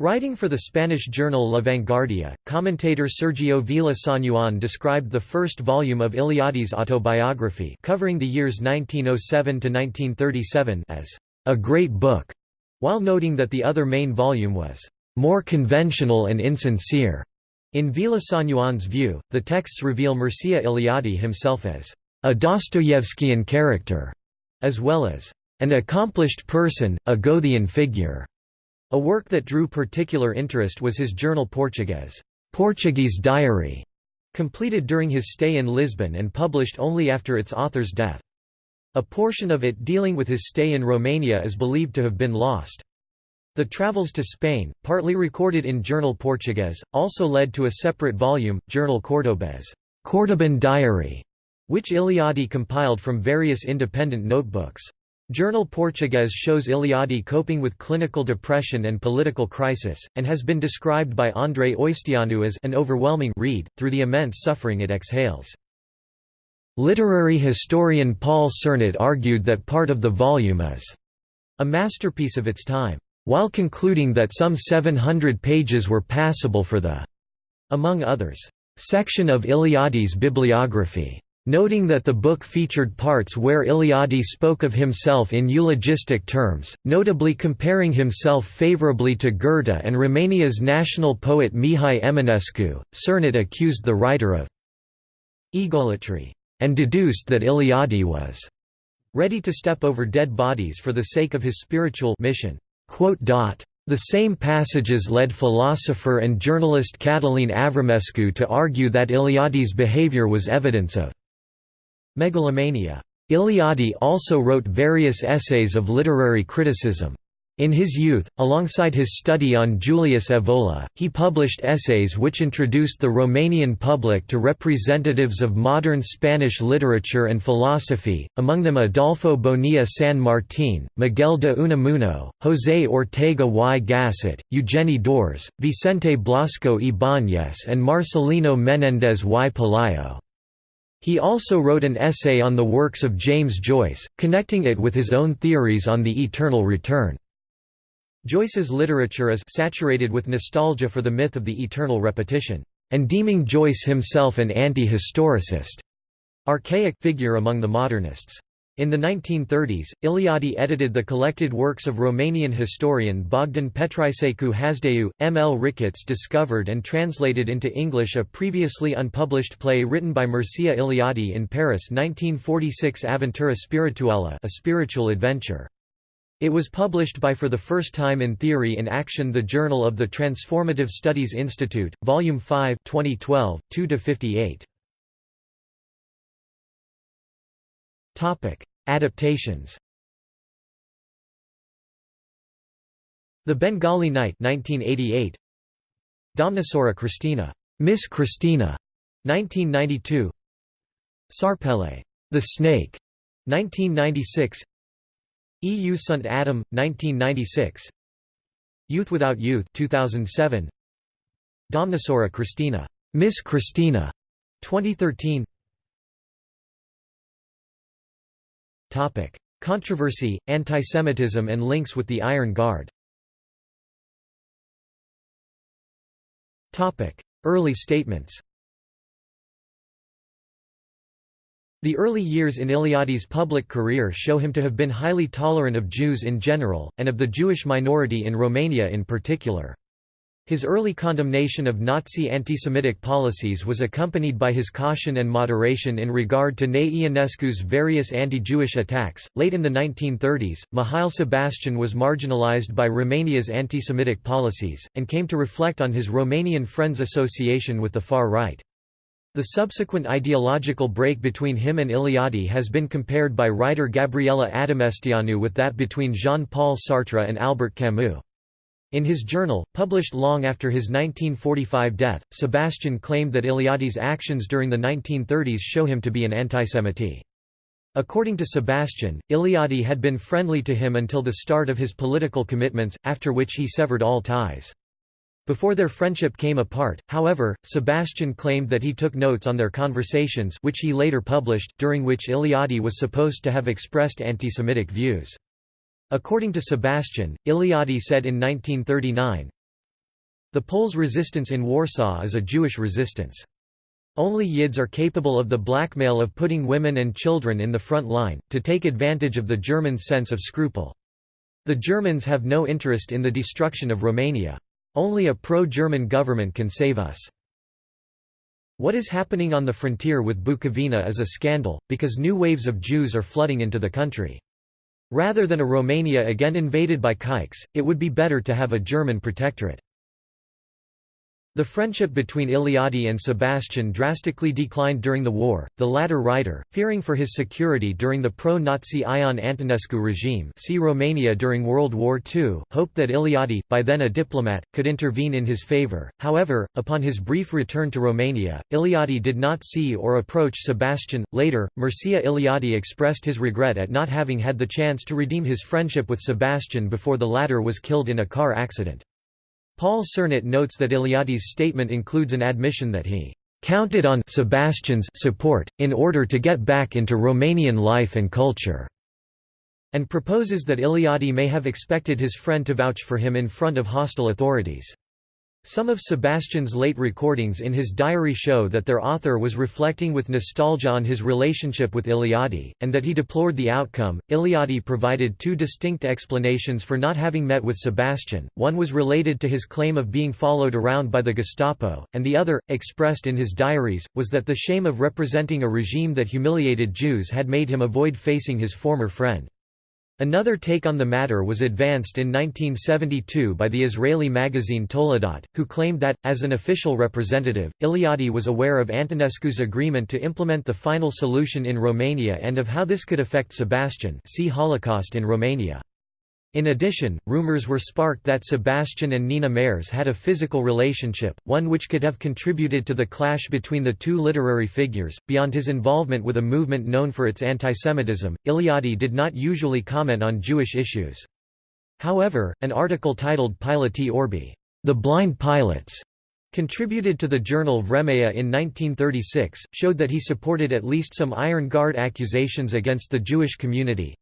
Writing for the Spanish journal La Vanguardia, commentator Sergio Vila-Sanjuán described the first volume of Eliade's autobiography covering the years 1907–1937 as a great book, while noting that the other main volume was more conventional and insincere. In Vila-Sanjuán's view, the texts reveal Mircea Eliade himself as a Dostoyevskian character, as well as an accomplished person, a Goethean figure. A work that drew particular interest was his journal Portuguese, Portuguese Diary, completed during his stay in Lisbon and published only after its author's death. A portion of it dealing with his stay in Romania is believed to have been lost. The travels to Spain, partly recorded in Journal Portuguese, also led to a separate volume, Journal Cordobés Cordoban Diary, which Eliade compiled from various independent notebooks. Journal Portuguese shows Eliade coping with clinical depression and political crisis, and has been described by Andrei Oișteanu as an overwhelming read, through the immense suffering it exhales. Literary historian Paul Cernat argued that part of the volume is a masterpiece of its time, while concluding that some 700 pages were passable for the, among others, section of Eliade's bibliography noting that the book featured parts where Eliade spoke of himself in eulogistic terms, notably comparing himself favorably to Goethe and Romania's national poet Mihai Eminescu. Cernat accused the writer of egolatry, and deduced that Eliade was ready to step over dead bodies for the sake of his spiritual mission. The same passages led philosopher and journalist Cătălin Avramescu to argue that Eliade's behavior was evidence of Megalomania. Eliade also wrote various essays of literary criticism. In his youth, alongside his study on Julius Evola, he published essays which introduced the Romanian public to representatives of modern Spanish literature and philosophy, among them Adolfo Bonilla San Martín, Miguel de Unamuno, José Ortega y Gasset, Eugeni d'Ors, Vicente Blasco Ibáñez and Marcelino Menéndez y Pelayo. He also wrote an essay on the works of James Joyce, connecting it with his own theories on the eternal return. Joyce's literature is saturated with nostalgia for the myth of the eternal repetition, and deeming Joyce himself an anti-historicist archaic figure among the modernists. In the 1930s, Eliade edited the collected works of Romanian historian Bogdan Petriceicu Hasdeu. M. L. Ricketts discovered and translated into English a previously unpublished play written by Mircea Eliade in Paris 1946 Aventura Spirituală a spiritual adventure. It was published by for the first time in Theory in Action the Journal of the Transformative Studies Institute, Volume 5 2012, 2–58. Adaptations The Bengali Night 1988 Domnișoara Cristina Miss Christina 1992 Sarpele The Snake 1996 EU Sunt Adam 1996 Youth Without Youth 2007 Domnișoara Cristina Miss Christina 2013 Topic: Controversy, antisemitism and links with the Iron Guard. Topic: Early statements. The early years in Eliade's public career show him to have been highly tolerant of Jews in general, and of the Jewish minority in Romania in particular. His early condemnation of Nazi anti-Semitic policies was accompanied by his caution and moderation in regard to Nae Ionescu's various anti-Jewish attacks. Late in the 1930s, Mihail Sebastian was marginalized by Romania's anti-Semitic policies, and came to reflect on his Romanian Friends association with the far right. The subsequent ideological break between him and Eliade has been compared by writer Gabriela Adameșteanu with that between Jean-Paul Sartre and Albert Camus. In his journal, published long after his 1945 death, Sebastian claimed that Eliade's actions during the 1930s show him to be an antisemite. According to Sebastian, Eliade had been friendly to him until the start of his political commitments, after which he severed all ties. Before their friendship came apart, however, Sebastian claimed that he took notes on their conversations which he later published, during which Eliade was supposed to have expressed anti-Semitic views. According to Sebastian, Eliade said in 1939, The Poles' resistance in Warsaw is a Jewish resistance. Only Yids are capable of the blackmail of putting women and children in the front line, to take advantage of the Germans' sense of scruple. The Germans have no interest in the destruction of Romania. Only a pro-German government can save us. What is happening on the frontier with Bukovina is a scandal, because new waves of Jews are flooding into the country. Rather than a Romania again invaded by Kikes, it would be better to have a German protectorate. The friendship between Eliade and Sebastian drastically declined during the war. The latter writer, fearing for his security during the pro-Nazi Ion Antonescu regime, see Romania during World War II, hoped that Eliade, by then a diplomat, could intervene in his favor. However, upon his brief return to Romania, Eliade did not see or approach Sebastian. Later, Mircea Eliade expressed his regret at not having had the chance to redeem his friendship with Sebastian before the latter was killed in a car accident. Paul Cernat notes that Eliade's statement includes an admission that he counted on Sebastian's support, in order to get back into Romanian life and culture, and proposes that Eliade may have expected his friend to vouch for him in front of hostile authorities. Some of Sebastian's late recordings in his diary show that their author was reflecting with nostalgia on his relationship with Eliade, and that he deplored the outcome. Eliade provided two distinct explanations for not having met with Sebastian one was related to his claim of being followed around by the Gestapo, and the other, expressed in his diaries, was that the shame of representing a regime that humiliated Jews had made him avoid facing his former friend. Another take on the matter was advanced in 1972 by the Israeli magazine Toledot, who claimed that, as an official representative, Eliade was aware of Antonescu's agreement to implement the final solution in Romania and of how this could affect Sebastian see Holocaust in Romania. In addition, rumors were sparked that Sebastian and Nina Mareș had a physical relationship, one which could have contributed to the clash between the two literary figures. Beyond his involvement with a movement known for its antisemitism, Eliade did not usually comment on Jewish issues. However, an article titled Piloti Orbi, The Blind Pilots, contributed to the journal Vremea in 1936, showed that he supported at least some Iron Guard accusations against the Jewish community,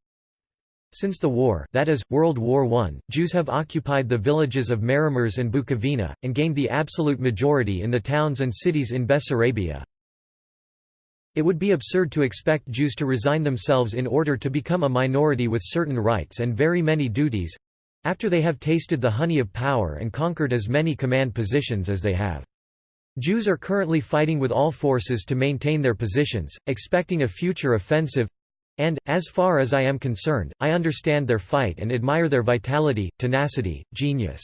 since the war that is, World War I, Jews have occupied the villages of Maramureș and Bukovina, and gained the absolute majority in the towns and cities in Bessarabia. It would be absurd to expect Jews to resign themselves in order to become a minority with certain rights and very many duties—after they have tasted the honey of power and conquered as many command positions as they have. Jews are currently fighting with all forces to maintain their positions, expecting a future offensive, and, as far as I am concerned, I understand their fight and admire their vitality, tenacity, genius.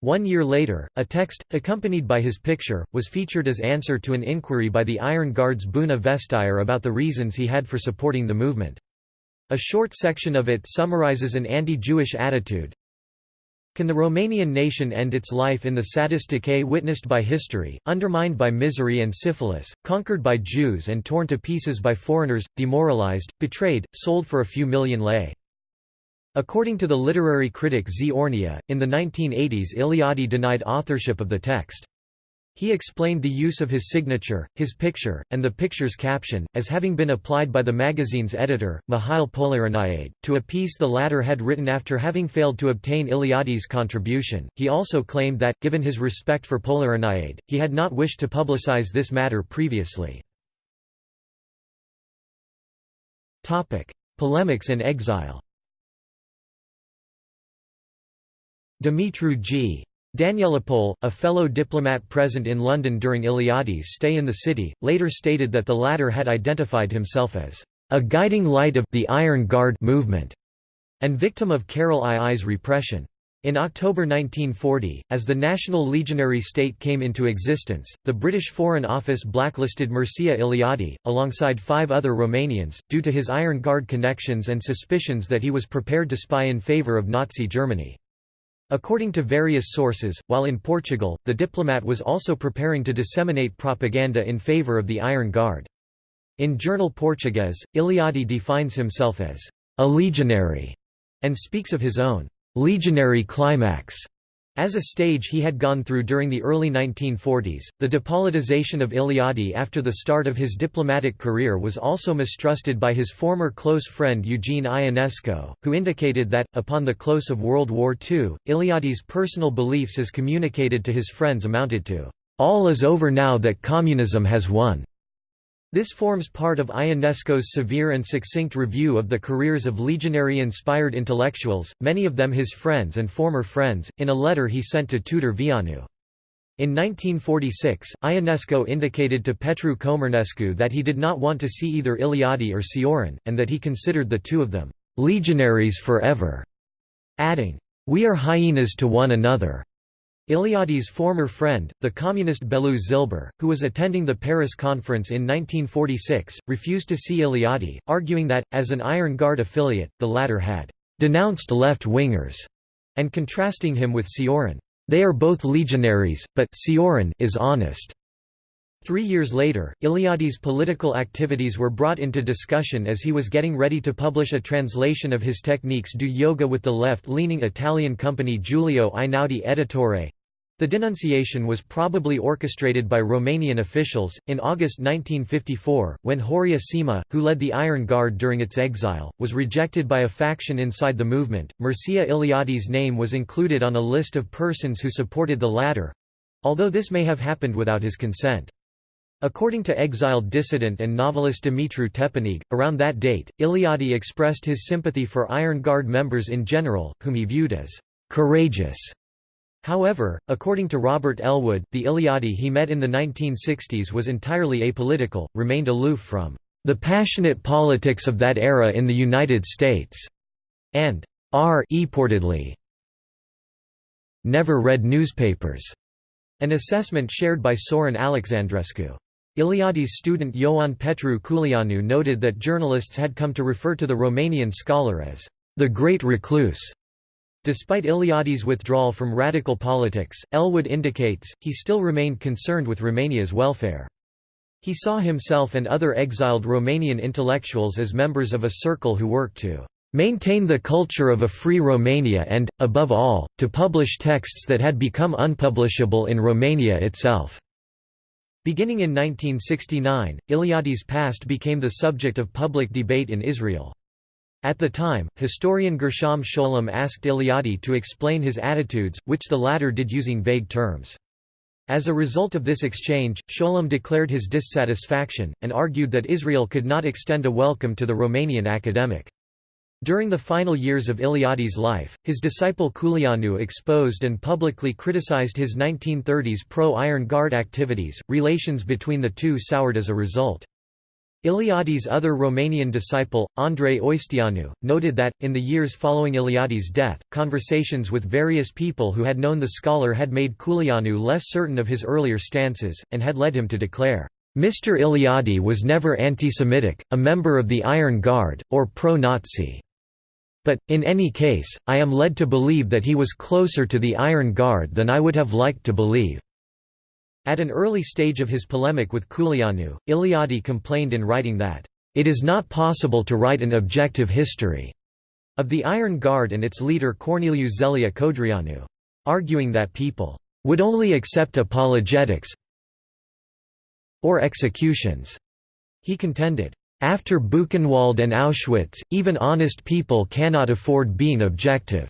One year later, a text, accompanied by his picture, was featured as answer to an inquiry by the Iron Guard's Buna Vestire about the reasons he had for supporting the movement. A short section of it summarizes an anti-Jewish attitude, can the Romanian nation end its life in the saddest decay witnessed by history, undermined by misery and syphilis, conquered by Jews and torn to pieces by foreigners, demoralized, betrayed, sold for a few million lei? According to the literary critic Zhe Ornea, in the 1980s Eliade denied authorship of the text. He explained the use of his signature, his picture, and the picture's caption, as having been applied by the magazine's editor, Mihail Polihroniade, to a piece the latter had written after having failed to obtain Eliade's contribution. He also claimed that, given his respect for Polerinaide, he had not wished to publicize this matter previously. Polemics and exile Dumitru G. Danielopol, a fellow diplomat present in London during Eliade's stay in the city, later stated that the latter had identified himself as a guiding light of the Iron Guard movement and victim of Carol II's repression. In October 1940, as the National Legionary State came into existence, the British Foreign Office blacklisted Mircea Eliade, alongside five other Romanians, due to his Iron Guard connections and suspicions that he was prepared to spy in favour of Nazi Germany. According to various sources, while in Portugal, the diplomat was also preparing to disseminate propaganda in favour of the Iron Guard. In Journal Português, Eliade defines himself as a legionary and speaks of his own legionary climax as a stage he had gone through during the early 1940s, the depoliticization of Eliade after the start of his diplomatic career was also mistrusted by his former close friend Eugene Ionesco, who indicated that, upon the close of World War II, Eliade's personal beliefs as communicated to his friends amounted to, "...all is over now that communism has won." This forms part of Ionesco's severe and succinct review of the careers of legionary-inspired intellectuals, many of them his friends and former friends, in a letter he sent to Tudor Vianu. In 1946, Ionesco indicated to Petru Comarnescu that he did not want to see either Eliade or Cioran, and that he considered the two of them, "...legionaries forever", adding, "...we are hyenas to one another." Eliade's former friend, the communist Belu Zilber, who was attending the Paris conference in 1946, refused to see Eliade, arguing that, as an Iron Guard affiliate, the latter had «denounced left-wingers» and contrasting him with Cioran. They are both legionaries, but Cioran is honest. Three years later, Eliade's political activities were brought into discussion as he was getting ready to publish a translation of his techniques du yoga with the left-leaning Italian company Giulio Einaudi Editore. The denunciation was probably orchestrated by Romanian officials. In August 1954, when Horia Sima, who led the Iron Guard during its exile, was rejected by a faction inside the movement, Mircea Eliade's name was included on a list of persons who supported the latter although this may have happened without his consent. According to exiled dissident and novelist Dumitru Țepeneag, around that date, Eliade expressed his sympathy for Iron Guard members in general, whom he viewed as «courageous». However, according to Robert Ellwood, the Eliade he met in the 1960s was entirely apolitical, remained aloof from «the passionate politics of that era in the United States», and «r reportedly never read newspapers», an assessment shared by Sorin Alexandrescu. Eliade's student Ioan Petru Culianu noted that journalists had come to refer to the Romanian scholar as the great recluse. Despite Eliade's withdrawal from radical politics, Ellwood indicates, he still remained concerned with Romania's welfare. He saw himself and other exiled Romanian intellectuals as members of a circle who worked to maintain the culture of a free Romania and, above all, to publish texts that had become unpublishable in Romania itself. Beginning in 1969, Eliade's past became the subject of public debate in Israel. At the time, historian Gershom Scholem asked Eliade to explain his attitudes, which the latter did using vague terms. As a result of this exchange, Scholem declared his dissatisfaction, and argued that Israel could not extend a welcome to the Romanian academic. During the final years of Eliade's life, his disciple Culianu exposed and publicly criticized his 1930s pro-Iron Guard activities. Relations between the two soured as a result. Eliade's other Romanian disciple, Andrei Oisteanu, noted that, in the years following Eliade's death, conversations with various people who had known the scholar had made Culianu less certain of his earlier stances, and had led him to declare, Mr. Eliade was never anti-Semitic, a member of the Iron Guard, or pro-Nazi. But, in any case, I am led to believe that he was closer to the Iron Guard than I would have liked to believe." At an early stage of his polemic with Culianu, Eliade complained in writing that, "...it is not possible to write an objective history." of the Iron Guard and its leader Corneliu Zelea Codreanu, arguing that people would only accept apologetics or executions. He contended, after Buchenwald and Auschwitz, even honest people cannot afford being objective.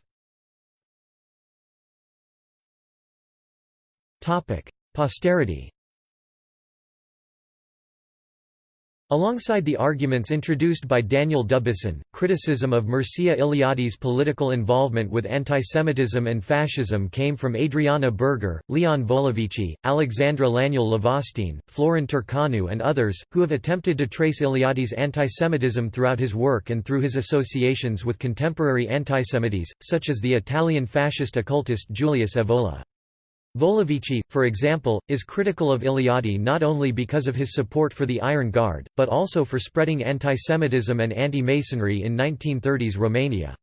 Posterity Alongside the arguments introduced by Daniel Dubuisson, criticism of Mircea Eliade's political involvement with antisemitism and fascism came from Adriana Berger, Leon Volovici, Alexandra Laignel Lavastine, Florin Turcanu and others, who have attempted to trace Eliade's antisemitism throughout his work and through his associations with contemporary antisemites, such as the Italian fascist occultist Julius Evola. Volovici, for example, is critical of Eliade not only because of his support for the Iron Guard, but also for spreading antisemitism and anti-Masonry in 1930s Romania.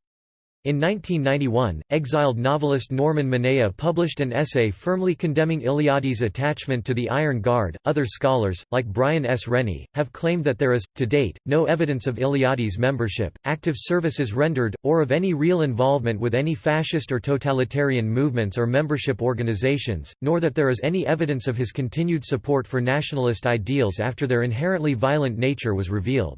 In 1991, exiled novelist Norman Manea published an essay firmly condemning Eliade's attachment to the Iron Guard. Other scholars, like Brian S. Rennie, have claimed that there is, to date, no evidence of Eliade's membership, active services rendered, or of any real involvement with any fascist or totalitarian movements or membership organizations, nor that there is any evidence of his continued support for nationalist ideals after their inherently violent nature was revealed.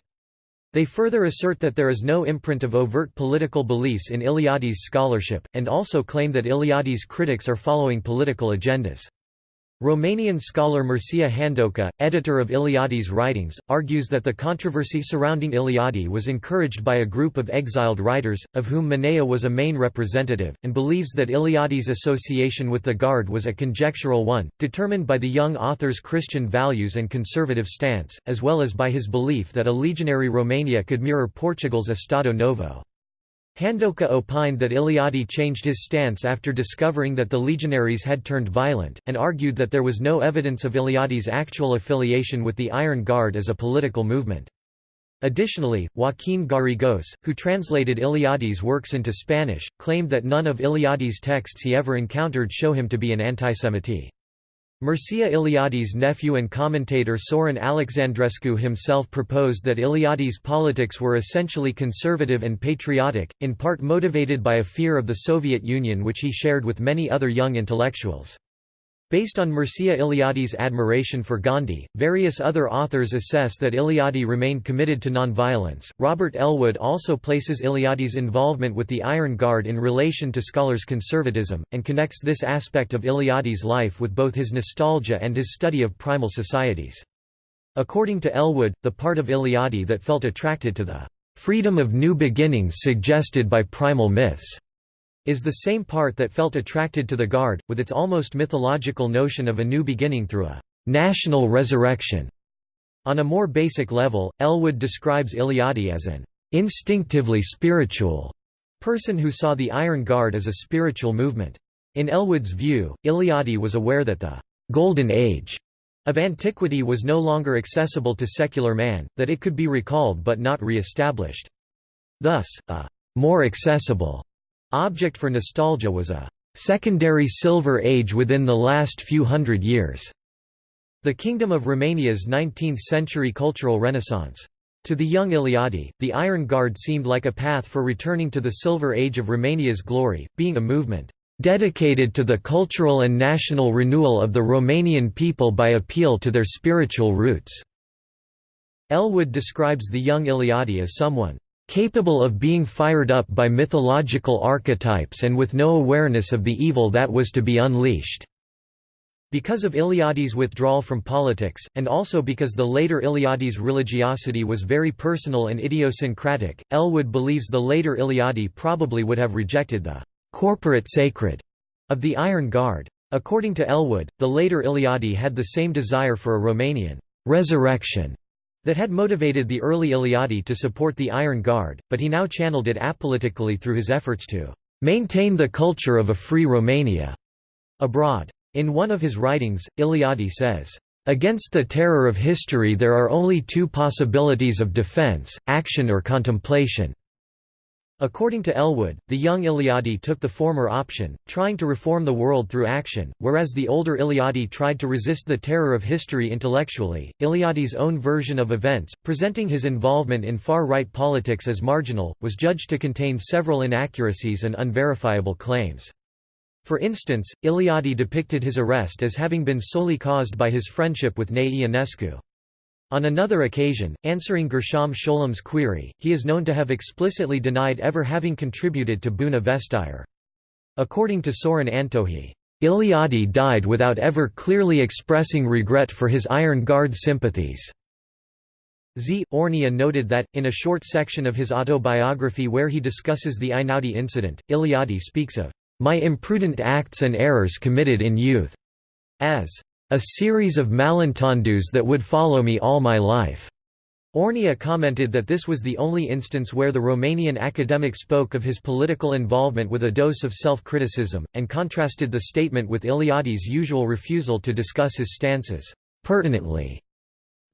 They further assert that there is no imprint of overt political beliefs in Eliade's scholarship, and also claim that Eliade's critics are following political agendas. Romanian scholar Mircea Handoca, editor of Eliade's writings, argues that the controversy surrounding Eliade was encouraged by a group of exiled writers, of whom Manea was a main representative, and believes that Eliade's association with the Guard was a conjectural one, determined by the young author's Christian values and conservative stance, as well as by his belief that a legionary Romania could mirror Portugal's Estado Novo. Handoca opined that Eliade changed his stance after discovering that the legionaries had turned violent, and argued that there was no evidence of Eliade's actual affiliation with the Iron Guard as a political movement. Additionally, Joaquín Garrigós, who translated Eliade's works into Spanish, claimed that none of Eliade's texts he ever encountered show him to be an antisemite. Mircea Eliade's nephew and commentator Sorin Alexandrescu himself proposed that Eliade's politics were essentially conservative and patriotic, in part motivated by a fear of the Soviet Union which he shared with many other young intellectuals. Based on Mircea Eliade's admiration for Gandhi, various other authors assess that Eliade remained committed to nonviolence. Robert Ellwood also places Eliade's involvement with the Iron Guard in relation to scholars' conservatism, and connects this aspect of Eliade's life with both his nostalgia and his study of primal societies. According to Ellwood, the part of Eliade that felt attracted to the freedom of new beginnings suggested by primal myths is the same part that felt attracted to the Guard, with its almost mythological notion of a new beginning through a national resurrection. On a more basic level, Ellwood describes Eliade as an instinctively spiritual person who saw the Iron Guard as a spiritual movement. In Ellwood's view, Eliade was aware that the «golden age» of antiquity was no longer accessible to secular man, that it could be recalled but not re-established. Thus, a «more accessible» Object for nostalgia was a secondary Silver Age within the last few hundred years, the Kingdom of Romania's 19th-century cultural renaissance. To the young Eliade, the Iron Guard seemed like a path for returning to the Silver Age of Romania's glory, being a movement dedicated to the cultural and national renewal of the Romanian people by appeal to their spiritual roots." Ellwood describes the young Eliade as someone capable of being fired up by mythological archetypes and with no awareness of the evil that was to be unleashed." Because of Eliade's withdrawal from politics, and also because the later Eliade's religiosity was very personal and idiosyncratic, Ellwood believes the later Eliade probably would have rejected the «corporate sacred» of the Iron Guard. According to Ellwood, the later Eliade had the same desire for a Romanian «resurrection» that had motivated the early Eliade to support the Iron Guard, but he now channeled it apolitically through his efforts to maintain the culture of a free Romania abroad. In one of his writings, Eliade says, Against the terror of history there are only two possibilities of defense, action or contemplation. According to Ellwood, the young Eliade took the former option, trying to reform the world through action, whereas the older Eliade tried to resist the terror of history intellectually. Eliade's own version of events, presenting his involvement in far-right politics as marginal, was judged to contain several inaccuracies and unverifiable claims. For instance, Eliade depicted his arrest as having been solely caused by his friendship with Nae Ionescu. On another occasion, answering Gershom Scholem's query, he is known to have explicitly denied ever having contributed to Buna Vestire. According to Sorin Antohi, Eliade died without ever clearly expressing regret for his Iron Guard sympathies. Z. Ornia noted that, in a short section of his autobiography where he discusses the Einaudi incident, Eliade speaks of my imprudent acts and errors committed in youth as a series of malentendus that would follow me all my life. Ornia commented that this was the only instance where the Romanian academic spoke of his political involvement with a dose of self-criticism, and contrasted the statement with Eliade's usual refusal to discuss his stances pertinently.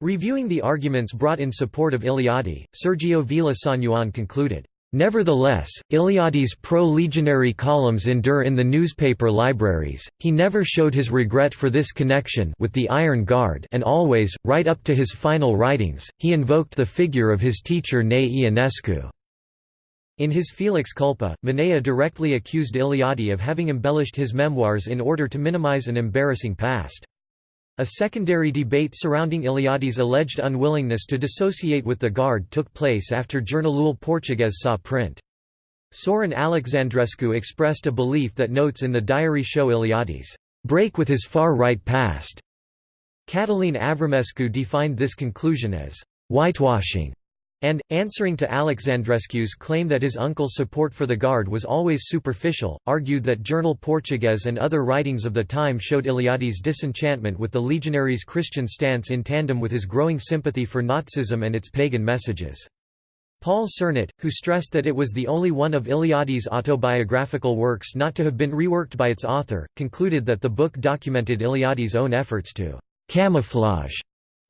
Reviewing the arguments brought in support of Eliade, Sergio Vila-Sanjuán concluded, Nevertheless, Eliade's pro-legionary columns endure in the newspaper libraries, he never showed his regret for this connection with the Iron Guard and always, right up to his final writings, he invoked the figure of his teacher Nae Ionescu. In his Felix Culpa, Manea directly accused Eliade of having embellished his memoirs in order to minimize an embarrassing past. A secondary debate surrounding Eliade's alleged unwillingness to dissociate with the Guard took place after Jornalul Português saw print. Sorin Alexandrescu expressed a belief that notes in the diary show Eliade's break with his far-right past. Catalin Avramescu defined this conclusion as whitewashing and, answering to Alexandrescu's claim that his uncle's support for the Guard was always superficial, argued that Journal Português and other writings of the time showed Eliade's disenchantment with the legionaries' Christian stance in tandem with his growing sympathy for Nazism and its pagan messages. Paul Cernat, who stressed that it was the only one of Eliade's autobiographical works not to have been reworked by its author, concluded that the book documented Eliade's own efforts to «camouflage»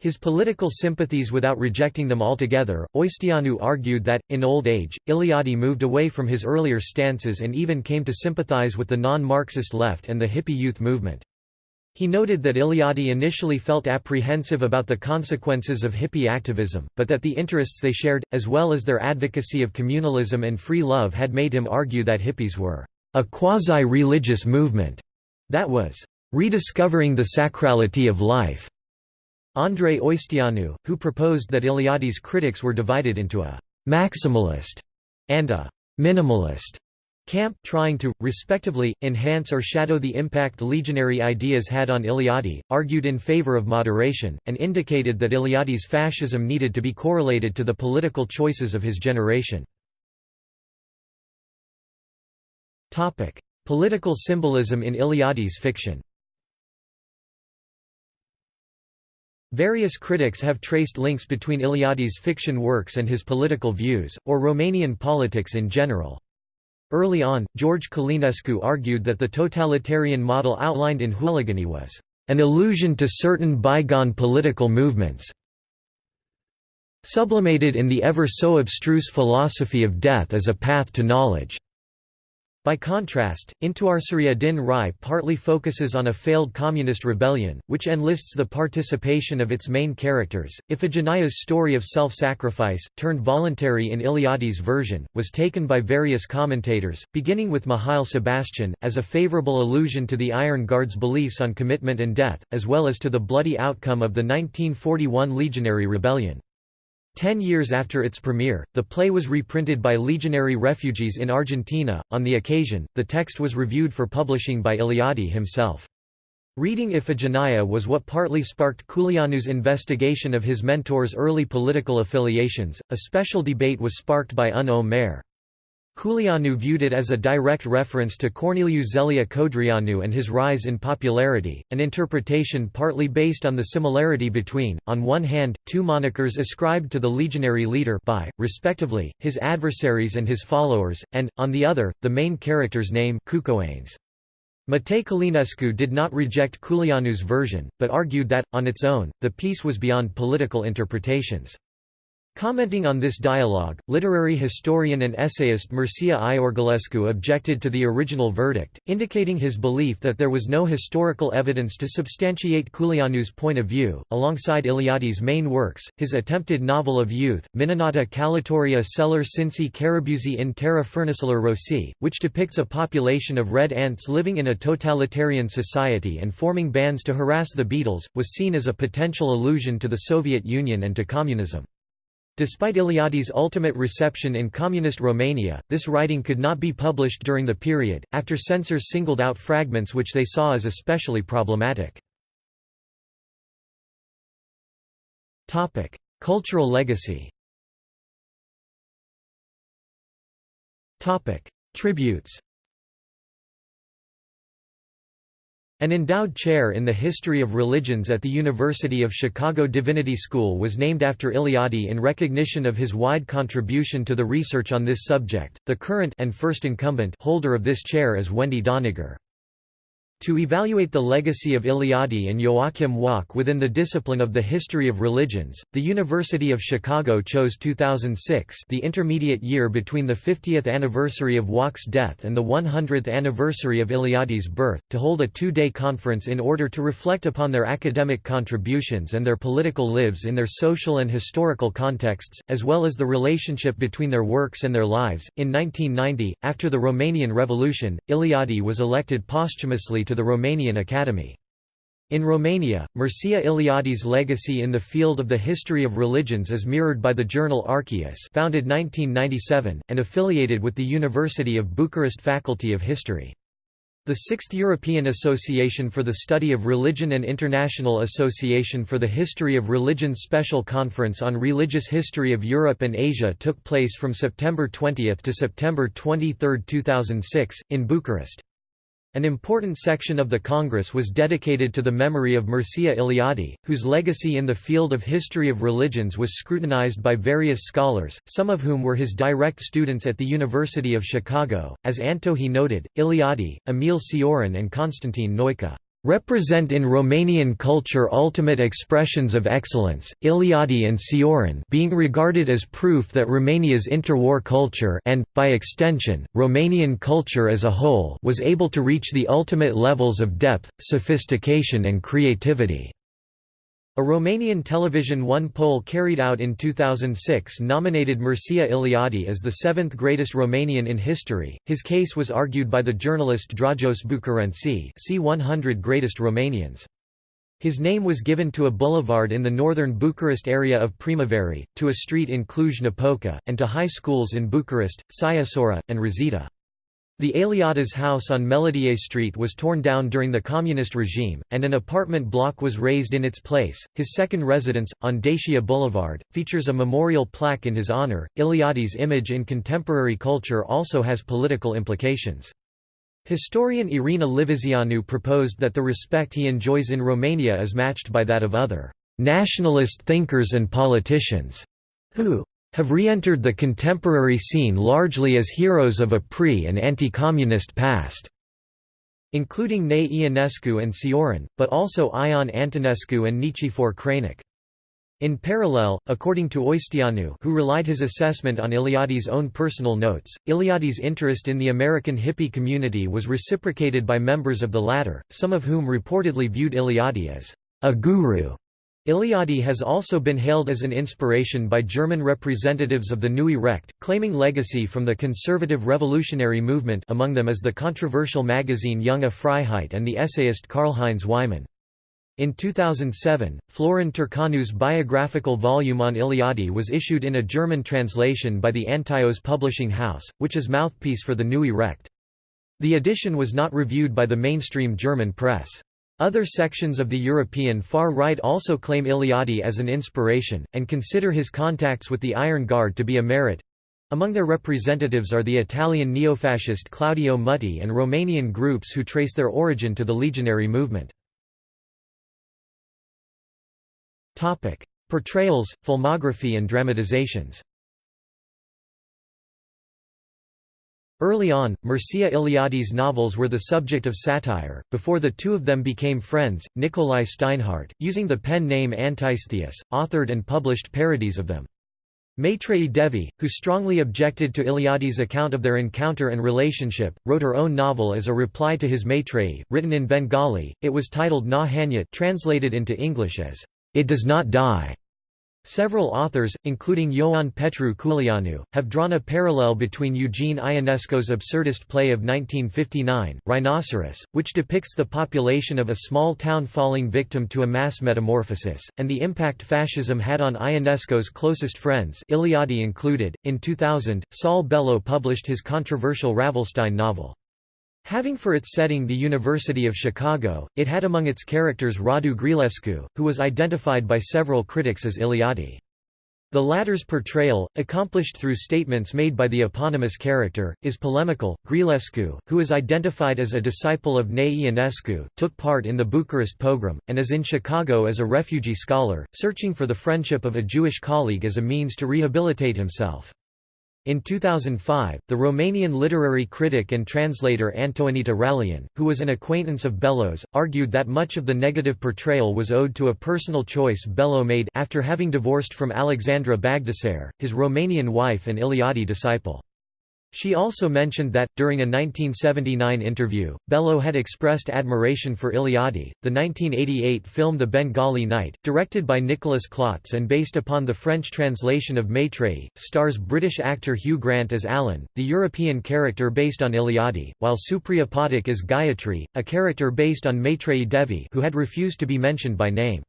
His political sympathies without rejecting them altogether, Oisteanu argued that, in old age, Eliade moved away from his earlier stances and even came to sympathize with the non-Marxist left and the hippie youth movement. He noted that Eliade initially felt apprehensive about the consequences of hippie activism, but that the interests they shared, as well as their advocacy of communalism and free love had made him argue that hippies were a quasi-religious movement that was rediscovering the sacrality of life. Andrei Oisteanu, who proposed that Eliade's critics were divided into a «maximalist» and a «minimalist» camp, trying to, respectively, enhance or shadow the impact legionary ideas had on Eliade, argued in favor of moderation, and indicated that Eliade's fascism needed to be correlated to the political choices of his generation. Political symbolism in Eliade's fiction Various critics have traced links between Eliade's fiction works and his political views, or Romanian politics in general. Early on, George Călinescu argued that the totalitarian model outlined in Huliganii was an allusion to certain bygone political movements sublimated in the ever so abstruse philosophy of death as a path to knowledge. By contrast, Întoarcerea din rai partly focuses on a failed communist rebellion, which enlists the participation of its main characters. Iphigenia's story of self-sacrifice, turned voluntary in Eliade's version, was taken by various commentators, beginning with Mihail Sebastian, as a favorable allusion to the Iron Guard's beliefs on commitment and death, as well as to the bloody outcome of the 1941 Legionary Rebellion. Ten years after its premiere, the play was reprinted by legionary refugees in Argentina. On the occasion, the text was reviewed for publishing by Eliade himself. Reading Iphigenia was what partly sparked Culianu's investigation of his mentor's early political affiliations. A special debate was sparked by Un Omer. Culianu viewed it as a direct reference to Corneliu Zelea Codreanu and his rise in popularity, an interpretation partly based on the similarity between, on one hand, two monikers ascribed to the legionary leader by, respectively, his adversaries and his followers, and, on the other, the main character's name Cucoaneș. Matei Călinescu did not reject Culianu's version, but argued that, on its own, the piece was beyond political interpretations. Commenting on this dialogue, literary historian and essayist Mircea Iorgulescu objected to the original verdict, indicating his belief that there was no historical evidence to substantiate Culianu's point of view. Alongside Eliade's main works, his attempted novel of youth, Minunata Calitoria Celer Cinci Carabuzi in Terra Furniceler Rossi, which depicts a population of red ants living in a totalitarian society and forming bands to harass the beetles, was seen as a potential allusion to the Soviet Union and to communism. Despite Eliade's ultimate reception in communist Romania, this writing could not be published during the period, after censors singled out fragments which they saw as especially problematic. Cultural legacy Tributes An endowed chair in the history of religions at the University of Chicago Divinity School was named after Eliade in recognition of his wide contribution to the research on this subject. The current and first incumbent holder of this chair is Wendy Doniger. To evaluate the legacy of Eliade and Joachim Wach within the discipline of the history of religions, the University of Chicago chose 2006 the intermediate year between the 50th anniversary of Wach's death and the 100th anniversary of Eliade's birth, to hold a two-day conference in order to reflect upon their academic contributions and their political lives in their social and historical contexts, as well as the relationship between their works and their lives. In 1990, after the Romanian Revolution, Eliade was elected posthumously to the Romanian Academy. In Romania, Mircea Eliade's legacy in the field of the history of religions is mirrored by the journal Archaeus founded 1997, and affiliated with the University of Bucharest Faculty of History. The Sixth European Association for the Study of Religion and International Association for the History of Religion Special Conference on Religious History of Europe and Asia took place from September 20 to September 23, 2006, in Bucharest. An important section of the Congress was dedicated to the memory of Mircea Eliade, whose legacy in the field of history of religions was scrutinized by various scholars, some of whom were his direct students at the University of Chicago. As Antohi noted, Eliade, Emil Cioran and Constantin Noica represent in Romanian culture ultimate expressions of excellence, Eliade and Cioran being regarded as proof that Romania's interwar culture and, by extension, Romanian culture as a whole was able to reach the ultimate levels of depth, sophistication and creativity. A Romanian Television One poll carried out in 2006 nominated Mircea Eliade as the seventh greatest Romanian in history. His case was argued by the journalist Dragos Bucurenci see 100 Greatest Romanians. His name was given to a boulevard in the northern Bucharest area of Primăveri, to a street in Cluj-Napoca, and to high schools in Bucharest, Sighisoara, and Râzita. The Eliades house on Melodie Street was torn down during the communist regime, and an apartment block was raised in its place. His second residence, on Dacia Boulevard, features a memorial plaque in his honor. Eliades' image in contemporary culture also has political implications. Historian Irina Livezeanu proposed that the respect he enjoys in Romania is matched by that of other nationalist thinkers and politicians who have re-entered the contemporary scene largely as heroes of a pre- and anti-communist past, including Nae Ionescu and Cioran, but also Ion Antonescu and Nichifor Crainic. In parallel, according to Oisteanu who relied his assessment on Eliade's own personal notes, Eliade's interest in the American hippie community was reciprocated by members of the latter, some of whom reportedly viewed Eliade as a guru Eliade has also been hailed as an inspiration by German representatives of the Neue Recht, claiming legacy from the conservative revolutionary movement among them is the controversial magazine Junge Freiheit and the essayist Karl-Heinz Wyman. In 2007, Florin Turcanu's biographical volume on Eliade was issued in a German translation by the Antaios publishing house, which is mouthpiece for the Neue Recht. The edition was not reviewed by the mainstream German press. Other sections of the European far right also claim Eliade as an inspiration, and consider his contacts with the Iron Guard to be a merit. Among their representatives are the Italian neofascist Claudio Mutti and Romanian groups who trace their origin to the legionary movement. Portrayals, filmography and dramatizations Early on, Mircea Eliade's novels were the subject of satire, before the two of them became friends, Nicolae Steinhardt, using the pen name Antistheus, authored and published parodies of them. Maitreyi Devi, who strongly objected to Eliade's account of their encounter and relationship, wrote her own novel as a reply to his Maitreyi, written in Bengali, it was titled Na Hanyat translated into English as, It Does Not Die. Several authors, including Ioan Petru Culianu, have drawn a parallel between Eugene Ionesco's absurdist play of 1959, Rhinoceros, which depicts the population of a small town falling victim to a mass metamorphosis, and the impact fascism had on Ionesco's closest friends Eliade included. In 2000, Saul Bellow published his controversial Ravelstein novel. Having for its setting the University of Chicago, it had among its characters Radu Grielescu, who was identified by several critics as Eliade. The latter's portrayal, accomplished through statements made by the eponymous character, is polemical. Grielescu, who is identified as a disciple of Nae Ionescu, took part in the Bucharest pogrom, and is in Chicago as a refugee scholar, searching for the friendship of a Jewish colleague as a means to rehabilitate himself. In 2005, the Romanian literary critic and translator Antoaneta Ralian, who was an acquaintance of Bellow's, argued that much of the negative portrayal was owed to a personal choice Bellow made after having divorced from Alexandra Bagdasar, his Romanian wife and Eliade disciple. She also mentioned that, during a 1979 interview, Bellow had expressed admiration for Eliade. The 1988 film The Bengali Night, directed by Nicholas Klotz and based upon the French translation of Maitreyi, stars British actor Hugh Grant as Alan, the European character based on Eliade, while Supriya Pathak as Gayatri, a character based on Maitreyi Devi who had refused to be mentioned by name.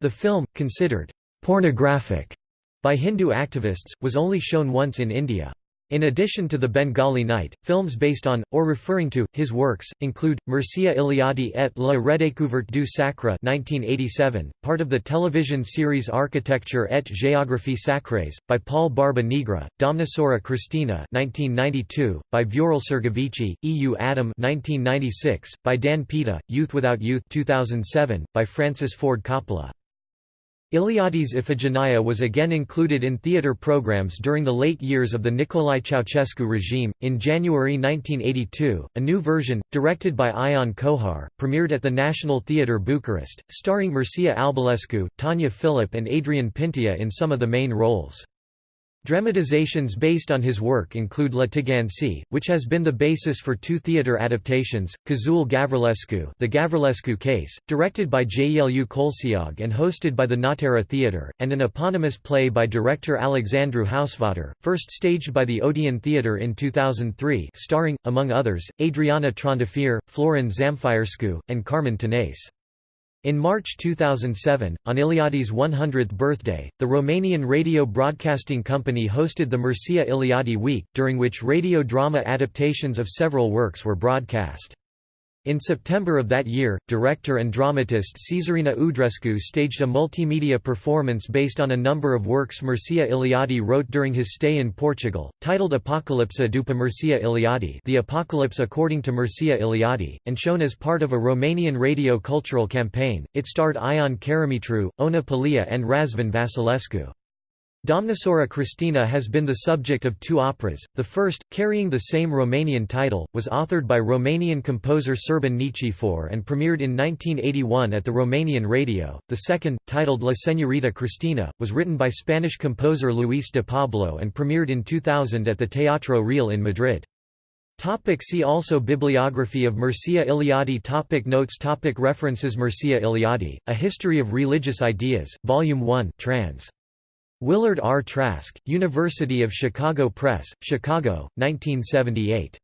The film, considered pornographic by Hindu activists, was only shown once in India. In addition to the Bengali Night, films based on, or referring to, his works, include, Mircea Eliade et la redécouverte du sacre 1987, part of the television series Architecture et géographie sacrées, by Paul Barba Nigra, Domnișoara Cristina 1992, by Viorel Sergovici, EU Adam 1996, by Dan Pita, Youth Without Youth 2007, by Francis Ford Coppola. Eliade's Iphigenia was again included in theatre programs during the late years of the Nicolae Ceausescu regime. In January 1982, a new version, directed by Ion Cojar, premiered at the National Theatre Bucharest, starring Mircea Albulescu, Tania Filip, and Adrian Pintea in some of the main roles. Dramatizations based on his work include La Țigănci, which has been the basis for two theatre adaptations, Cazul Gavrilescu The Gavrilescu Case, directed by Jaielu Colceag and hosted by the Nottara Theatre, and an eponymous play by director Alexandru Hausvater, first staged by the Odeon Theatre in 2003 starring, among others, Adriana Trandafir, Florin Zamfirescu, and Carmen Tanase. In March 2007, on Eliade's 100th birthday, the Romanian Radio Broadcasting Company hosted the Mircea Eliade Week, during which radio drama adaptations of several works were broadcast. In September of that year, director and dramatist Cezarina Udrescu staged a multimedia performance based on a number of works Mircea Eliade wrote during his stay in Portugal, titled Apocalypsa după Mircea Eliade The Apocalypse According to Mircea Eliade, and shown as part of a Romanian radio cultural campaign. It starred Ion Caramitru, Oana Pellea and Razvan Vasilescu. Domnișoara Cristina has been the subject of two operas. The first, carrying the same Romanian title, was authored by Romanian composer Serban Nichifor and premiered in 1981 at the Romanian radio. The second, titled La Señorita Cristina, was written by Spanish composer Luis de Pablo and premiered in 2000 at the Teatro Real in Madrid. Topic see also Bibliography of Mircea Eliade topic Notes topic References Mircea Eliade, A History of Religious Ideas, Volume 1 trans. Willard R. Trask, University of Chicago Press, Chicago, 1978.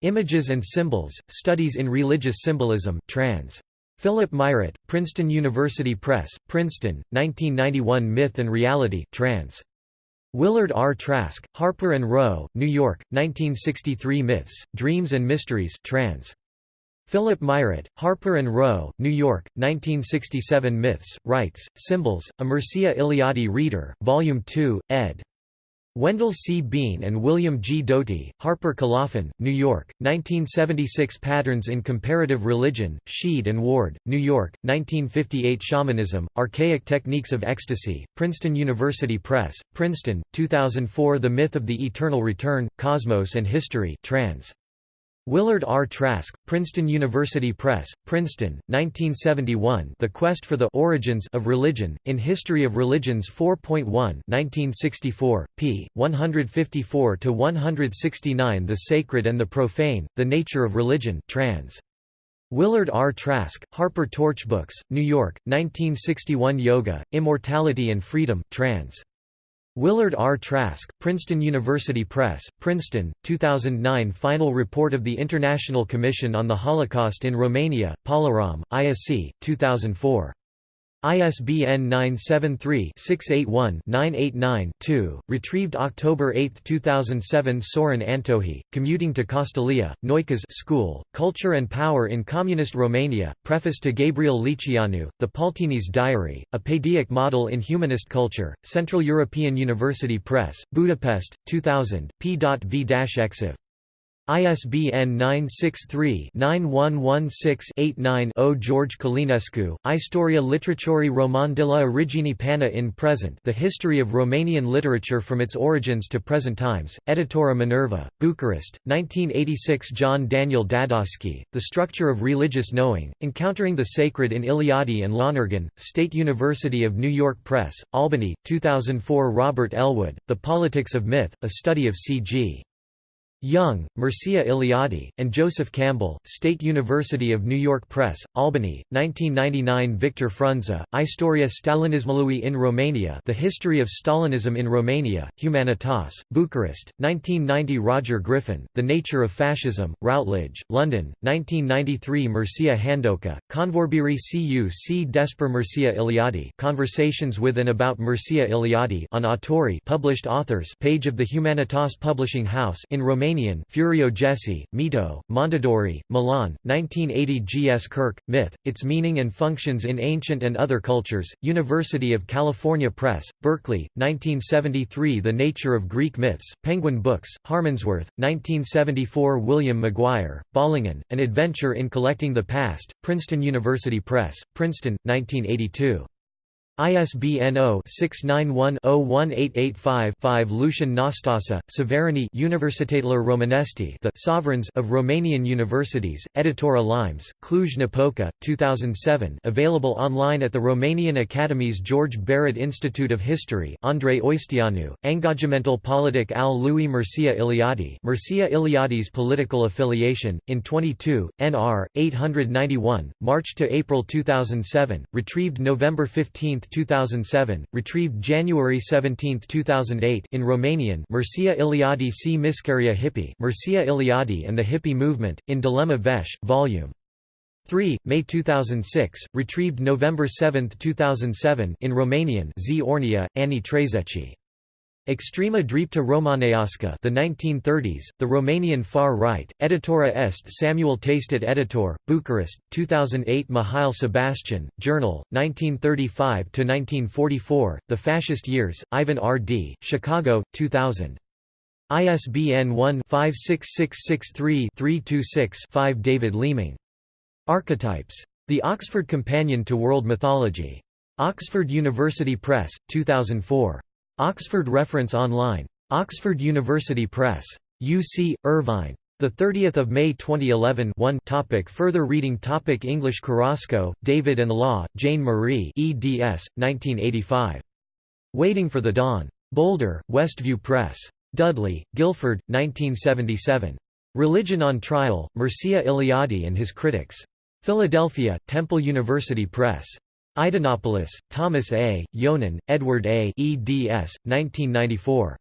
Images and Symbols, Studies in Religious Symbolism trans. Philip Mairet, Princeton University Press, Princeton, 1991 Myth and Reality trans. Willard R. Trask, Harper & Row, New York, 1963 Myths, Dreams and Mysteries trans. Philip Mairet, Harper & Row, New York, 1967 Myths, Rites, Symbols, a Mircea Eliade Reader, Volume 2, ed. Wendell C. Bean and William G. Doty, Harper Colophon, New York, 1976 Patterns in Comparative Religion, Sheed and Ward, New York, 1958 Shamanism, Archaic Techniques of Ecstasy, Princeton University Press, Princeton, 2004 The Myth of the Eternal Return, Cosmos and History trans. Willard R. Trask, Princeton University Press, Princeton, 1971 The Quest for the Origins of Religion, in History of Religions 4.1 1964, p. 154–169 The Sacred and the Profane, The Nature of Religion trans. Willard R. Trask, Harper Torchbooks, New York, 1961 Yoga, Immortality and Freedom trans. Willard R. Trask, Princeton University Press, Princeton, 2009 Final Report of the International Commission on the Holocaust in Romania, Polirom, ISC, 2004. ISBN 973-681-989-2, retrieved October 8, 2007 Sorin Antohi, Commuting to Castalia, Noica's School, Culture and Power in Communist Romania, preface to Gabriel Liceanu, The Păltiniș Diary, a Paideaic Model in Humanist Culture, Central European University Press, Budapest, 2000, p.v-exiv. ISBN 963-9116-89-0 George Călinescu, Istoria literaturii Roman de la origine pana in present The History of Romanian Literature from its Origins to Present Times, Editora Minerva, Bucharest, 1986 John Daniel Dadosky, The Structure of Religious Knowing, Encountering the Sacred in Eliade and Lonergan, State University of New York Press, Albany, 2004 Robert Ellwood, The Politics of Myth, A Study of C.G. Jung, Mircea Eliade, and Joseph Campbell, State University of New York Press, Albany, 1999 Victor Frunza, Istoria Stalinismului in Romania The History of Stalinism in Romania, Humanitas, Bucharest, 1990 Roger Griffin, The Nature of Fascism, Routledge, London, 1993 Mircea Handoca, Convorbiri cu c despre Mircea Eliade Conversations with and about Mircea Eliade on Autori published authors page of the Humanitas Publishing House in Romania Romanian Furio Jesi, Mito, Mondadori, Milan, 1980 G. S. Kirk, Myth, Its Meaning and Functions in Ancient and Other Cultures, University of California Press, Berkeley, 1973 The Nature of Greek Myths, Penguin Books, Harmondsworth, 1974 William McGuire, Bollingen, An Adventure in Collecting the Past, Princeton University Press, Princeton, 1982. ISBN 0-691-01885-5 Lucian Nastasa, Severani Universitatele Romanesti The Sovereigns of Romanian Universities, Editora Limes, Cluj-Napoca, 2007 available online at the Romanian Academy's George Barițiu Institute of History Andrei Oisteanu, Engagamentul politic al lui Mircea Eliade Mircea Eliade's political affiliation, in 22, NR, 891, March to April 2007, retrieved November 15, 2007, retrieved January 17, 2008 in Romanian Mircea Eliade c Miscaria Hippie Mircea Eliade and the Hippie Movement, in Dilema Veche, Vol. 3, May 2006, retrieved November 7, 2007 in Romanian Z Ornia, Ani Trezeci. Extrema Dreapta Romaneasca the 1930s, the Romanian Far Right, Editora Est Samuel Tasted Editor, Bucharest, 2008 Mihail Sebastian, Journal, 1935–1944, The Fascist Years, Ivan R. D., Chicago, 2000. ISBN 1-56663-326-5 David Leeming. Archetypes. The Oxford Companion to World Mythology. Oxford University Press, 2004. Oxford Reference Online. Oxford University Press. UC, Irvine. 30 May 2011 1 topic Further reading topic English Carrasco, David and Law, Jane Marie eds. 1985. Waiting for the Dawn. Boulder, Westview Press. Dudley, Guilford, 1977. Religion on Trial, Mircea Eliade and His Critics. Philadelphia, Temple University Press. Idinopulos, Thomas A., Yonan, Edward A. eds. 1994.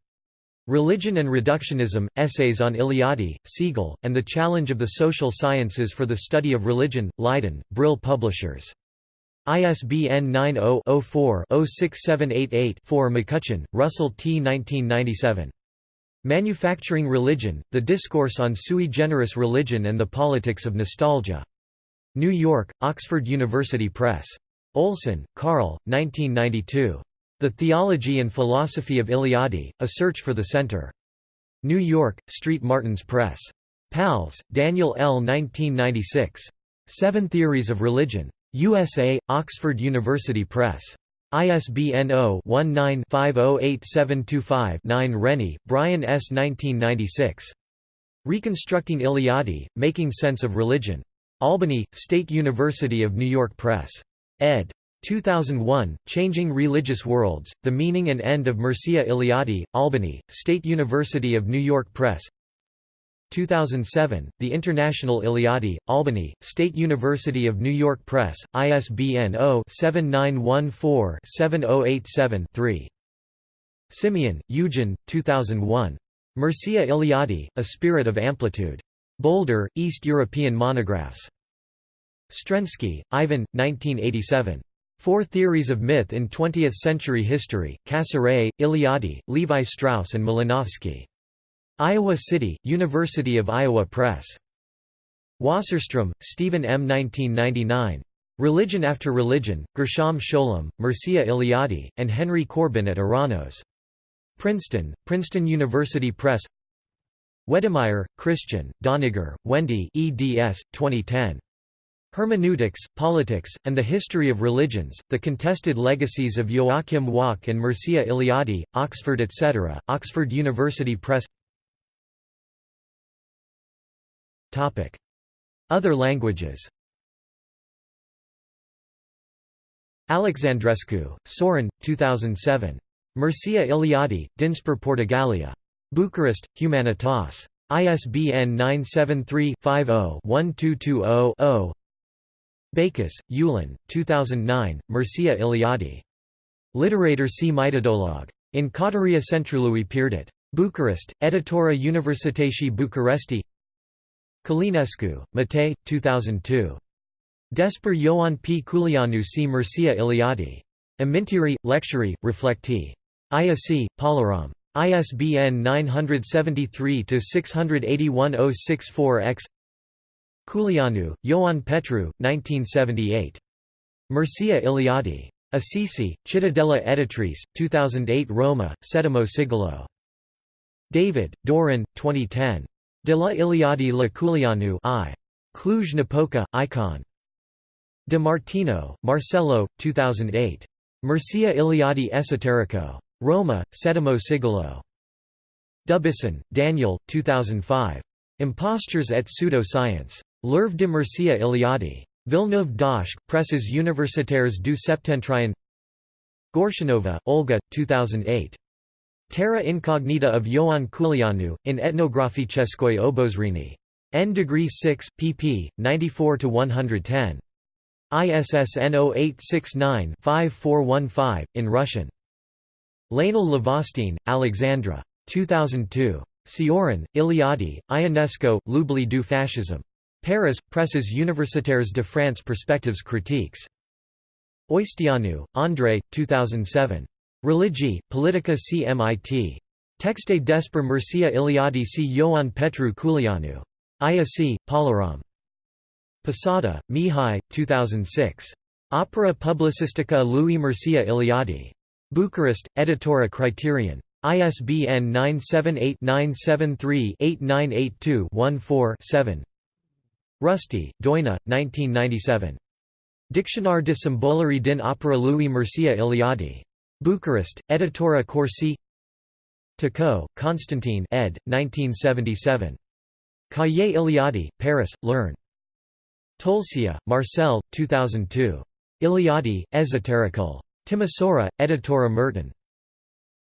Religion and Reductionism, Essays on Eliade, Segal, and the Challenge of the Social Sciences for the Study of Religion, Leiden, Brill Publishers. ISBN 90-04-06788-4 McCutcheon, Russell T. 1997. Manufacturing Religion, The Discourse on Sui Generis Religion and the Politics of Nostalgia. New York, Oxford University Press. Olson, Carl, 1992. The Theology and Philosophy of Eliade, A Search for the Center. New York, Street Martins Press. Pals, Daniel L. 1996. Seven Theories of Religion. USA, Oxford University Press. ISBN 0-19-508725-9 Rennie, Brian S. 1996. Reconstructing Eliade, Making Sense of Religion. Albany, State University of New York Press ed. 2001, Changing Religious Worlds, The Meaning and End of Mircea Eliade, Albany, State University of New York Press 2007, The International Eliade, Albany, State University of New York Press, ISBN 0-7914-7087-3. Simion, Eugen, 2001. Mircea Eliade, A Spirit of Amplitude. Boulder, East European Monographs. Strenski, Ivan, 1987. Four Theories of Myth in Twentieth-Century History, Cassirer, Eliade, Levi Strauss and Malinowski. Iowa City, University of Iowa Press. Wasserstrom, Stephen M. 1999. Religion After Religion, Gershom Scholem, Mircea Eliade, and Henry Corbin at Eranos. Princeton, Princeton University Press Wedemeyer, Christian, Doniger, Wendy eds. 2010. Hermeneutics, Politics, and the History of Religions, The Contested Legacies of Joachim Wach and Mircea Eliade, Oxford etc., Oxford University Press Other languages Alexandrescu, Sorin, 2007. Mircea Eliade, Dinspor Portugalia. Bucharest, Humanitas. ISBN 973-50-1220-0 Backus, Ulan, 2009, Mircea Eliade. Literator C. Mitodolog. In Cauteria Centrului Pierdut. Bucharest, Editura Universității Bucuresti Călinescu, Matei, 2002. Despre Ioan P. Culianu C. Mircea Eliade. Amintiri, Lecturi, Reflectii. ISC, Polirom. ISBN 973-681-064-X Culianu, Ioan Petru, 1978. Mircea Eliade. Assisi, Cittadella Editrice, 2008 Roma, Settimo Sigillo. David, Doran, 2010. De la Eliade la Culianu I. Cluj-Napoca, Icon. De Martino, Marcello, 2008. Mircea Eliade Esoterico. Roma, Settimo Sigillo. Dubuisson, Daniel, 2005. Impostures et Pseudo-Science. L'œuvre de Mircea Eliade. Villeneuve d'Ascq, Presses universitaires du Septentrion Gorshinova, Olga, 2008. Terra incognita of Ioan Culianu, in Etnographiceskoi Obozrini. N degree 6, pp. 94–110. ISSN 0869-5415, in Russian. Laignel Lavastine, Alexandra. 2002. Cioran, Eliade, Ionesco, L'oubli du fascisme. Paris, Presses universitaires de France Perspectives critiques. Oișteanu, André, 2007. Religi, Politica CMIT. Texte despre Mircea Eliade c Ioan Petru Culianu. ISC, Polirom. Posada, Mihai, 2006. Opera Publicistica lui Mircea Eliade. Bucharest, Editora Criterion. ISBN 978-973-8982-14-7 Ruști, Doina, 1997. Dictionnaire de Symbolerie din Opera Louis Mircea Eliade. Bucharest, Editora Corsi Tacot, Constantine ed. 1977. Cahiers Eliade, Paris, Learn. Tolcea, Marcel, 2002. Eliade, Esoterical. Timisoara, Editora Mirton.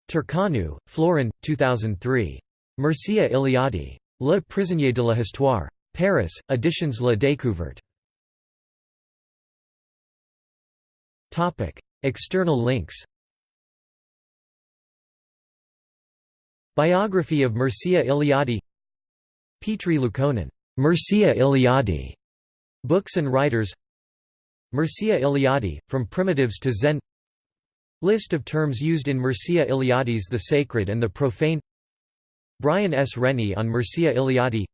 Turcanu, Florin, 2003. Mircea Eliade. Le prisonnier de la Histoire. Paris, Editions La Découverte. Topic: External links. Biography of Mircea Eliade Petri Liukkonen, Mircea Eliade, Books and Writers. Mircea Eliade, From Primitives to Zen. List of terms used in Mircea Eliade's The Sacred and the Profane. Brian S. Rennie on Mircea Eliade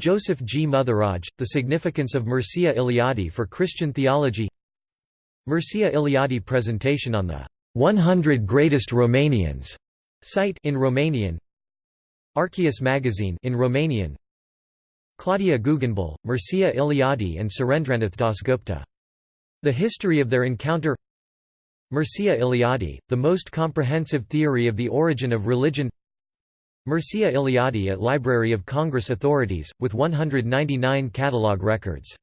Joseph G. Muthuraj, The Significance of Mircea Eliade for Christian Theology. Mircea Eliade presentation on the 100 Greatest Romanians site in Romanian. Archias magazine in Romanian. Claudia Guggenbühl, Mircea Eliade and Surendranath Dasgupta. The history of their encounter. Mircea Eliade, the most comprehensive theory of the origin of religion Mircea Eliade at Library of Congress Authorities, with 199 catalogue records